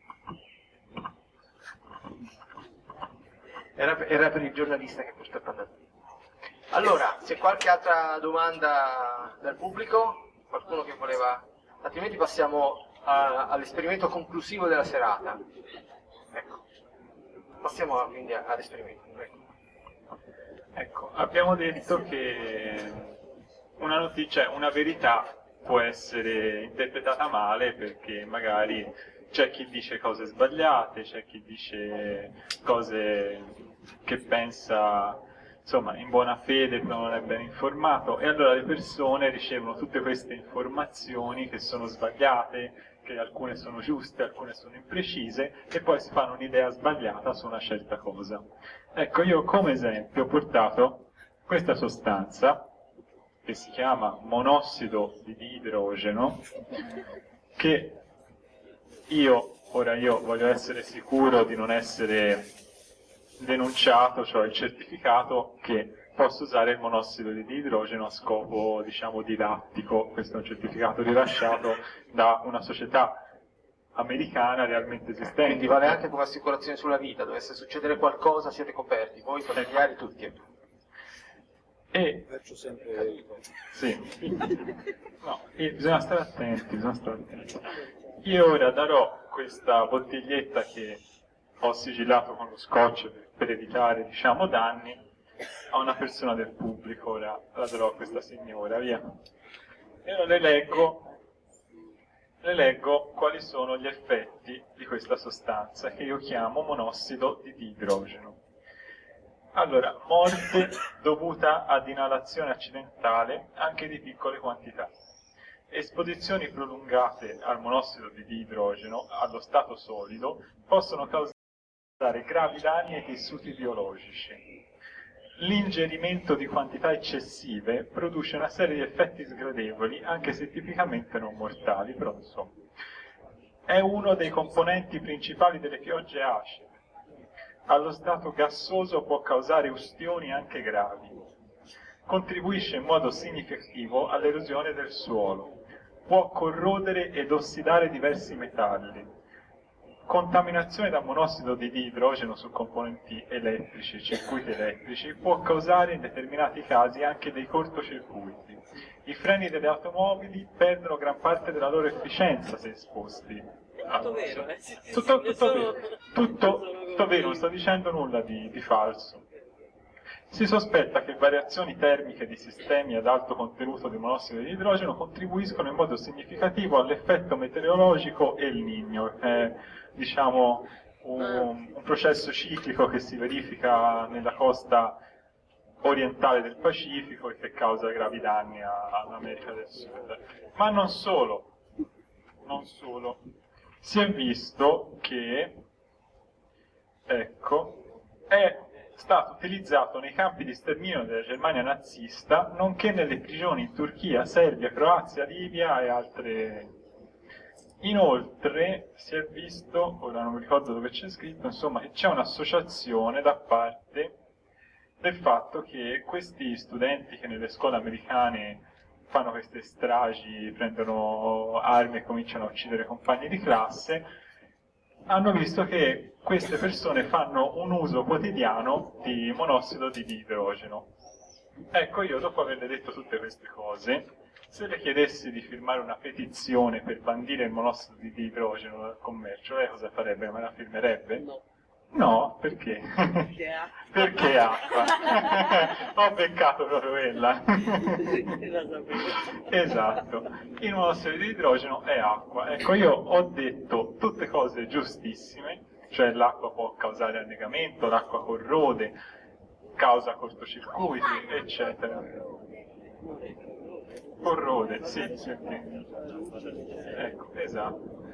Era, era per il giornalista che purtroppo è andato via. Allora, c'è qualche altra domanda dal pubblico? Qualcuno che voleva... Altrimenti passiamo all'esperimento conclusivo della serata. Ecco. Passiamo quindi all'esperimento. Ecco. Ecco, abbiamo detto che una notizia, una verità può essere interpretata male perché magari c'è chi dice cose sbagliate, c'è chi dice cose che pensa insomma in buona fede però non è ben informato e allora le persone ricevono tutte queste informazioni che sono sbagliate, che alcune sono giuste, alcune sono imprecise e poi si fanno un'idea sbagliata su una certa cosa. Ecco, io come esempio ho portato questa sostanza che si chiama monossido di idrogeno che io, ora io voglio essere sicuro di non essere denunciato, cioè il certificato che posso usare il monossido di idrogeno a scopo, diciamo, didattico. Questo è un certificato rilasciato da una società americana realmente esistente. Quindi vale anche come assicurazione sulla vita, dovesse succedere qualcosa siete coperti, voi familiari tutti. E Faccio sempre Sì. No, e bisogna stare attenti, bisogna stare attenti. Io ora darò questa bottiglietta che ho sigillato con lo scotch per, per evitare, diciamo, danni a una persona del pubblico, ora la darò a questa signora, via. E ora le leggo, le leggo quali sono gli effetti di questa sostanza che io chiamo monossido di idrogeno. Allora, morte dovuta ad inalazione accidentale anche di piccole quantità. Esposizioni prolungate al monossido di idrogeno allo stato solido possono causare gravi danni ai tessuti biologici. L'ingerimento di quantità eccessive produce una serie di effetti sgradevoli, anche se tipicamente non mortali, però insomma. È uno dei componenti principali delle piogge acide allo stato gassoso può causare ustioni anche gravi. Contribuisce in modo significativo all'erosione del suolo. Può corrodere ed ossidare diversi metalli. Contaminazione da monossido di idrogeno su componenti elettrici, circuiti elettrici, può causare in determinati casi anche dei cortocircuiti. I freni delle automobili perdono gran parte della loro efficienza se esposti. Tutto vero, eh? Tutto, tutto tutto, tutto vero, non sto dicendo nulla di, di falso. Si sospetta che variazioni termiche di sistemi ad alto contenuto di monossido di idrogeno contribuiscono in modo significativo all'effetto meteorologico El Niño, è diciamo un, un processo ciclico che si verifica nella costa orientale del Pacifico e che causa gravi danni all'America del Sud. Ma non solo, non solo. Si è visto che, ecco, è stato utilizzato nei campi di sterminio della Germania nazista, nonché nelle prigioni in Turchia, Serbia, Croazia, Libia e altre. Inoltre si è visto, ora non mi ricordo dove c'è scritto, insomma, che c'è un'associazione da parte del fatto che questi studenti che nelle scuole americane fanno queste stragi, prendono armi e cominciano a uccidere compagni di classe, hanno visto che queste persone fanno un uso quotidiano di monossido di idrogeno. Ecco, io dopo averle detto tutte queste cose, se le chiedessi di firmare una petizione per bandire il monossido di idrogeno dal commercio, lei cosa farebbe? Me la firmerebbe? No. No, perché? Perché ha- perché acqua? Ho beccato proprio quella. Esatto, il monossido di idrogeno è acqua. Ecco, io ho detto tutte cose giustissime, cioè l'acqua può causare annegamento, l'acqua corrode, causa cortocircuiti, eccetera. Corrode, sì, sì, sì. Ecco, esatto.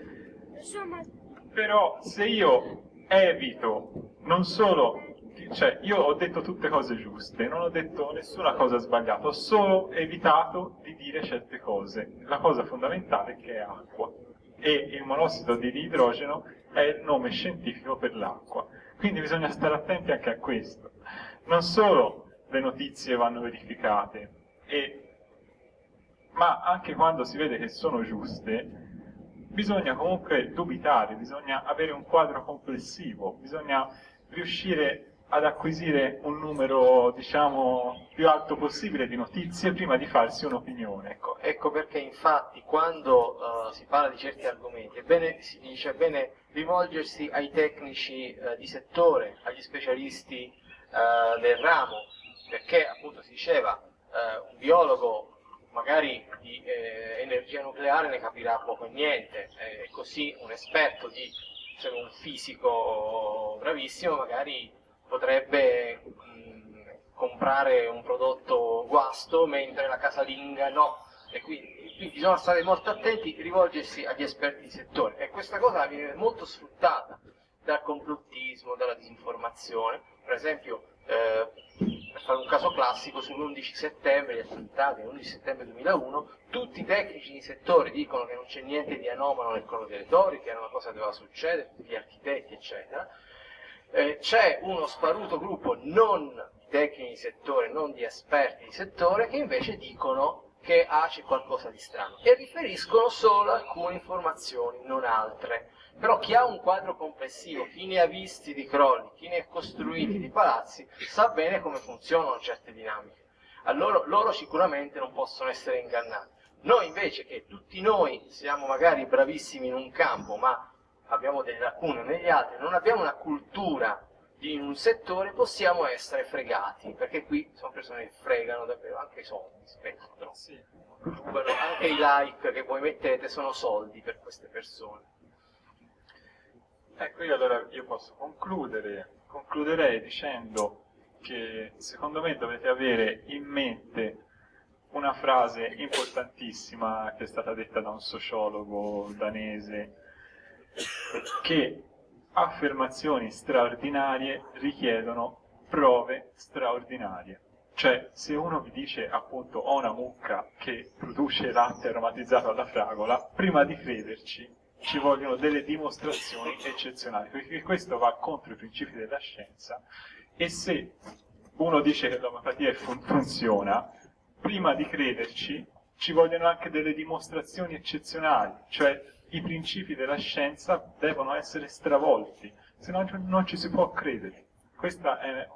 Però se io evito non solo, cioè io ho detto tutte cose giuste, non ho detto nessuna cosa sbagliata, ho solo evitato di dire certe cose. La cosa fondamentale che è acqua e il monossido di idrogeno è il nome scientifico per l'acqua. Quindi bisogna stare attenti anche a questo. Non solo le notizie vanno verificate, e- ma anche quando si vede che sono giuste, bisogna comunque dubitare, bisogna avere un quadro complessivo, bisogna riuscire ad acquisire un numero, diciamo, più alto possibile di notizie prima di farsi un'opinione. Ecco, ecco perché infatti quando uh, si parla di certi argomenti è bene, si dice è bene rivolgersi ai tecnici uh, di settore, agli specialisti uh, del ramo, perché appunto si diceva un biologo magari di eh, energia nucleare ne capirà poco e niente, e così un esperto di cioè un fisico bravissimo magari potrebbe mh, comprare un prodotto guasto mentre la casalinga no. E quindi, quindi bisogna stare molto attenti, rivolgersi agli esperti di settore. E questa cosa viene molto sfruttata dal complottismo, dalla disinformazione. Per esempio, eh, per fare un caso classico, sull'11 settembre, gli attentati dell'11 settembre 2001, tutti i tecnici di settore dicono che non c'è niente di anomalo nel crollo delle torri, che era una cosa che doveva succedere, tutti gli architetti, eccetera. Eh, c'è uno sparuto gruppo non di tecnici di settore, non di esperti di settore, che invece dicono che ah, c'è qualcosa di strano e riferiscono solo alcune informazioni, non altre. Però chi ha un quadro complessivo, chi ne ha visti di crolli, chi ne ha costruiti di palazzi, sa bene come funzionano certe dinamiche. Allora loro sicuramente non possono essere ingannati. Noi invece, che tutti noi siamo magari bravissimi in un campo, ma abbiamo delle lacune negli altri, non abbiamo una cultura in un settore, possiamo essere fregati, perché qui sono persone che fregano davvero anche i soldi, spettro. Sì. Anche i like che voi mettete sono soldi per queste persone. Ecco, io allora io posso concludere, concluderei dicendo che secondo me dovete avere in mente una frase importantissima che è stata detta da un sociologo danese che affermazioni straordinarie richiedono prove straordinarie. Cioè, se uno vi dice appunto ho una mucca che produce latte aromatizzato alla fragola, prima di crederci ci vogliono delle dimostrazioni eccezionali, perché questo va contro i principi della scienza e se uno dice che l'omeopatia fun funziona, prima di crederci ci vogliono anche delle dimostrazioni eccezionali, cioè i principi della scienza devono essere stravolti, se no non ci si può credere. Questo è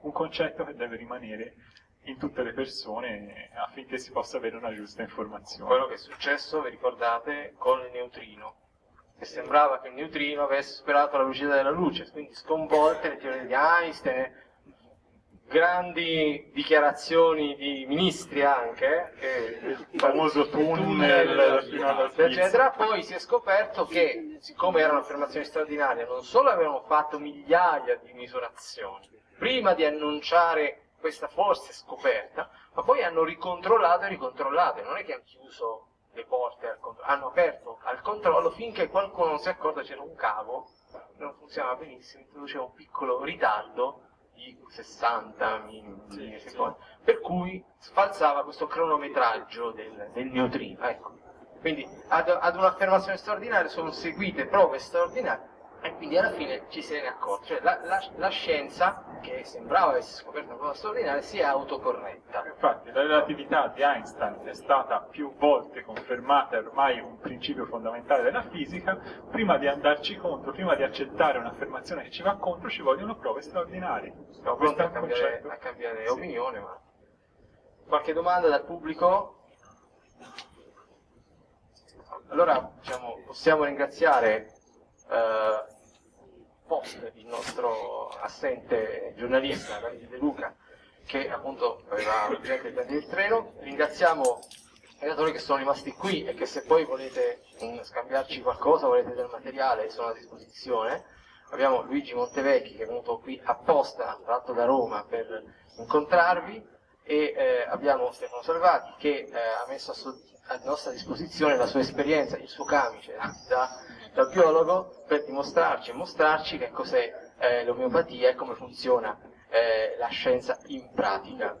un concetto che deve rimanere in tutte le persone affinché si possa avere una giusta informazione. Quello che è successo, vi ricordate, con il neutrino, che sembrava che il neutrino avesse superato la velocità della luce, quindi sconvolte le teorie di Einstein, grandi dichiarazioni di ministri anche, che, il famoso tunnel, tunnel eccetera, poi si è scoperto che, siccome erano affermazioni straordinarie, non solo avevano fatto migliaia di misurazioni, prima di annunciare questa forse scoperta, ma poi hanno ricontrollato e ricontrollato, non è che hanno chiuso le porte hanno aperto al controllo finché qualcuno non si è accorto c'era un cavo che non funzionava benissimo, introduceva un piccolo ritardo di 60 minuti, secondi, per cui sfalsava questo cronometraggio del, del neutrino. Ecco. Quindi ad, ad un'affermazione straordinaria sono seguite prove straordinarie e quindi alla fine ci se ne accorge. Cioè la, la, la, scienza, che sembrava avesse scoperto una cosa straordinaria, si è autocorretta. Infatti la relatività di Einstein è stata più volte confermata, è ormai un principio fondamentale della fisica, prima di andarci contro, prima di accettare un'affermazione che ci va contro, ci vogliono prove straordinarie. Siamo pronti a cambiare, a cambiare sì. opinione, ma... Qualche domanda dal pubblico? Allora diciamo, possiamo ringraziare eh, post il nostro assente giornalista De Luca che appunto aveva urgente il treno. Ringraziamo i datori che sono rimasti qui e che se poi volete um, scambiarci qualcosa, volete del materiale, sono a disposizione. Abbiamo Luigi Montevecchi che è venuto qui apposta, tratto da Roma, per incontrarvi e eh, abbiamo Stefano Salvati che eh, ha messo a, a, nostra disposizione la sua esperienza, il suo camice da da biologo per dimostrarci e mostrarci che cos'è eh, l'omeopatia e come funziona eh, la scienza in pratica.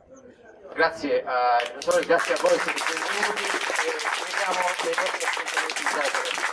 Grazie ai dottori, grazie a voi per siete venuti e ci vediamo nei prossimi appuntamenti